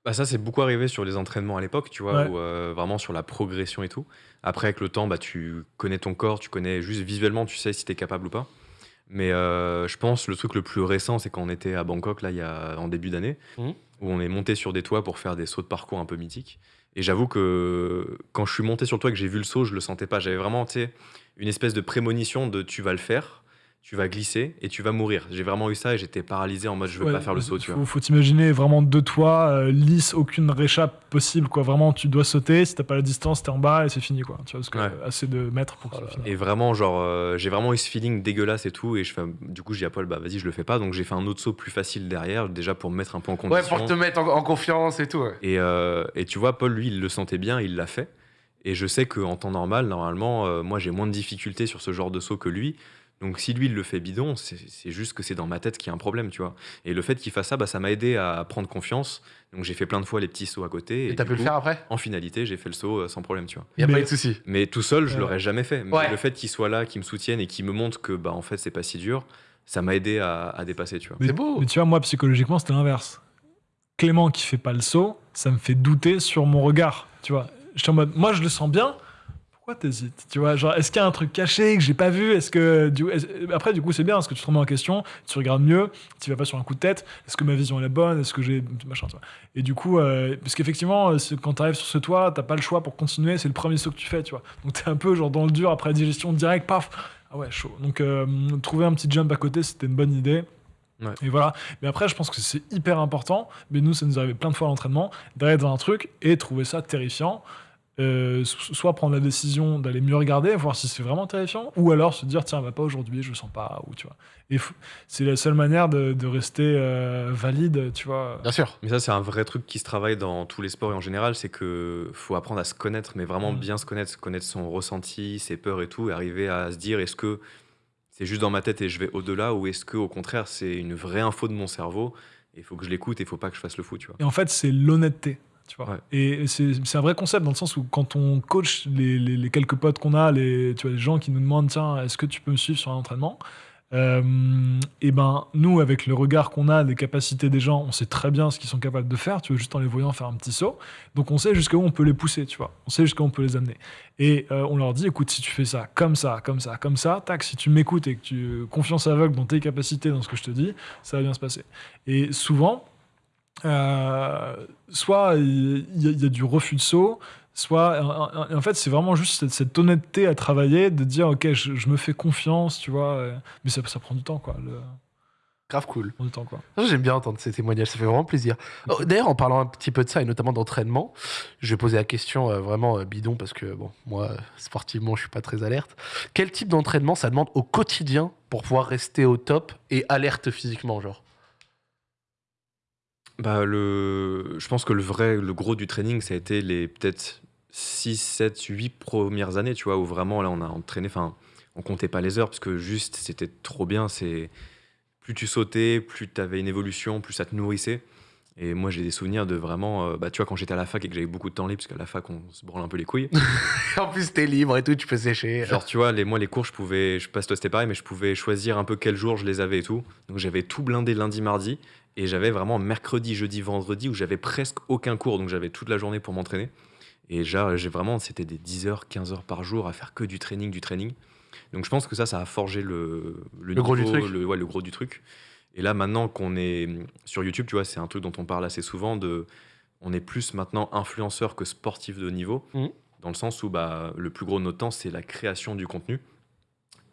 Bah ça, c'est beaucoup arrivé sur les entraînements à l'époque, tu vois, Ouais. euh, vraiment sur la progression et tout. Après, avec le temps, bah, tu connais ton corps, tu connais juste visuellement, tu sais si t'es capable ou pas. Mais euh, je pense le truc le plus récent, c'est quand on était à Bangkok, là, il y a, en début d'année, Mhm. où on est monté sur des toits pour faire des sauts de parcours un peu mythiques. Et j'avoue que quand je suis monté sur le toit et que j'ai vu le saut, je le sentais pas. J'avais vraiment, tu sais, une espèce de prémonition de tu vas le faire, tu vas glisser et tu vas mourir. J'ai vraiment eu ça et j'étais paralysé en mode je veux Ouais, pas faire le saut, tu faut, vois. Faut t'imaginer vraiment deux toits, euh, lisse, aucune réchappe possible, quoi. Vraiment, tu dois sauter, si t'as pas la distance, t'es en bas et c'est fini, quoi. Tu vois, parce que Ouais. assez de mètres pour que Oh ça finisse. Et vraiment, genre, euh, j'ai vraiment eu ce feeling dégueulasse et tout. Et je fais, du coup, j'ai dit à Paul, bah vas-y, je le fais pas. Donc j'ai fait un autre saut plus facile derrière, déjà pour me mettre un peu en Ouais, condition. pour te mettre en, en confiance et tout. ouais. et, euh, et tu vois, Paul, lui, il le sentait bien, il l'a fait. Et je sais qu'en temps normal, normalement, euh, moi, j'ai moins de difficultés sur ce genre de saut que lui. Donc si lui, il le fait bidon, c'est juste que c'est dans ma tête qu'il y a un problème, tu vois. Et le fait qu'il fasse ça, bah, ça m'a aidé à prendre confiance. Donc j'ai fait plein de fois les petits sauts à côté. Et t'as pu le faire après? En finalité, j'ai fait le saut euh, sans problème, tu vois. Y a Mais- pas eu de souci. Mais tout seul, je l'aurais jamais fait. Mais Ouais. le fait qu'il soit là, qu'il me soutienne et qu'il me montre que bah en fait c'est pas si dur, ça m'a aidé à, à dépasser, tu vois. Mais- C'est beau. Mais tu vois, moi, psychologiquement, c'était l'inverse. Clément qui fait pas le saut, ça me fait douter sur mon regard, tu vois. En mode, moi, je le sens bien. Pourquoi t'hésites Tu vois, genre, est-ce qu'il y a un truc caché que j'ai pas vu? Est-ce que du... après, du coup, c'est bien parce que tu te remets en question, tu regardes mieux, tu vas pas sur un coup de tête. Est-ce que ma vision est la bonne? Est-ce que j'ai machin tu vois? Et du coup, euh, parce qu'effectivement, euh, quand t'arrives sur ce toit, t'as pas le choix pour continuer. C'est le premier saut que tu fais, tu vois? Donc t'es un peu genre dans le dur après la digestion direct, paf. Ah ouais, chaud. Donc euh, trouver un petit jump à côté, c'était une bonne idée. Ouais. Et voilà. Mais après, je pense que c'est hyper important. Mais nous, ça nous arrivait plein de fois à l'entraînement d'arriver dans un truc et trouver ça terrifiant. Euh, so- soit prendre la décision d'aller mieux regarder, voir si c'est vraiment terrifiant, ou alors se dire tiens, va pas aujourd'hui, je le sens pas, ou tu vois. Et c'est la seule manière de, de rester euh, valide, tu vois. Bien sûr. Mais ça, c'est un vrai truc qui se travaille dans tous les sports et en général, c'est que faut apprendre à se connaître, mais vraiment Mm. bien se connaître, connaître son ressenti, ses peurs et tout, et arriver à se dire est-ce que c'est juste dans ma tête et je vais au-delà, ou est-ce que au contraire c'est une vraie info de mon cerveau et il faut que je l'écoute et il faut pas que je fasse le fou, tu vois. Et en fait, c'est l'honnêteté. Tu vois. Ouais. Et c'est c'est un vrai concept dans le sens où quand on coach les, les- les quelques potes qu'on a, les, tu vois, les gens qui nous demandent tiens, est-ce que tu peux me suivre sur un entraînement et ben nous, avec le regard qu'on a, les capacités des gens, on sait très bien ce qu'ils sont capables de faire, tu vois, juste en les voyant faire un petit saut. Donc on sait jusqu'où on peut les pousser, tu vois. On sait jusqu'où on peut les amener. Et euh, on leur dit, écoute, si tu fais ça, comme ça, comme ça, comme ça, tac, si tu m'écoutes et que tu confiance aveugle dans tes capacités, dans ce que je te dis, ça va bien se passer. Et souvent, euh, soit il y, a- il y a du refus de saut, soit en- fait c'est vraiment juste cette, cette honnêteté à travailler, de dire ok je, je me fais confiance, tu vois, euh, mais ça, ça prend du temps quoi, le, Grave cool. prend du temps quoi. Ah, J'aime bien entendre ces témoignages, ça fait vraiment plaisir. Oh, D'ailleurs, en parlant un petit peu de ça, et notamment d'entraînement, je vais poser la question euh, vraiment euh, bidon, parce que, bon, moi, euh, sportivement, je suis pas très alerte. Quel type d'entraînement ça demande au quotidien pour pouvoir rester au top et alerte physiquement, genre? Bah, le... Je pense que le vrai, le gros du training, ça a été les peut-être 6, 7, 8 premières années, tu vois, où vraiment, là, on a entraîné, enfin, on comptait pas les heures, parce que juste, c'était trop bien, c'est... Plus tu sautais, plus tu avais une évolution, plus ça te nourrissait. Et moi, j'ai des souvenirs de vraiment, euh, bah, tu vois, quand j'étais à la fac et que j'avais beaucoup de temps libre, parce qu'à la fac, on se branle un peu les couilles. En plus, t'es libre et tout, tu peux sécher. Genre, tu vois, les, moi, les cours, je pouvais, je sais pas si toi c'était pareil, mais je pouvais choisir un peu quel jour je les avais et tout. Donc, j'avais tout blindé lundi, mardi, et j'avais vraiment mercredi, jeudi, vendredi où j'avais presque aucun cours, donc j'avais toute la journée pour m'entraîner. Et j'ai vraiment, c'était des 10 heures, 15 heures par jour à faire que du training, du training. Donc, je pense que ça, ça a forgé le, Le gros du niveau, truc. Le, ouais, le gros du truc. Et là, maintenant qu'on est sur YouTube, tu vois, c'est un truc dont on parle assez souvent de. On est plus maintenant influenceur que sportif de haut niveau, Mhm. dans le sens où bah, le plus gros de notre temps, c'est la création du contenu.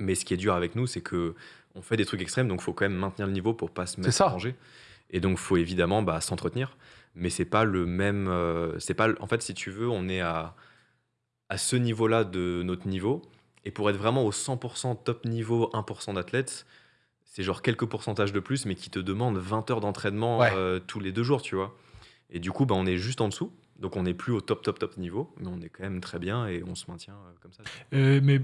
Mais ce qui est dur avec nous, c'est que on fait des trucs extrêmes, donc il faut quand même maintenir le niveau pour pas se mettre ça. en danger. Et donc, faut évidemment bah, s'entretenir. Mais c'est pas le même. euh, c'est pas. En fait, si tu veux, on est à, à ce niveau-là de notre niveau. Et pour être vraiment au 100% top niveau, 1% d'athlètes, c'est genre quelques pourcentages de plus, mais qui te demandent 20 heures d'entraînement Ouais. euh, tous les deux jours, tu vois. Et du coup, bah, on est juste en dessous. Donc, on n'est plus au top, top, top niveau, mais on est quand même très bien et on se maintient euh, comme ça. Euh, mais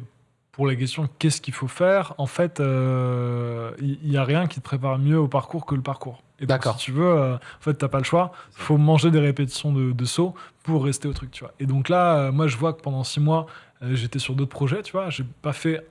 pour la question qu'est-ce qu'il faut faire, en fait, euh, il n'y a rien qui te prépare mieux au parcours que le parcours. Et donc. Si tu veux, euh, en fait, t'as pas le choix. Ça. faut manger des répétitions de, de sauts pour rester au truc, tu vois. Et donc là, euh, moi, je vois que pendant six mois, euh, j'étais sur d'autres projets, tu vois. J'ai pas fait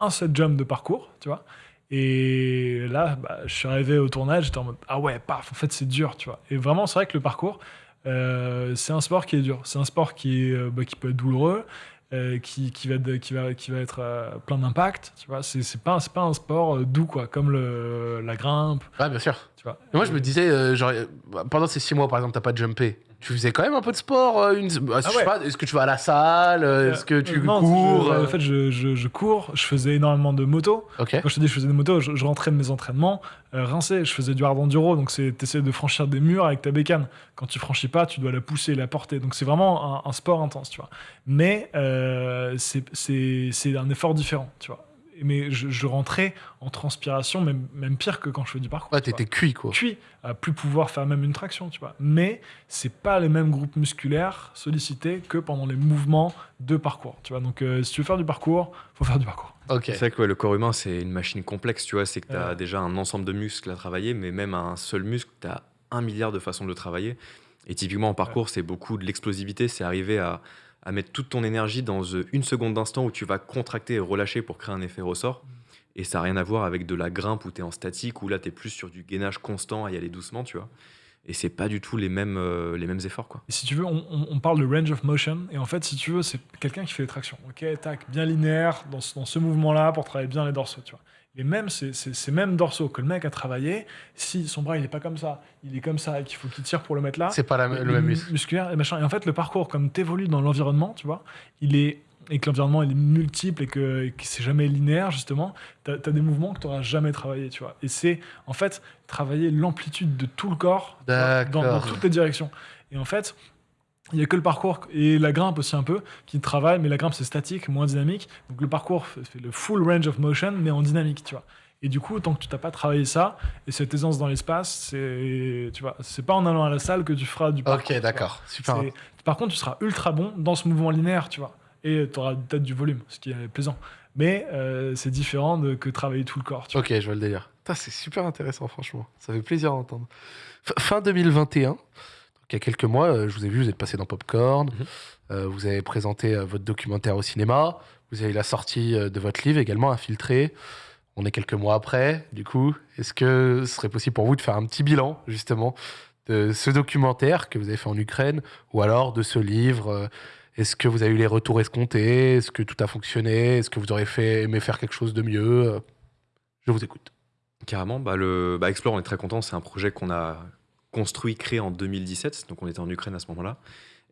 un set jump de parcours, tu vois. Et là, bah, je suis arrivé au tournage, j'étais en mode ah ouais, paf, en fait, c'est dur, tu vois. Et vraiment, c'est vrai que le parcours, euh, c'est un sport qui est dur. C'est un sport qui, est, euh, bah, qui peut être douloureux, euh, qui, qui, va, qui, va, qui va être euh, plein d'impact, tu vois. C'est pas, pas un sport euh, doux, quoi, comme le, la grimpe, Ouais, bien sûr. Tu vois. Et moi, je me disais, euh, genre, euh, pendant ces six mois, par exemple, t'as pas jumpé. Tu faisais quand même un peu de sport euh, une... bah, je sais ouais. pas, Est-ce que tu vas à la salle Est-ce que tu non, cours je- En fait, je, je, je cours, je faisais énormément de moto. Quand je te dis que je faisais des motos, je, je rentrais de mes entraînements euh, rincé. Je faisais du hard enduro, donc c'est essaies de franchir des murs avec ta bécane. Quand tu franchis pas, tu dois la pousser, la porter. Donc c'est vraiment un, un sport intense, tu vois. Mais euh, c'est- c'est c'est un effort différent, tu vois. Mais je, je rentrais en transpiration, même, même pire que quand je fais du parcours. Ouais, tu vois t'étais cuit, quoi. cuit, à plus pouvoir faire même une traction, tu vois. Mais c'est pas les mêmes groupes musculaires sollicités que pendant les mouvements de parcours, tu vois. Donc euh, si tu veux faire du parcours, faut faire du parcours. Ok. C'est vrai que ouais, le corps humain, c'est une machine complexe, tu vois. C'est que tu as Ouais. déjà un ensemble de muscles à travailler, mais même un seul muscle, tu as un milliard de façons de le travailler. Et typiquement, en parcours, c'est beaucoup de l'explosivité. C'est arriver à, à mettre toute ton énergie dans euh, une seconde d'instant où tu vas contracter et relâcher pour créer un effet ressort. Et ça n'a rien à voir avec de la grimpe où tu es en statique, où là, tu es plus sur du gainage constant à y aller doucement, tu vois. et c'est pas du tout les mêmes, euh, les mêmes efforts. Quoi. Et si tu veux, on parle de range of motion. Et en fait, si tu veux, c'est quelqu'un qui fait des tractions. Ok, tac, bien linéaire dans ce, dans ce mouvement-là pour travailler bien les dorsaux. Tu vois. Et même ces, ces- ces mêmes dorsaux que le mec a travaillé, si son bras il est pas comme ça, il est comme ça et qu'il faut qu'il tire pour le mettre là, C'est pas la- le même muscle. musculaire et machin. Et en fait, le parcours, comme tu évolues dans l'environnement, tu vois, il est et que l'environnement est multiple et que, que c'est jamais linéaire justement, tu as, des mouvements que tu n'auras jamais travaillé, tu vois. Et c'est en fait travailler l'amplitude de tout le corps vois, dans, dans toutes les directions. Et en fait, il n'y a que le parcours et la grimpe aussi un peu qui travaille, mais la grimpe c'est statique, moins dynamique. Donc le parcours fait le full range of motion, mais en dynamique, tu vois. Et du coup, tant que tu t'as pas travaillé ça, et cette aisance dans l'espace, c'est, tu vois, c'est pas en allant à la salle que tu feras du parcours. Ok, d'accord. Super. Par contre, tu seras ultra bon dans ce mouvement linéaire, tu vois. Et tu auras peut-être du volume, ce qui est plaisant. Mais euh, c'est différent de que travailler tout le corps, tu vois. Ok, je vois le délire. C'est super intéressant, franchement. Ça fait plaisir d'entendre. F- Fin 2021, donc il y a quelques mois, euh, je vous ai vu, vous êtes passé dans Popcorn, Mhm. euh, vous avez présenté euh, votre documentaire au cinéma, vous avez la sortie de votre livre également, Infiltré. On est quelques mois après, du coup. Est-ce que ce serait possible pour vous de faire un petit bilan, justement, de ce documentaire que vous avez fait en Ukraine, ou alors de ce livre Est-ce que vous avez eu les retours escomptés Est-ce que tout a fonctionné Est-ce que vous auriez fait, aimé faire quelque chose de mieux Je vous écoute. Carrément, bah, le, bah, Explore, on est très content. C'est un projet qu'on a construit, créé en 2017. Donc, on était en Ukraine à ce moment-là.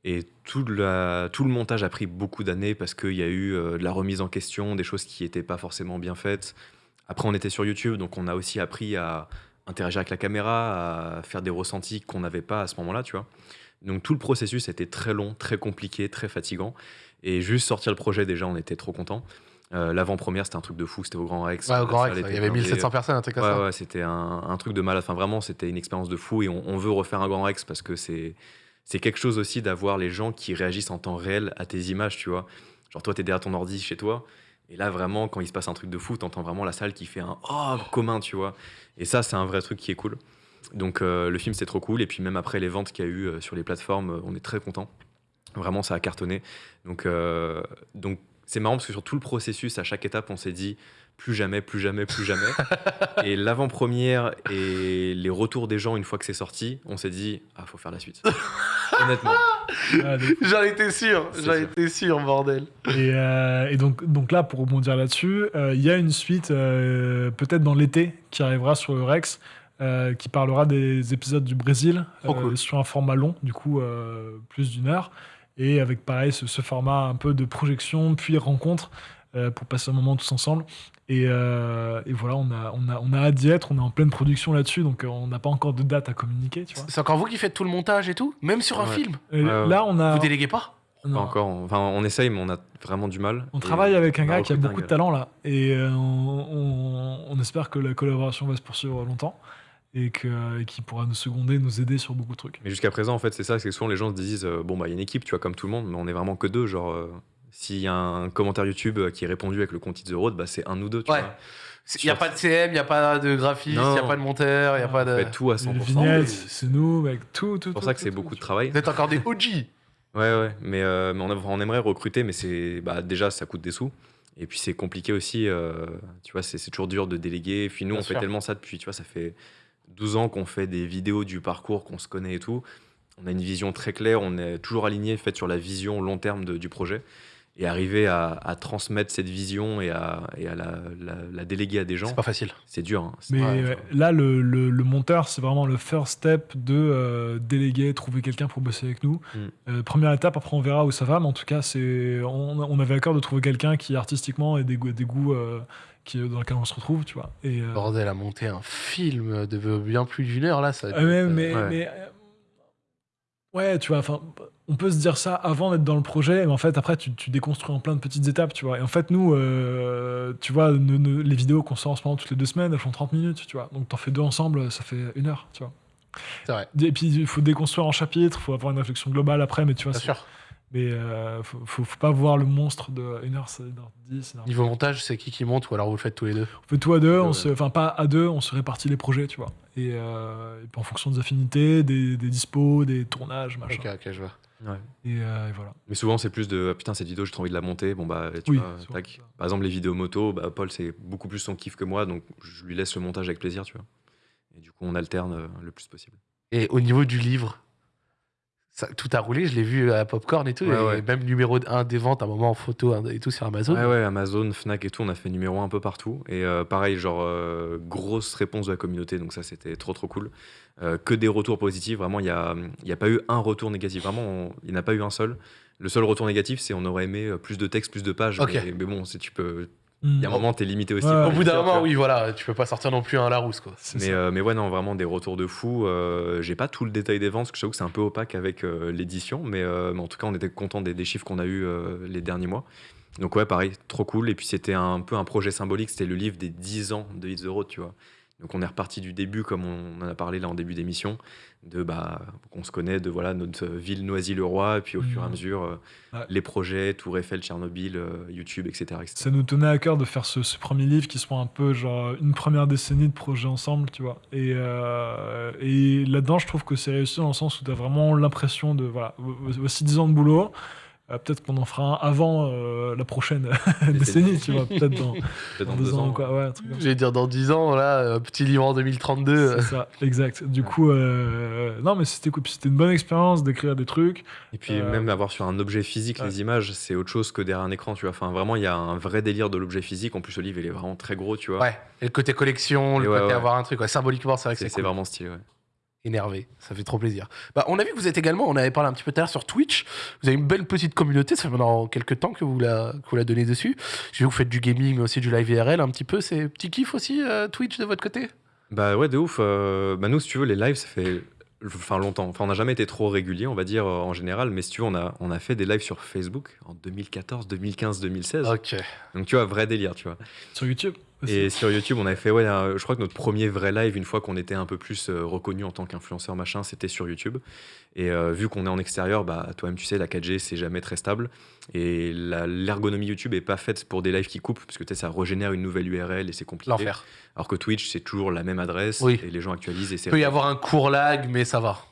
Et tout, le montage a pris beaucoup d'années parce qu'il y a eu euh, de la remise en question, des choses qui n'étaient pas forcément bien faites. Après, on était sur YouTube, donc on a aussi appris à interagir avec la caméra, à faire des ressentis qu'on n'avait pas à ce moment-là, tu vois. Donc, tout le processus était très long, très compliqué, très fatigant. Et juste sortir le projet, déjà, on était trop contents. Euh, L'avant-première, c'était un truc de fou, c'était au Grand Rex. Ouais, au Grand Rex, il y avait blindée. 1700 personnes, un truc comme Ouais, ça. ouais, c'était un, un truc de malade. Enfin, vraiment, c'était une expérience de fou et on, on veut refaire un Grand Rex parce que c'est quelque chose aussi d'avoir les gens qui réagissent en temps réel à tes images, tu vois. Genre, toi, t'es derrière ton ordi chez toi et là, vraiment, quand il se passe un truc de fou, t'entends vraiment la salle qui fait un oh commun, tu vois. Et ça, c'est un vrai truc qui est cool. Donc, euh, le film, c'est trop cool. Et puis, même après les ventes qu'il y a eu euh, sur les plateformes, on est très content. Vraiment, ça a cartonné. Donc, euh, donc c'est marrant parce que sur tout le processus, à chaque étape, on s'est dit plus jamais, plus jamais, plus jamais. et l'avant-première et les retours des gens une fois que c'est sorti, on s'est dit ah faut faire la suite. Honnêtement. Ah, J'en étais sûr, j'en étais sûr, bordel. Et, euh, et donc, donc là, pour rebondir là-dessus, euh, il y a une suite, euh, peut-être dans l'été, qui arrivera sur le Rex, euh, qui parlera des épisodes du Brésil, cool. sur un format long, du coup, euh, plus d'une heure, et avec pareil ce, ce format un peu de projection, puis rencontre, euh, pour passer un moment tous ensemble. Et, euh, et voilà, on a, on, a, on a hâte d'y être, on est en pleine production là-dessus, donc euh, on n'a pas encore de date à communiquer, tu vois. C'est encore vous qui faites tout le montage et tout Même sur un Ouais. film Et ouais. là, on a... Vous déléguez pas non. Pas encore. Enfin, on essaye, mais on a vraiment du mal. On travaille avec un on gars qui a beaucoup de talent là, et euh, on, on- on espère que la collaboration va se poursuivre longtemps et que- et qu'il pourra nous seconder, nous aider sur beaucoup de trucs. Mais jusqu'à présent, en fait, c'est ça, c'est que souvent les gens se disent euh, bon bah il y a une équipe, tu vois, comme tout le monde, mais on est vraiment que deux. Genre, euh, s'il y a un commentaire YouTube euh, qui est répondu avec le compte It's the Road, bah c'est un ou deux, tu Ouais. vois. Il n'y a pas de CM, il n'y a pas de graphiste, il n'y a pas de monteur, il n'y a pas de. fait tout à 100%. Les vignettes, mais c'est nous, avec tout, tout. C'est pour tout, ça que c'est tout, beaucoup de travail. Vous êtes encore des OG Ouais, ouais, mais, euh, mais on, a- on aimerait recruter, mais c'est bah, déjà ça coûte des sous. Et puis c'est compliqué aussi, euh, tu vois, c'est toujours dur de déléguer. Puis nous, Bien on fait tellement ça depuis, tu vois, ça fait 12 ans qu'on fait des vidéos du parcours, qu'on se connaît et tout. On a une vision très claire, on est toujours aligné, fait sur la vision long terme de- du projet. Et arriver à, à transmettre cette vision et à, et à la, la- la déléguer à des gens, C'est pas facile. c'est dur. hein. Mais là, le, le- le monteur, c'est vraiment le first step de euh, déléguer, trouver quelqu'un pour bosser avec nous. Mm. Euh, première étape, après on verra où ça va, mais en tout cas, c'est on, on avait à cœur de trouver quelqu'un qui artistiquement ait des goûts, des goûts euh, qui, dans lesquels on se retrouve, tu vois. Et, euh, Bordel, à monter un film de bien plus d'une heure, là, ça. Ah être, euh, mais, ouais. mais, euh, ouais, tu vois, enfin, on peut se dire ça avant d'être dans le projet, mais en fait, après, tu, tu déconstruis en plein de petites étapes, tu vois. Et en fait, nous, euh, tu vois, ne- ne- les vidéos qu'on sort en ce moment toutes les deux semaines, elles font 30 minutes, tu vois. Donc, t'en fais deux ensemble, ça fait une heure, tu vois. C'est vrai. Et puis, il faut déconstruire en chapitres, il faut avoir une réflexion globale après, mais tu vois, Bien c'est- sûr. Mais euh, faut, faut, faut pas voir le monstre de 1h, 1h10. Niveau montage, c'est qui qui monte ou alors vous le faites tous les deux? On fait tout à deux, on se, enfin pas à deux, on se répartit les projets, tu vois. Et, euh, et puis en fonction des affinités, des, des dispos, des tournages, machin. Ok, ok, je vois. Ouais. Et, euh, et voilà. Mais souvent, c'est plus de ah, putain, cette vidéo, j'ai trop envie de la monter. Bon, bah, tu Oui, vois, tac. Par exemple, les vidéos moto, bah, Paul, c'est beaucoup plus son kiff que moi, donc je lui laisse le montage avec plaisir, tu vois. Et du coup, on alterne euh, le plus possible. Et au niveau du livre, ça- tout a roulé, je l'ai vu à Popcorn et tout, Ouais, et ouais. même numéro 1 des ventes à un moment en photo et tout sur Amazon. Ouais, ouais, Amazon, Fnac et tout, on a fait numéro un un peu partout. Et euh, pareil, genre, euh, grosse réponse de la communauté, donc ça, c'était trop, trop cool. Euh, que des retours positifs, vraiment, il n'y a, il y a pas eu un retour négatif. Vraiment, il n'y en a pas eu un seul. Le seul retour négatif, c'est on aurait aimé plus de texte, plus de pages. Mais, mais bon, tu peux. Mm. Il y a un moment, t'es limité aussi. Ouais, Au bout d'un moment, oui, voilà, tu peux pas sortir non plus un Larousse, quoi. Mais, euh, mais ouais, non, vraiment des retours de fou. Euh, J'ai pas tout le détail des ventes, parce que je que c'est un peu opaque avec euh, l'édition, mais, euh, mais en tout cas, on était content des, des chiffres qu'on a eu euh, les derniers mois. Donc ouais, pareil, trop cool. Et puis c'était un peu un projet symbolique, c'était le livre des 10 ans de Hit the Road, tu vois. Donc on est reparti du début, comme on en a parlé là en début d'émission, de bah qu'on se connaît, de voilà notre ville Noisy-le-Roi, et puis au fur et à mesure euh, Ouais. les projets, Tour Eiffel, Tchernobyl, euh, YouTube, etc. etc. Ça nous tenait à cœur de faire ce, ce premier livre qui soit un peu genre une première décennie de projet ensemble, tu vois. Et, euh, et là-dedans, je trouve que c'est réussi dans le sens où tu as vraiment l'impression de, voilà, vo- voici 10 ans de boulot. Euh, peut-être qu'on en fera un avant euh, la prochaine décennie, tu vois. Peut-être dans, deux ans, quoi. Ouais, un truc comme ça. J'allais dire dans 10 ans, là, un petit livre en 2032. C'est ça, exact. Du coup, euh, non, mais c'était cool. C'était une bonne expérience d'écrire des trucs. Et puis Euh, même avoir sur un objet physique ouais. les images, c'est autre chose que derrière un écran, tu vois. Enfin, vraiment, il y a un vrai délire de l'objet physique. En plus, le livre, il est vraiment très gros, tu vois. Ouais, et le côté collection, le Et côté ouais. avoir un truc, symboliquement, c'est vrai que c'est c'est c'est cool. vraiment stylé, ouais. Énervé. Ça fait trop plaisir. Bah, on a vu que vous êtes également, on avait parlé un petit peu tout à l'heure sur Twitch. Vous avez une belle petite communauté. Ça fait maintenant quelques temps que vous la, que vous la donnez dessus. Que vous faites du gaming, mais aussi du live IRL un petit peu. C'est petit kiff aussi, euh, Twitch de votre côté? Bah ouais, de ouf. euh, bah nous, si tu veux, les lives, ça fait enfin longtemps. Enfin, on n'a jamais été trop régulier, on va dire, euh, en général. Mais si tu veux, on a, on a fait des lives sur Facebook en 2014, 2015, 2016. Ok. Donc, tu vois, vrai délire, tu vois. Sur YouTube? Aussi. Et sur YouTube, on avait fait, ouais, je crois que notre premier vrai live, une fois qu'on était un peu plus euh, reconnu en tant qu'influenceur machin, c'était sur YouTube. Et euh, vu qu'on est en extérieur, bah, toi-même, tu sais, la 4G, c'est jamais très stable. Et l'ergonomie YouTube est pas faite pour des lives qui coupent, parce que tu sais, ça régénère une nouvelle URL et c'est compliqué. L'enfer. Alors que Twitch, c'est toujours la même adresse Oui. et les gens actualisent et Il peut y avoir un court lag, mais ça va.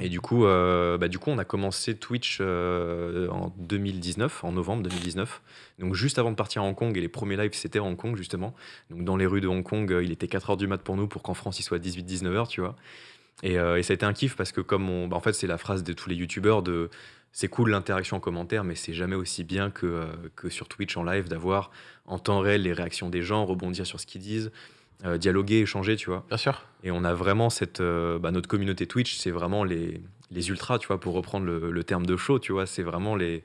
Et du coup, euh, bah, du coup, on a commencé Twitch euh, en 2019, en novembre 2019. Donc juste avant de partir à Hong Kong, et les premiers lives, c'était à Hong Kong, justement. Donc dans les rues de Hong Kong, euh, il était 4h du mat pour nous, pour qu'en France, il soit 18-19h, tu vois. Et, et ça a été un kiff parce que comme on... bah, en fait, c'est la phrase de tous les youtubeurs de... C'est cool l'interaction en commentaire, mais c'est jamais aussi bien que, que sur Twitch en live d'avoir en temps réel les réactions des gens, rebondir sur ce qu'ils disent, euh, dialoguer, échanger, tu vois. Bien sûr. Et on a vraiment cette. euh, bah, notre communauté Twitch, c'est vraiment les, les ultras, tu vois, pour reprendre le, le terme de show, tu vois. C'est vraiment les,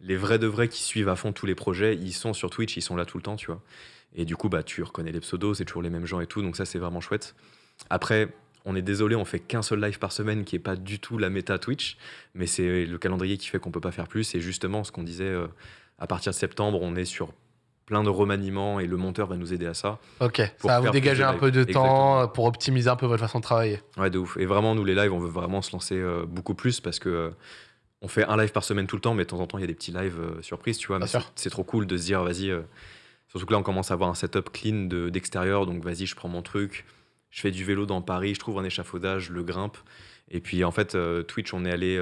les vrais de vrais qui suivent à fond tous les projets. Ils sont sur Twitch, ils sont là tout le temps, tu vois. Et du coup, bah, tu reconnais les pseudos, c'est toujours les mêmes gens et tout. Donc ça, c'est vraiment chouette. Après, on est désolé, on fait qu'un seul live par semaine qui est pas du tout la méta Twitch. Mais c'est le calendrier qui fait qu'on peut pas faire plus. Et justement, ce qu'on disait, euh, à partir de septembre, on est sur plein de remaniements et le monteur va nous aider à ça. Ok. Ça va vous dégager un peu de temps Exactement. pour optimiser un peu votre façon de travailler. Ouais, de ouf. Et vraiment, nous, les lives, on veut vraiment se lancer euh, beaucoup plus parce que euh, on fait un live par semaine tout le temps, mais de temps en temps, il y a des petits lives euh, surprises, tu vois. Mais c'est trop cool de se dire, vas-y. euh, surtout que là, on commence à avoir un setup clean de- d'extérieur, donc vas-y, je prends mon truc, je fais du vélo dans Paris, je trouve un échafaudage, je le grimpe. Et puis, en fait, Twitch, on est allé.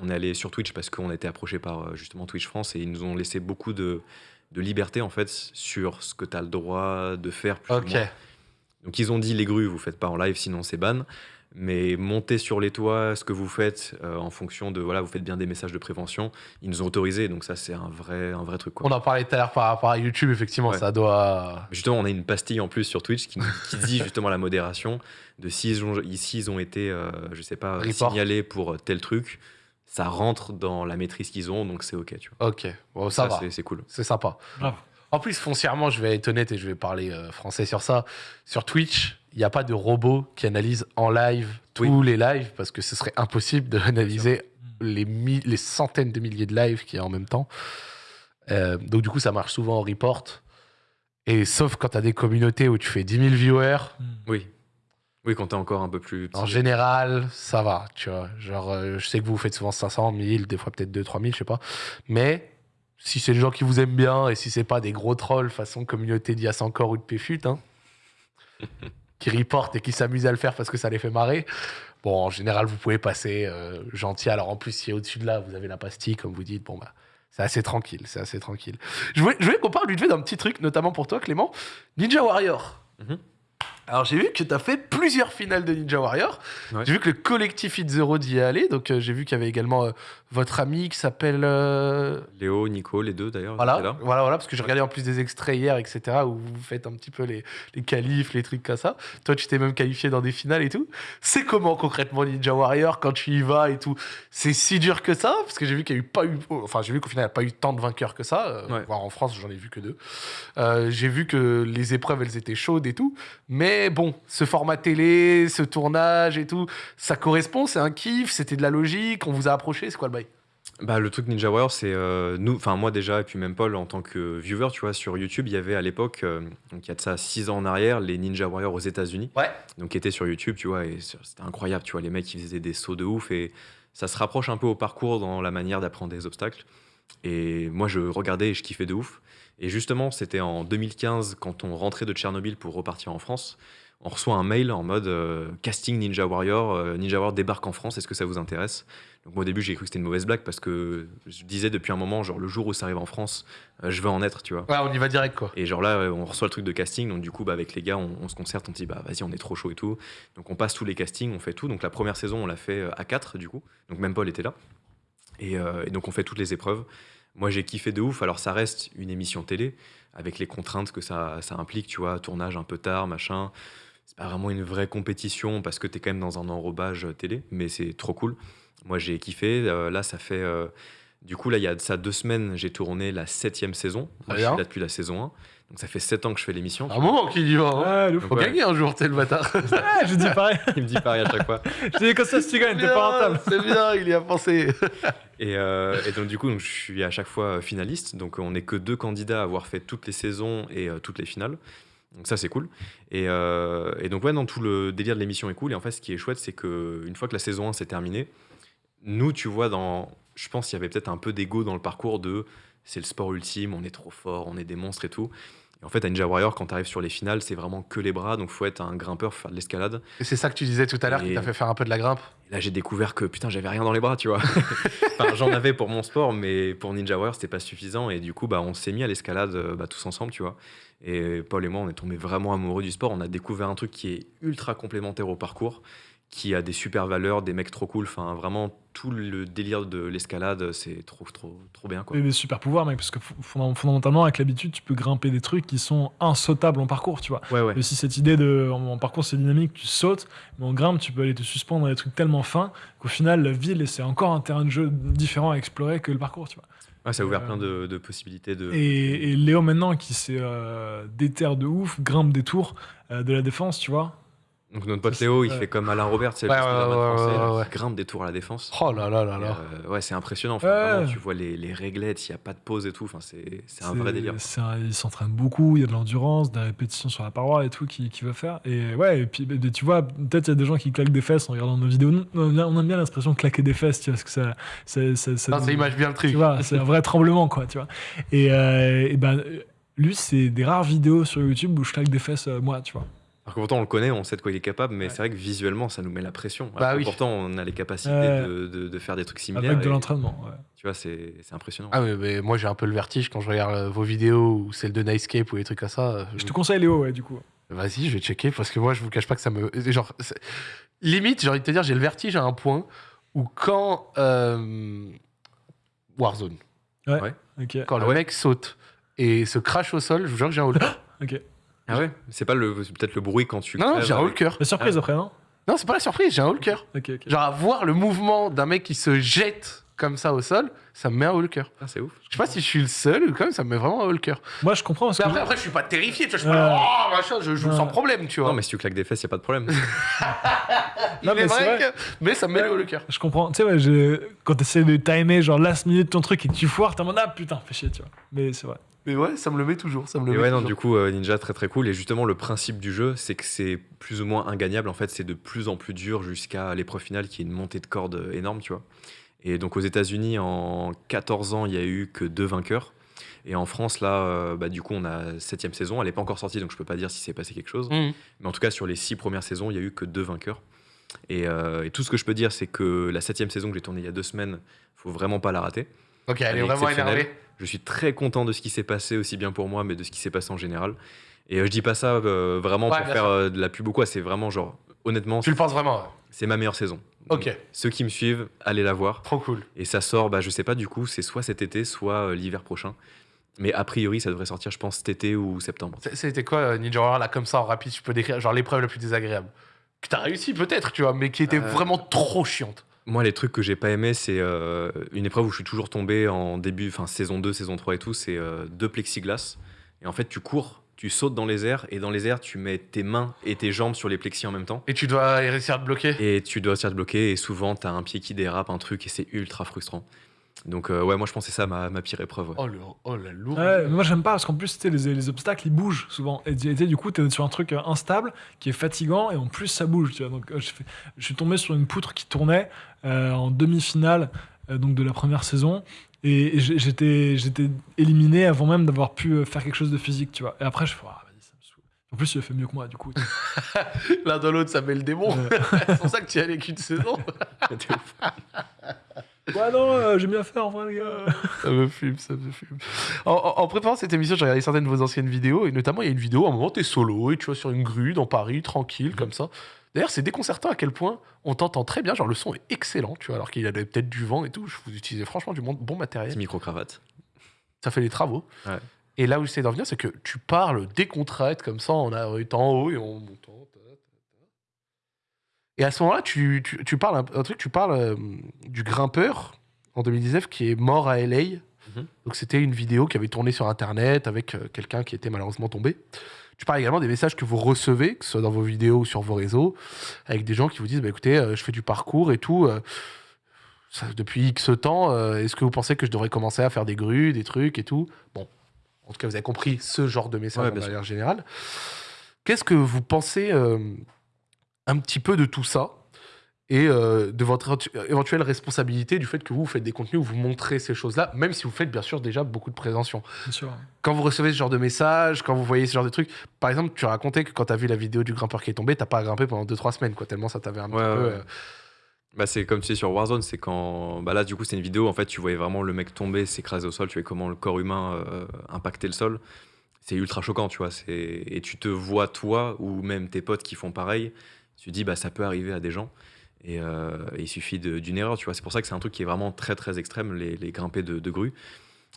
on est allé sur Twitch parce qu'on a été approché par justement Twitch France et ils nous ont laissé beaucoup de, de liberté en fait sur ce que tu as le droit de faire. plus ou moins. Donc ils ont dit les grues, vous faites pas en live, sinon c'est ban. Mais monter sur les toits, ce que vous faites euh, en fonction de voilà, vous faites bien des messages de prévention, ils nous ont autorisé. Donc ça c'est un vrai un vrai truc quoi. On en parlait tout à l'heure par rapport à YouTube, effectivement, Ouais. ça doit. Justement, on a une pastille en plus sur Twitch qui, dit justement la modération de s'ils ont, ici ils ont été, euh, je sais pas, Report. signalés pour tel truc, ça rentre dans la maîtrise qu'ils ont, donc c'est ok, tu vois. Ok. Bon, ça, va. c'est- cool. C'est sympa. En plus, foncièrement, je vais être honnête et je vais parler euh, français sur ça. Sur Twitch, il n'y a pas de robot qui analyse en live tous les lives parce que ce serait impossible d'analyser les, les centaines de milliers de lives qu'il y a en même temps. Euh, donc, du coup, ça marche souvent en report. Et sauf quand tu as des communautés où tu fais 10 000 viewers, Mm. Oui. Oui, quand t'es encore un peu plus. en général, ça va. Tu vois, genre, euh, je sais que vous faites souvent 500, 1000, des fois peut-être 2 3 000, je sais pas. Mais si c'est des gens qui vous aiment bien et si c'est pas des gros trolls façon communauté d'IAS encore ou de PFUT, hein, qui reportent et qui s'amusent à le faire parce que ça les fait marrer, bon, en général, vous pouvez passer euh, gentil. Alors en plus, si au-dessus de là, vous avez la pastille, comme vous dites, bon, bah. C'est assez tranquille, c'est assez tranquille. Je voulais, je voulais qu'on parle vite fait d'un petit truc, notamment pour toi, Clément. Ninja Warrior. Mhm. Alors j'ai vu que tu as fait plusieurs finales de Ninja Warrior. Ouais. J'ai vu que le collectif Hit Zero d'y est allé. Donc euh, j'ai vu qu'il y avait également euh, votre ami qui s'appelle... euh, Léo, Nico, les deux d'ailleurs. Voilà, étaient là. voilà, voilà, parce que j'ai regardé en plus des extraits hier, etc., où vous faites un petit peu les, les qualifs, les trucs comme ça. Toi, tu t'es même qualifié dans des finales et tout. C'est comment concrètement Ninja Warrior quand tu y vas et tout? C'est si dur que ça? Parce que j'ai vu qu'il n'y a eu pas eu, enfin, j'ai vu qu'au final, il n'y a pas eu tant de vainqueurs que ça. euh, Ouais. voire en France, j'en ai vu que deux. Euh, j'ai vu que les épreuves, elles étaient chaudes et tout. Mais bon, ce format télé, ce tournage et tout, ça correspond, c'est un kiff, c'était de la logique, on vous a approché, c'est quoi le bail? Bah, le truc Ninja Warrior, c'est euh, nous, enfin moi déjà, et puis même Paul en tant que viewer, tu vois, sur YouTube, il y avait à l'époque, euh, donc il y a de ça 6 ans en arrière, les Ninja Warriors aux États-Unis, Ouais. donc qui étaient sur YouTube, tu vois, et c'était incroyable, tu vois, les mecs, ils faisaient des sauts de ouf, et ça se rapproche un peu au parcours dans la manière d'apprendre des obstacles. Et moi, je regardais et je kiffais de ouf. Et justement, c'était en 2015, quand on rentrait de Tchernobyl pour repartir en France, on reçoit un mail en mode euh, casting Ninja Warrior, euh, Ninja Warrior débarque en France, est-ce que ça vous intéresse? Donc moi au début j'ai cru que c'était une mauvaise blague parce que je disais depuis un moment, genre le jour où ça arrive en France, euh, je veux en être, tu vois. Ouais, on y va direct, quoi. Et genre là, on reçoit le truc de casting, donc du coup, bah, avec les gars, on, on se concerte, on dit, bah vas-y, on est trop chaud et tout. Donc on passe tous les castings, on fait tout. Donc la première saison, on l'a fait à 4 du coup. Donc même Paul était là. Et, et donc on fait toutes les épreuves. Moi j'ai kiffé de ouf. Alors ça reste une émission télé, avec les contraintes que ça, ça implique, tu vois, tournage un peu tard, machin. C'est pas vraiment une vraie compétition parce que t'es quand même dans un enrobage télé, mais c'est trop cool. Moi j'ai kiffé. Euh, là, ça fait. euh, du coup, là, il y a ça deux semaines, j'ai tourné la septième saison. Moi, je suis là depuis la saison 1. Donc ça fait sept ans que je fais l'émission. Un moment qu'il y va. hein. Ouais. Faut Ouais. gagner un jour, t'es le bâtard. Ouais, je dis pareil. Il me dit pareil à chaque fois. Je dis comme ça, si tu gagnes, t'es pas rentable. C'est bien, il y a pensé. Et, euh, et donc du coup, donc, je suis à chaque fois finaliste. Donc on n'est que deux candidats à avoir fait toutes les saisons et euh, toutes les finales. Donc ça c'est cool. Et, euh, et donc ouais, non, tout le délire de l'émission est cool. Et en fait, ce qui est chouette, c'est que une fois que la saison 1 s'est terminée, nous, tu vois, dans, je pense qu'il y avait peut-être un peu d'ego dans le parcours de c'est le sport ultime, on est trop fort, on est des monstres et tout. Et en fait, à Ninja Warrior, quand tu arrives sur les finales, c'est vraiment que les bras. Donc faut être un grimpeur, faire de l'escalade. Et c'est ça que tu disais tout à l'heure qui t'a fait faire un peu de la grimpe. Là, j'ai découvert que putain, j'avais rien dans les bras, tu vois. enfin, j'en avais pour mon sport, mais pour Ninja Warrior, c'était pas suffisant. Et du coup, bah, on s'est mis à l'escalade euh, bah, tous ensemble, tu vois. Et Paul et moi, on est tombés vraiment amoureux du sport. On a découvert un truc qui est ultra complémentaire au parcours, qui a des super valeurs, des mecs trop cool. Enfin, vraiment, tout le délire de l'escalade, c'est trop, trop, trop bien, quoi. Et des super pouvoirs, mec, parce que fo- fondam- fondamentalement, avec l'habitude, tu peux grimper des trucs qui sont insautables en parcours, tu vois. Ouais, ouais. Aussi cette idée de, en, parcours, c'est dynamique, tu sautes, mais en grimpe, tu peux aller te suspendre dans des trucs tellement fins qu'au final, la ville, c'est encore un terrain de jeu différent à explorer que le parcours, tu vois. Ouais, ça a ouvert Euh, plein de, de possibilités de. Et, et Léo, maintenant, qui s'est euh, déterre de ouf, grimpe des tours euh, de la défense, tu vois. Donc, notre pote Léo, il ouais. fait comme Alain Robert, c'est Ouais, le ouais, ouais, français, ouais, là, ouais. qui grimpe des tours à la défense. Oh là là là là. euh, ouais, c'est impressionnant. Enfin, Ouais. vraiment, tu vois les, les réglettes, il n'y a pas de pause et tout. Enfin, c'est c'est un vrai délire. un- il s'entraîne beaucoup, il y a de l'endurance, des répétitions sur la paroi et tout qu'il qui veut faire. Et ouais, et puis tu vois, peut-être il y a des gens qui claquent des fesses en regardant nos vidéos. On aime bien, bien l'expression claquer des fesses, tu vois, parce que ça. ça, ça, ça Non, ça image bien le truc. tu vois, c'est un vrai tremblement, quoi, tu vois. Et, euh, et ben, lui, c'est des rares vidéos sur YouTube où je claque des fesses, euh, moi, tu vois. Alors que pourtant, on le connaît, on sait de quoi il est capable, mais Ouais. c'est vrai que visuellement, ça nous met la pression. Alors Bah que oui. Pourtant, on a les capacités Ouais. de, de- de faire des trucs similaires. Avec de l'entraînement, ouais. Tu vois, c'est c'est impressionnant. Ah oui, mais moi j'ai un peu le vertige quand je regarde euh, vos vidéos ou celles de Nightscape ou des trucs comme ça. euh, Je te conseille Léo, ouais, du coup. Vas-y, je vais checker parce que moi je vous cache pas que ça me. Genre, limite, j'ai envie de te dire, j'ai le vertige à un point où quand. euh, Warzone, Ok. quand Ah le ouais mec saute et se crache au sol, je vous jure que j'ai un haut. Ok. Ah ouais C'est pas le peut-être le bruit quand tu. Non, non, j'ai un haut le cœur. La surprise après, non? Non, c'est pas la surprise, j'ai un haut le cœur. Ok, ok. Genre, à voir le mouvement d'un mec qui se jette comme ça au sol, ça me met un haut le cœur. Ah, c'est ouf. Je sais pas si je suis le seul ou quand même, ça me met vraiment un haut le cœur. Moi, je comprends parce que. Après, après, je suis pas terrifié, tu vois, je suis pas là, oh, machin, je joue sans problème, tu vois. Non, mais si tu claques des fesses, y a pas de problème. Il Non, est mais vrai, vrai. que- mais ça me met le haut le cœur. Je comprends. Tu sais, ouais, je- quand tu essaies de timer, genre last minute ton truc et que tu foires, t'es en mode ah putain, fais chier, tu vois. Mais c'est vrai. Mais ouais, ça me le met toujours, ça me le Et met ouais, non, toujours. du coup, euh, Ninja, très très cool. Et justement, le principe du jeu, c'est que c'est plus ou moins ingagnable. En fait, c'est de plus en plus dur jusqu'à l'épreuve finale qui est une montée de corde euh, énorme, tu vois. Et donc, aux États-Unis, en 14 ans, il y a eu que deux vainqueurs. Et en France, là, euh, bah, du coup, on a septième saison. Elle n'est pas encore sortie, donc je peux pas dire si s'est passé quelque chose. Mhm. Mais en tout cas, sur les six premières saisons, il y a eu que deux vainqueurs. Et, euh, et tout ce que je peux dire, c'est que la septième saison que j'ai tournée il y a deux semaines, faut vraiment pas la rater. Ok, elle est Elle est vraiment exceptionnelle. énervée. Je suis très content de ce qui s'est passé, aussi bien pour moi, mais de ce qui s'est passé en général. Et euh, je dis pas ça euh, vraiment Ouais, pour faire euh, de la pub ou quoi, c'est vraiment genre, honnêtement, Tu le penses vraiment ouais. C'est ma meilleure saison. Ok. Ceux qui me suivent, allez la voir. Trop cool. Et ça sort, bah, je sais pas du coup, c'est soit cet été, soit euh, l'hiver prochain. Mais a priori, ça devrait sortir, je pense, cet été ou septembre. C'était quoi euh, Ninja Warrior là comme ça en rapide Tu peux décrire genre l'épreuve la plus désagréable? Que t'as réussi peut-être, tu vois, mais qui était Euh, vraiment trop chiante. Moi, les trucs que j'ai pas aimé, c'est euh, une épreuve où je suis toujours tombé en début, enfin saison 2, saison 3 et tout, c'est euh, deux plexiglas. Et en fait, tu cours, tu sautes dans les airs, et dans les airs, tu mets tes mains et tes jambes sur les plexis en même temps. Et tu dois réussir à te bloquer. Et tu dois te bloquer, et souvent, t'as un pied qui dérape, un truc, et c'est ultra frustrant. Donc, euh, ouais, moi, je c'est ça ma, ma pire épreuve. ouais. Oh, le, oh la lourde. Ouais, mais moi j'aime pas parce qu'en plus tu sais, les, les obstacles ils bougent souvent et du coup t'es sur un truc euh, instable qui est fatigant et en plus ça bouge tu vois donc euh, je, fais- je suis tombé sur une poutre qui tournait euh, en demi-finale euh, donc de la première saison et, j'étais j'étais éliminé avant même d'avoir pu euh, faire quelque chose de physique tu vois et après je fais ah, vas-y ça me saoule en plus il a fait mieux que moi du coup L'un dans l'autre, ça met le démon. C'est pour ça que tu y allais qu'une saison. Ouf. ouais non euh, j'ai bien fait en vrai les gars Ça me fume, ça me fume. En, en- en préparant cette émission, j'ai regardé certaines de vos anciennes vidéos, et notamment, il y a une vidéo, à un moment, t'es solo, et tu vois, sur une grue dans Paris, tranquille, comme ça. D'ailleurs, c'est déconcertant à quel point on t'entend très bien, genre le son est excellent, tu vois, alors qu'il y avait peut-être du vent et tout. Vous utilisez franchement du bon, bon matériel. Petit micro-cravate. Ça fait les travaux. Ouais. Et là où j'essaie d'en venir, c'est que tu parles décontraite, comme ça, en étant en haut et ta, ta. Et à ce moment-là, tu, tu, tu parles un, un truc, tu parles euh, du grimpeur en 2019 qui est mort à LA. Mhm. Donc c'était une vidéo qui avait tourné sur Internet avec euh, quelqu'un qui était malheureusement tombé. Tu parles également des messages que vous recevez, que ce soit dans vos vidéos ou sur vos réseaux, avec des gens qui vous disent bah, écoutez, euh, je fais du parcours et tout. euh, ça- depuis X temps, euh, est-ce que vous pensez que je devrais commencer à faire des grues, des trucs et tout? Bon, en tout cas, vous avez compris ce genre de message Ouais, de manière générale. Qu'est-ce que vous pensez un petit peu de tout ça? Et euh, de votre éventu- éventuelle responsabilité du fait que vous, vous faites des contenus où vous montrez ces choses-là, même si vous faites bien sûr déjà beaucoup de bien sûr Quand vous recevez ce genre de messages, quand vous voyez ce genre de trucs, par exemple, tu racontais que quand tu as vu la vidéo du grimpeur qui est tombé, t'as pas grimpé pendant 2-3 semaines, quoi, tellement ça t'avait un Ouais, petit peu. ouais. euh, Bah, c'est comme tu sais sur Warzone, c'est quand. Bah là, du coup, c'est une vidéo. En fait, tu voyais vraiment le mec tomber, s'écraser au sol. Tu voyais comment le corps humain euh, impactait le sol. C'est ultra choquant, tu vois. Et tu te vois, toi, ou même tes potes qui font pareil. Tu te dis, bah, ça peut arriver à des gens. Et, euh, il suffit d'une erreur, tu vois. C'est pour ça que c'est un truc qui est vraiment très, très extrême, les, les grimpés de, de grue.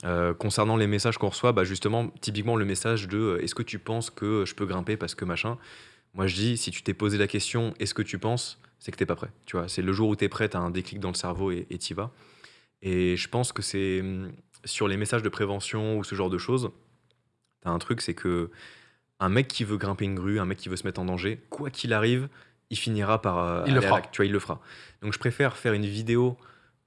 Euh, concernant les messages qu'on reçoit, bah, justement, typiquement le message de euh, est-ce que tu penses que je peux grimper parce que machin? Moi, je dis, si tu t'es posé la question est-ce que tu penses c'est que t'es pas prêt. Tu vois, c'est le jour où t'es prêt, t'as un déclic dans le cerveau et et t'y vas. Et je pense que c'est hum, sur les messages de prévention ou ce genre de choses, t'as un truc, c'est que un mec qui veut grimper une grue, un mec qui veut se mettre en danger, quoi qu'il arrive, il finira par euh, Il le à fera. tu vois, il le fera. Donc je préfère faire une vidéo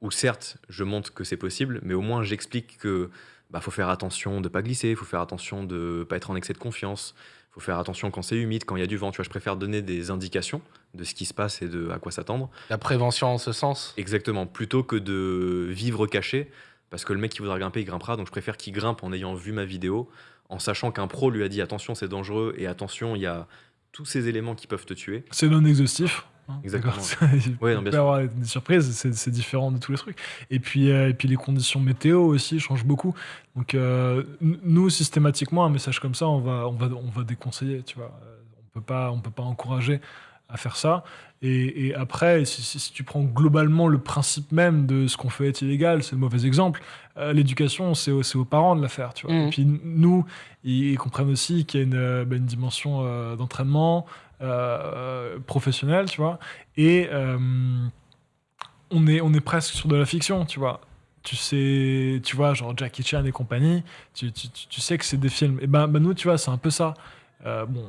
où certes je montre que c'est possible, mais au moins j'explique que bah, faut faire attention de pas glisser, faut faire attention de pas être en excès de confiance, faut faire attention quand c'est humide, quand il y a du vent. Tu vois, je préfère donner des indications de ce qui se passe et de à quoi s'attendre. La prévention en ce sens. Exactement, plutôt que de vivre caché, parce que le mec qui voudra grimper, il grimpera. Donc je préfère qu'il grimpe en ayant vu ma vidéo, en sachant qu'un pro lui a dit attention, c'est dangereux et attention, il y a tous ces éléments qui peuvent te tuer. C'est non exhaustif. hein, Exactement. Il Ouais, non, peut bien y avoir des surprises, c'est différent de tous les trucs. Et puis, euh, et puis les conditions météo aussi changent beaucoup. Donc euh, nous, systématiquement, un message comme ça, on va, on va, on va déconseiller. Tu vois, Euh, on peut pas, on peut pas encourager à faire ça. Et, et après, si, si- si tu prends globalement le principe même de ce qu'on fait est illégal, c'est le mauvais exemple. euh, L'éducation, c'est aux, parents de la faire. Tu vois. Mhm. Et puis nous, ils, ils comprennent aussi qu'il y a une, euh, bah, une dimension euh, d'entraînement euh, professionnel, tu vois. Et on, est, on est presque sur de la fiction, tu vois. Tu sais, tu vois, genre Jackie Chan et compagnie, tu, tu, tu- tu sais que c'est des films. Et ben, ben nous, tu vois, c'est un peu ça. Euh, bon,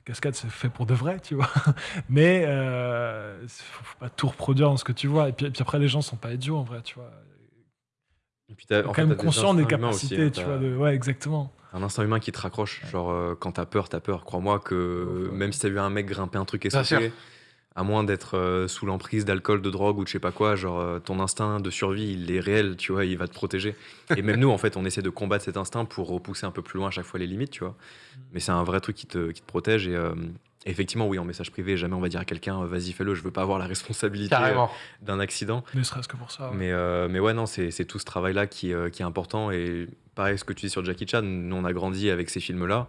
ces cascades, c'est fait pour de vrai, tu vois. Mais euh, faut, faut pas tout reproduire dans ce que tu vois. Et puis, et puis après, les gens sont pas idiots, en vrai, tu vois. Et puis t'as- quand fait, même t'as des aussi, capacités, hein, tu vois. De... Ouais, exactement. Un instinct humain qui te raccroche. Genre, euh, quand t'as peur, t'as peur. Crois-moi que Ouais. même si t'as vu un mec grimper un truc et sauter, à moins d'être euh, sous l'emprise d'alcool, de drogue ou de je sais pas quoi, genre euh, ton instinct de survie, il est réel, tu vois, il va te protéger. Et même nous, en fait, on essaie de combattre cet instinct pour repousser un peu plus loin à chaque fois les limites, tu vois. Mais c'est un vrai truc qui te, qui te protège. Et euh, effectivement, oui, en message privé, jamais on va dire à quelqu'un, vas-y, fais-le, je veux pas avoir la responsabilité d'un accident. Ne serait-ce que pour ça. ouais. Mais, mais ouais, non, c'est c'est tout ce travail-là qui, qui est important. Et pareil, ce que tu dis sur Jackie Chan, nous, on a grandi avec ces films-là.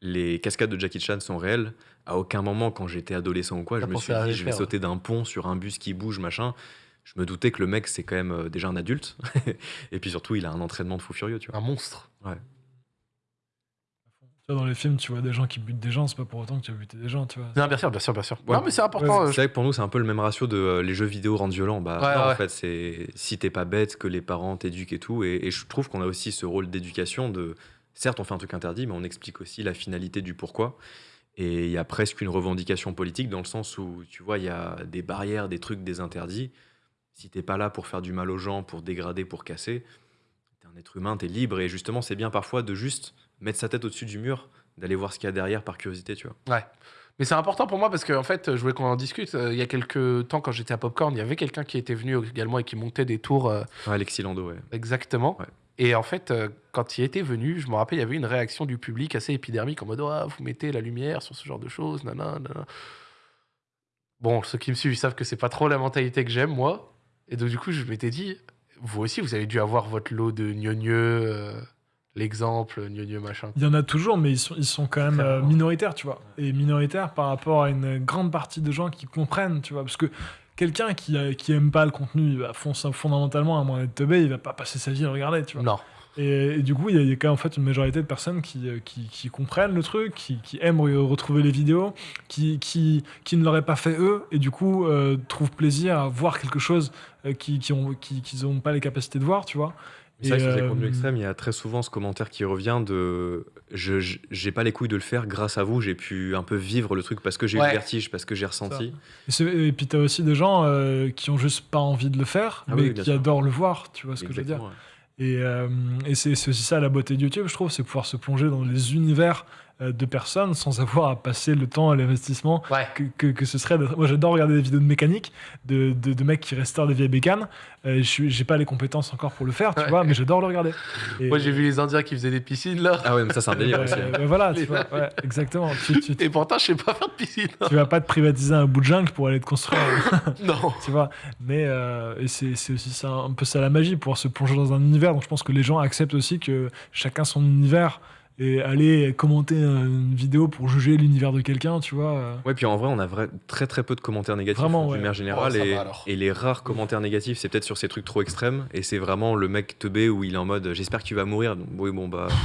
les cascades de Jackie Chan sont réelles. À aucun moment, quand j'étais adolescent ou quoi, je me suis dit, je vais faire, sauter d'un pont sur un bus qui bouge, machin. Je me doutais que le mec, c'est quand même euh, déjà un adulte. Et puis surtout, il a un entraînement de fou furieux, tu vois. Un monstre. Tu vois, dans les films, tu vois des gens qui butent des gens, c'est pas pour autant que tu as buté des gens, tu vois. Non, bien sûr, bien sûr, bien sûr. Ouais. Non, mais c'est important. euh, C'est vrai que pour nous, c'est un peu le même ratio de euh, les jeux vidéo rendent violents. Bah, Ouais, non, ouais. en fait, c'est si t'es pas bête, que les parents t'éduquent et tout. Et, et je trouve qu'on a aussi ce rôle d'éducation de. Certes, on fait un truc interdit, mais on explique aussi la finalité du pourquoi. Et il y a presque une revendication politique dans le sens où, tu vois, il y a des barrières, des trucs, des interdits. Si t'es pas là pour faire du mal aux gens, pour dégrader, pour casser, t'es un être humain, t'es libre. Et justement, c'est bien parfois de juste mettre sa tête au-dessus du mur, d'aller voir ce qu'il y a derrière par curiosité, tu vois. Ouais. Mais c'est important pour moi parce qu'en fait, je voulais qu'on en discute. Euh, Il y a quelques temps, quand j'étais à Popcorn, il y avait quelqu'un qui était venu également et qui montait des tours euh, Ouais, Alexis Lando, ouais. exactement. Ouais. Et en fait, euh, quand il était venu, je me rappelle, il y avait une réaction du public assez épidermique en mode Ah, vous mettez la lumière sur ce genre de choses, nanana. nanana. Bon, ceux qui me suivent, ils savent que c'est pas trop la mentalité que j'aime, moi. Et donc, du coup, je m'étais dit Vous aussi, vous avez dû avoir votre lot de gneugneux, euh, l'exemple, gneugneux machin. Il y en a toujours, mais ils sont, ils sont quand même euh, minoritaires, tu vois. Et minoritaires par rapport à une grande partie de gens qui comprennent, tu vois. Parce que quelqu'un qui, euh, qui aime pas le contenu, il va fond- fondamentalement, à moins d'être teubé, il va pas passer sa vie à regarder, tu vois. Non. Et, et du coup, il y, a- quand même en fait une majorité de personnes qui, euh, qui, qui comprennent le truc, qui, qui aiment re- retrouver les vidéos, qui, qui, qui ne l'auraient pas fait eux, et du coup euh, trouvent plaisir à voir quelque chose euh, qui qui ont qui, qu'ils ont pas les capacités de voir, tu vois. C'est vrai que sur les euh, contenus extrêmes, il y a très souvent ce commentaire qui revient de je j'ai pas les couilles de le faire grâce à vous, j'ai pu un peu vivre le truc parce que j'ai eu le vertige, parce que j'ai ressenti. Et, et puis t'as aussi des gens euh, qui ont juste pas envie de le faire, Ah mais oui, qui sûr. adorent le voir, tu vois ce que je veux dire. Ouais. Et, euh, et c'est aussi ça la beauté de YouTube, je trouve, c'est pouvoir se plonger dans les univers euh, de personnes sans avoir à passer le temps et l'investissement Ouais. que, que, que ce serait. Moi, j'adore regarder des vidéos de mécanique, de, de, de mecs qui restaurent des vieilles bécanes. Euh, je suis- J'ai pas les compétences encore pour le faire, tu Ouais. vois, mais j'adore le regarder. Et- Moi, j'ai vu les Indiens qui faisaient des piscines, là. Ah ouais, mais ça c'est un délire Euh, aussi. euh, voilà, tu vois, ouais, exactement. Tu, tu, Et pourtant, je sais pas faire de piscine. tu vas pas te privatiser un bout de jungle pour aller te construire. non. tu vois. Mais euh, et c'est c'est aussi ça, un peu ça la magie, pouvoir se plonger dans un univers. Donc je pense que les gens acceptent aussi que chacun son univers et aller commenter une vidéo pour juger l'univers de quelqu'un, tu vois. euh, Ouais, puis en vrai, on a vrai- très très peu de commentaires négatifs Vraiment, d'une ouais. manière générale. Oh, et, les rares commentaires négatifs, c'est peut-être sur ces trucs trop extrêmes. Et c'est vraiment le mec teubé où il est en mode j'espère que tu vas mourir. Donc, oui, bon bah.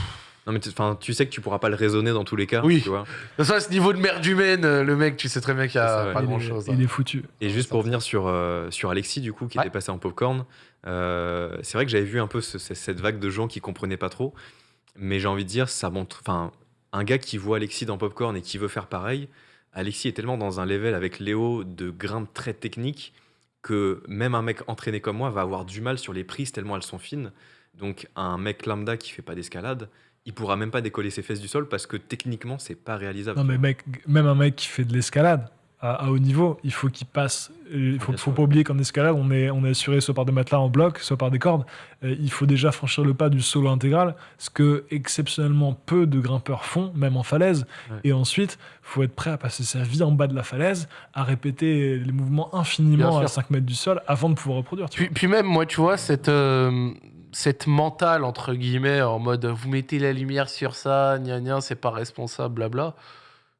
Non, mais tu- enfin, tu sais que tu pourras pas le raisonner dans tous les cas. Oui. Tu vois De toute façon, à ce niveau de merde humaine, euh, le mec, tu sais très bien qu'il a ça, ouais. pas il est- grand chose. Il est foutu. Et juste pour me revenir sur, euh, sur Alexis, du coup, qui Ouais. était passé en popcorn, euh, c'est vrai que j'avais vu un peu ce- ce- cette vague de gens qui comprenaient pas trop. Mais j'ai envie de dire, ça montre. Enfin, un gars qui voit Alexis dans popcorn et qui veut faire pareil, Alexis est tellement dans un level avec Léo de grimpe très technique que même un mec entraîné comme moi va avoir du mal sur les prises tellement elles sont fines. Donc, un mec lambda qui fait pas d'escalade, il pourra même pas décoller ses fesses du sol parce que techniquement, c'est pas réalisable. Non mais mec, même un mec qui fait de l'escalade à, à haut niveau, il faut qu'il passe. euh, Il faut, faut pas oublier qu'en escalade, on est, on est assuré soit par des matelas en bloc, soit par des cordes. Euh, il faut déjà franchir le pas du solo intégral, ce que exceptionnellement peu de grimpeurs font, même en falaise. Ouais. Et ensuite, faut être prêt à passer sa vie en bas de la falaise, à répéter les mouvements infiniment à sûr. 5 mètres du sol avant de pouvoir reproduire. Puis, même, moi, tu vois, cette, euh, cette mentale, entre guillemets, en mode vous mettez la lumière sur ça, gna gna, c'est pas responsable, blabla,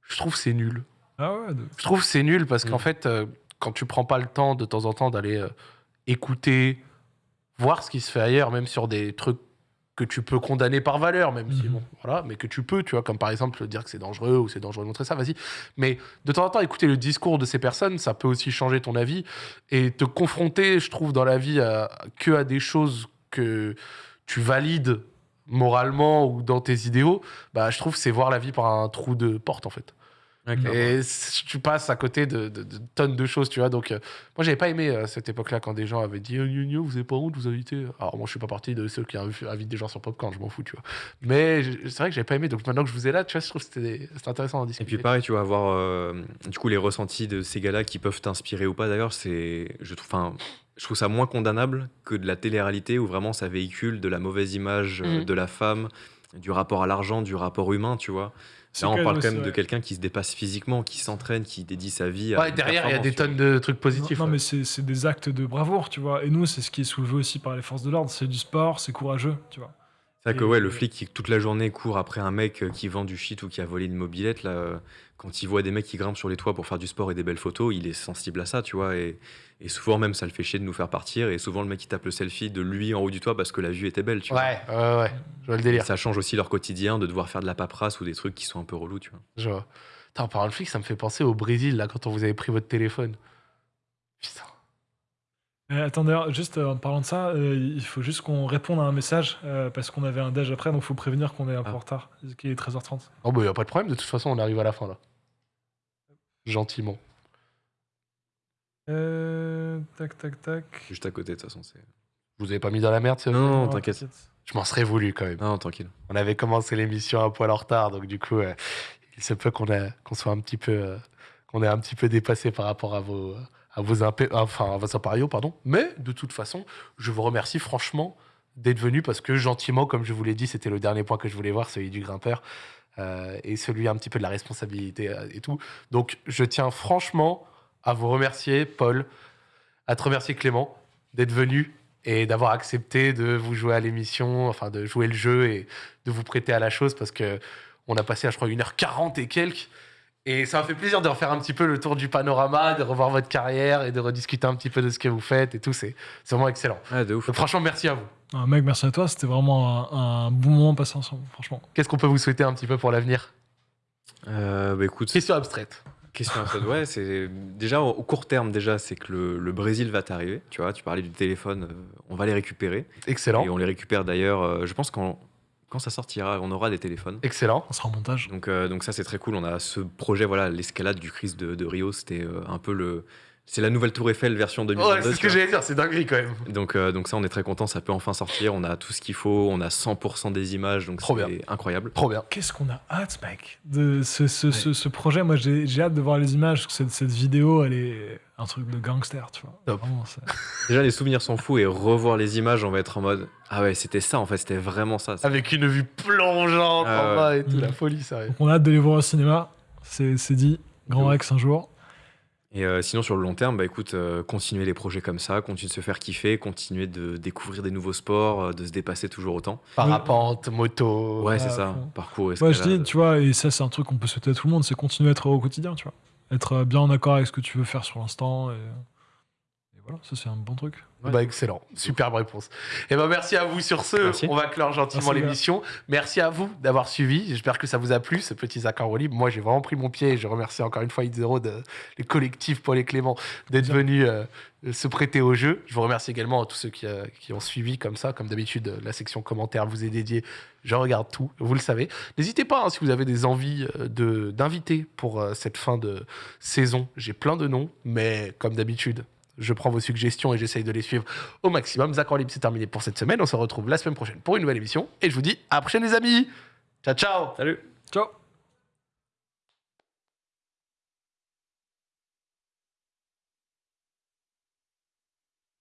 je trouve que c'est nul. Ah ouais, de- Je trouve que c'est nul parce qu'en Mm. fait, euh, quand tu prends pas le temps de temps en temps d'aller euh, écouter, voir ce qui se fait ailleurs, même sur des trucs que tu peux condamner par valeur, même si Mhm. bon, voilà, mais que tu peux, tu vois, comme par exemple dire que c'est dangereux ou c'est dangereux de montrer ça, vas-y. Mais de temps en temps, écouter le discours de ces personnes, ça peut aussi changer ton avis et te confronter, je trouve, dans la vie à, que à des choses que tu valides moralement ou dans tes idéaux, bah, je trouve que c'est voir la vie par un trou de porte, en fait. Et tu passes à côté de, de- de tonnes de choses, tu vois. Donc, euh, moi, j'avais pas aimé euh, cette époque-là quand des gens avaient dit oh, Vous avez pas honte, vous invitez. Alors, moi, je suis pas partie de ceux qui inv- invitent des gens sur Popcorn, je m'en fous, tu vois. Mais c'est vrai que j'avais pas aimé. Donc, maintenant que je vous ai là, tu vois, je trouve que c'était intéressant d'en Et discuter. puis pareil, tu vas avoir euh, du coup les ressentis de ces gars-là qui peuvent t'inspirer ou pas. D'ailleurs, c'est, je trouve, enfin, je trouve ça moins condamnable que de la télé-réalité où vraiment ça véhicule de la mauvaise image euh, Mhm. de la femme, du rapport à l'argent, du rapport humain, tu vois. Là, on quand parle même- quand même de quelqu'un qui se dépasse physiquement, qui s'entraîne, qui dédie sa vie. à Ouais, derrière, il y a des tonnes de trucs positifs. Non, ouais. mais c'est c'est des actes de bravoure, tu vois. Et nous, c'est ce qui est soulevé aussi par les forces de l'ordre. C'est du sport, c'est courageux, tu vois. C'est vrai que ouais, le flic qui toute la journée court après un mec euh, qui vend du shit ou qui a volé une mobilette, là, euh, quand il voit des mecs qui grimpent sur les toits pour faire du sport et des belles photos, il est sensible à ça, tu vois. Et, et souvent même, ça le fait chier de nous faire partir. Et souvent, le mec, il tape le selfie de lui en haut du toit parce que la vue était belle, tu vois. Ouais, ouais, ouais. Je vois le Et délire. ça change aussi leur quotidien de devoir faire de la paperasse ou des trucs qui sont un peu relous, tu vois. Je vois. Putain, en parlant de flic, ça me fait penser au Brésil, là, quand on vous avait pris votre téléphone. Putain. Euh, attends, d'ailleurs, juste euh, en parlant de ça, euh, il faut juste qu'on réponde à un message euh, parce qu'on avait un déj après, donc il faut prévenir qu'on est un peu Ah. en retard, qu'il est 13h30. Oh, bah, y a pas de problème, de toute façon, on arrive à la fin, là. Gentiment. Euh, tac, tac, tac. Juste à côté, de toute façon. c'est- Je vous avez pas mis dans la merde, c'est Non, non, t'inquiète. Je m'en serais voulu, quand même. Non, tranquille. On avait commencé l'émission un poil en retard, donc du coup, euh, il se peut qu'on soit un petit peu, euh, qu'on ait un petit peu dépassé par rapport à vos, à vos, enfin, à vos impériaux, pardon. Mais de toute façon, je vous remercie franchement d'être venu parce que gentiment, comme je vous l'ai dit, c'était le dernier point que je voulais voir, celui du grimpeur euh, et celui un petit peu de la responsabilité euh, et tout. Donc, je tiens franchement à vous remercier, Paul, à te remercier, Clément, d'être venu et d'avoir accepté de vous jouer à l'émission, enfin de jouer le jeu et de vous prêter à la chose parce que on a passé, je crois, 1h40 et quelques. Et ça m'a fait plaisir de refaire un petit peu le tour du panorama, de revoir votre carrière et de rediscuter un petit peu de ce que vous faites et tout. C'est vraiment excellent. Ouais, de ouf. Donc, franchement, merci à vous. Ah, mec, merci à toi, c'était vraiment un, un bon moment passé ensemble, franchement. Qu'est-ce qu'on peut vous souhaiter un petit peu pour l'avenir? Euh, bah écoute, Question abstraite. Question absurde, ouais, c'est déjà au court terme déjà, c'est que le, le Brésil va t'arriver. Tu vois, tu parlais du téléphone, euh, on va les récupérer Excellent. et on les récupère d'ailleurs. euh, je pense quand quand ça sortira, on aura des téléphones. Excellent. On sera en montage. Donc euh, donc ça c'est très cool. On a ce projet, voilà, l'escalade du Christ de, de Rio, c'était euh, un peu le, c'est la nouvelle Tour Eiffel version 2022. Ouais, c'est ce que j'allais dire, c'est dinguerie quand même. Donc, euh, donc ça, on est très content, ça peut enfin sortir. On a tout ce qu'il faut, on a 100% des images, donc c'est incroyable. Trop bien. Qu'est-ce qu'on a hâte, mec, de ce, ce, ce, ce projet. Moi, j'ai hâte de voir les images. parce que Cette, cette vidéo, elle est un truc de gangster, tu vois. Top. Vraiment, c'est- Déjà, les souvenirs sont fous et revoir les images, on va être en mode ah ouais, c'était ça en fait, c'était vraiment ça. Avec une vue plongeante Ah en bas et tout, Mm. la folie, sérieux. Donc, on a hâte de les voir au cinéma. C'est dit. Grand Rex un jour. Et euh, sinon, sur le long terme, bah écoute, euh, continuer les projets comme ça, continuer de se faire kiffer, continuer de découvrir des nouveaux sports, euh, de se dépasser toujours autant. Parapente, moto. Ouais, c'est à ça. fond. Parcours, Ouais, je escalade. dis, tu vois, et ça, c'est un truc qu'on peut souhaiter à tout le monde, c'est continuer à être heureux au quotidien, tu vois. Être bien en accord avec ce que tu veux faire sur l'instant. Et... voilà, ça, c'est un bon truc. Ouais. Bah excellent, superbe réponse. Et ben merci à vous sur ce. Merci. On va clore gentiment l'émission. Merci à vous d'avoir suivi. J'espère que ça vous a plu ce petit Zach en libre. Moi j'ai vraiment pris mon pied et je remercie encore une fois Itzero de les collectifs Paul et Clément d'être venus euh, se prêter au jeu. Je vous remercie également à tous ceux qui, euh, qui ont suivi comme ça, comme d'habitude euh, la section commentaires vous est dédiée. Je regarde tout, vous le savez. N'hésitez pas hein, si vous avez des envies euh, de d'invités pour euh, cette fin de saison. J'ai plein de noms, mais comme d'habitude, je prends vos suggestions et j'essaye de les suivre au maximum. Zach en libre, c'est terminé pour cette semaine. On se retrouve la semaine prochaine pour une nouvelle émission. Et je vous dis à la prochaine, les amis. Ciao, ciao. Salut Ciao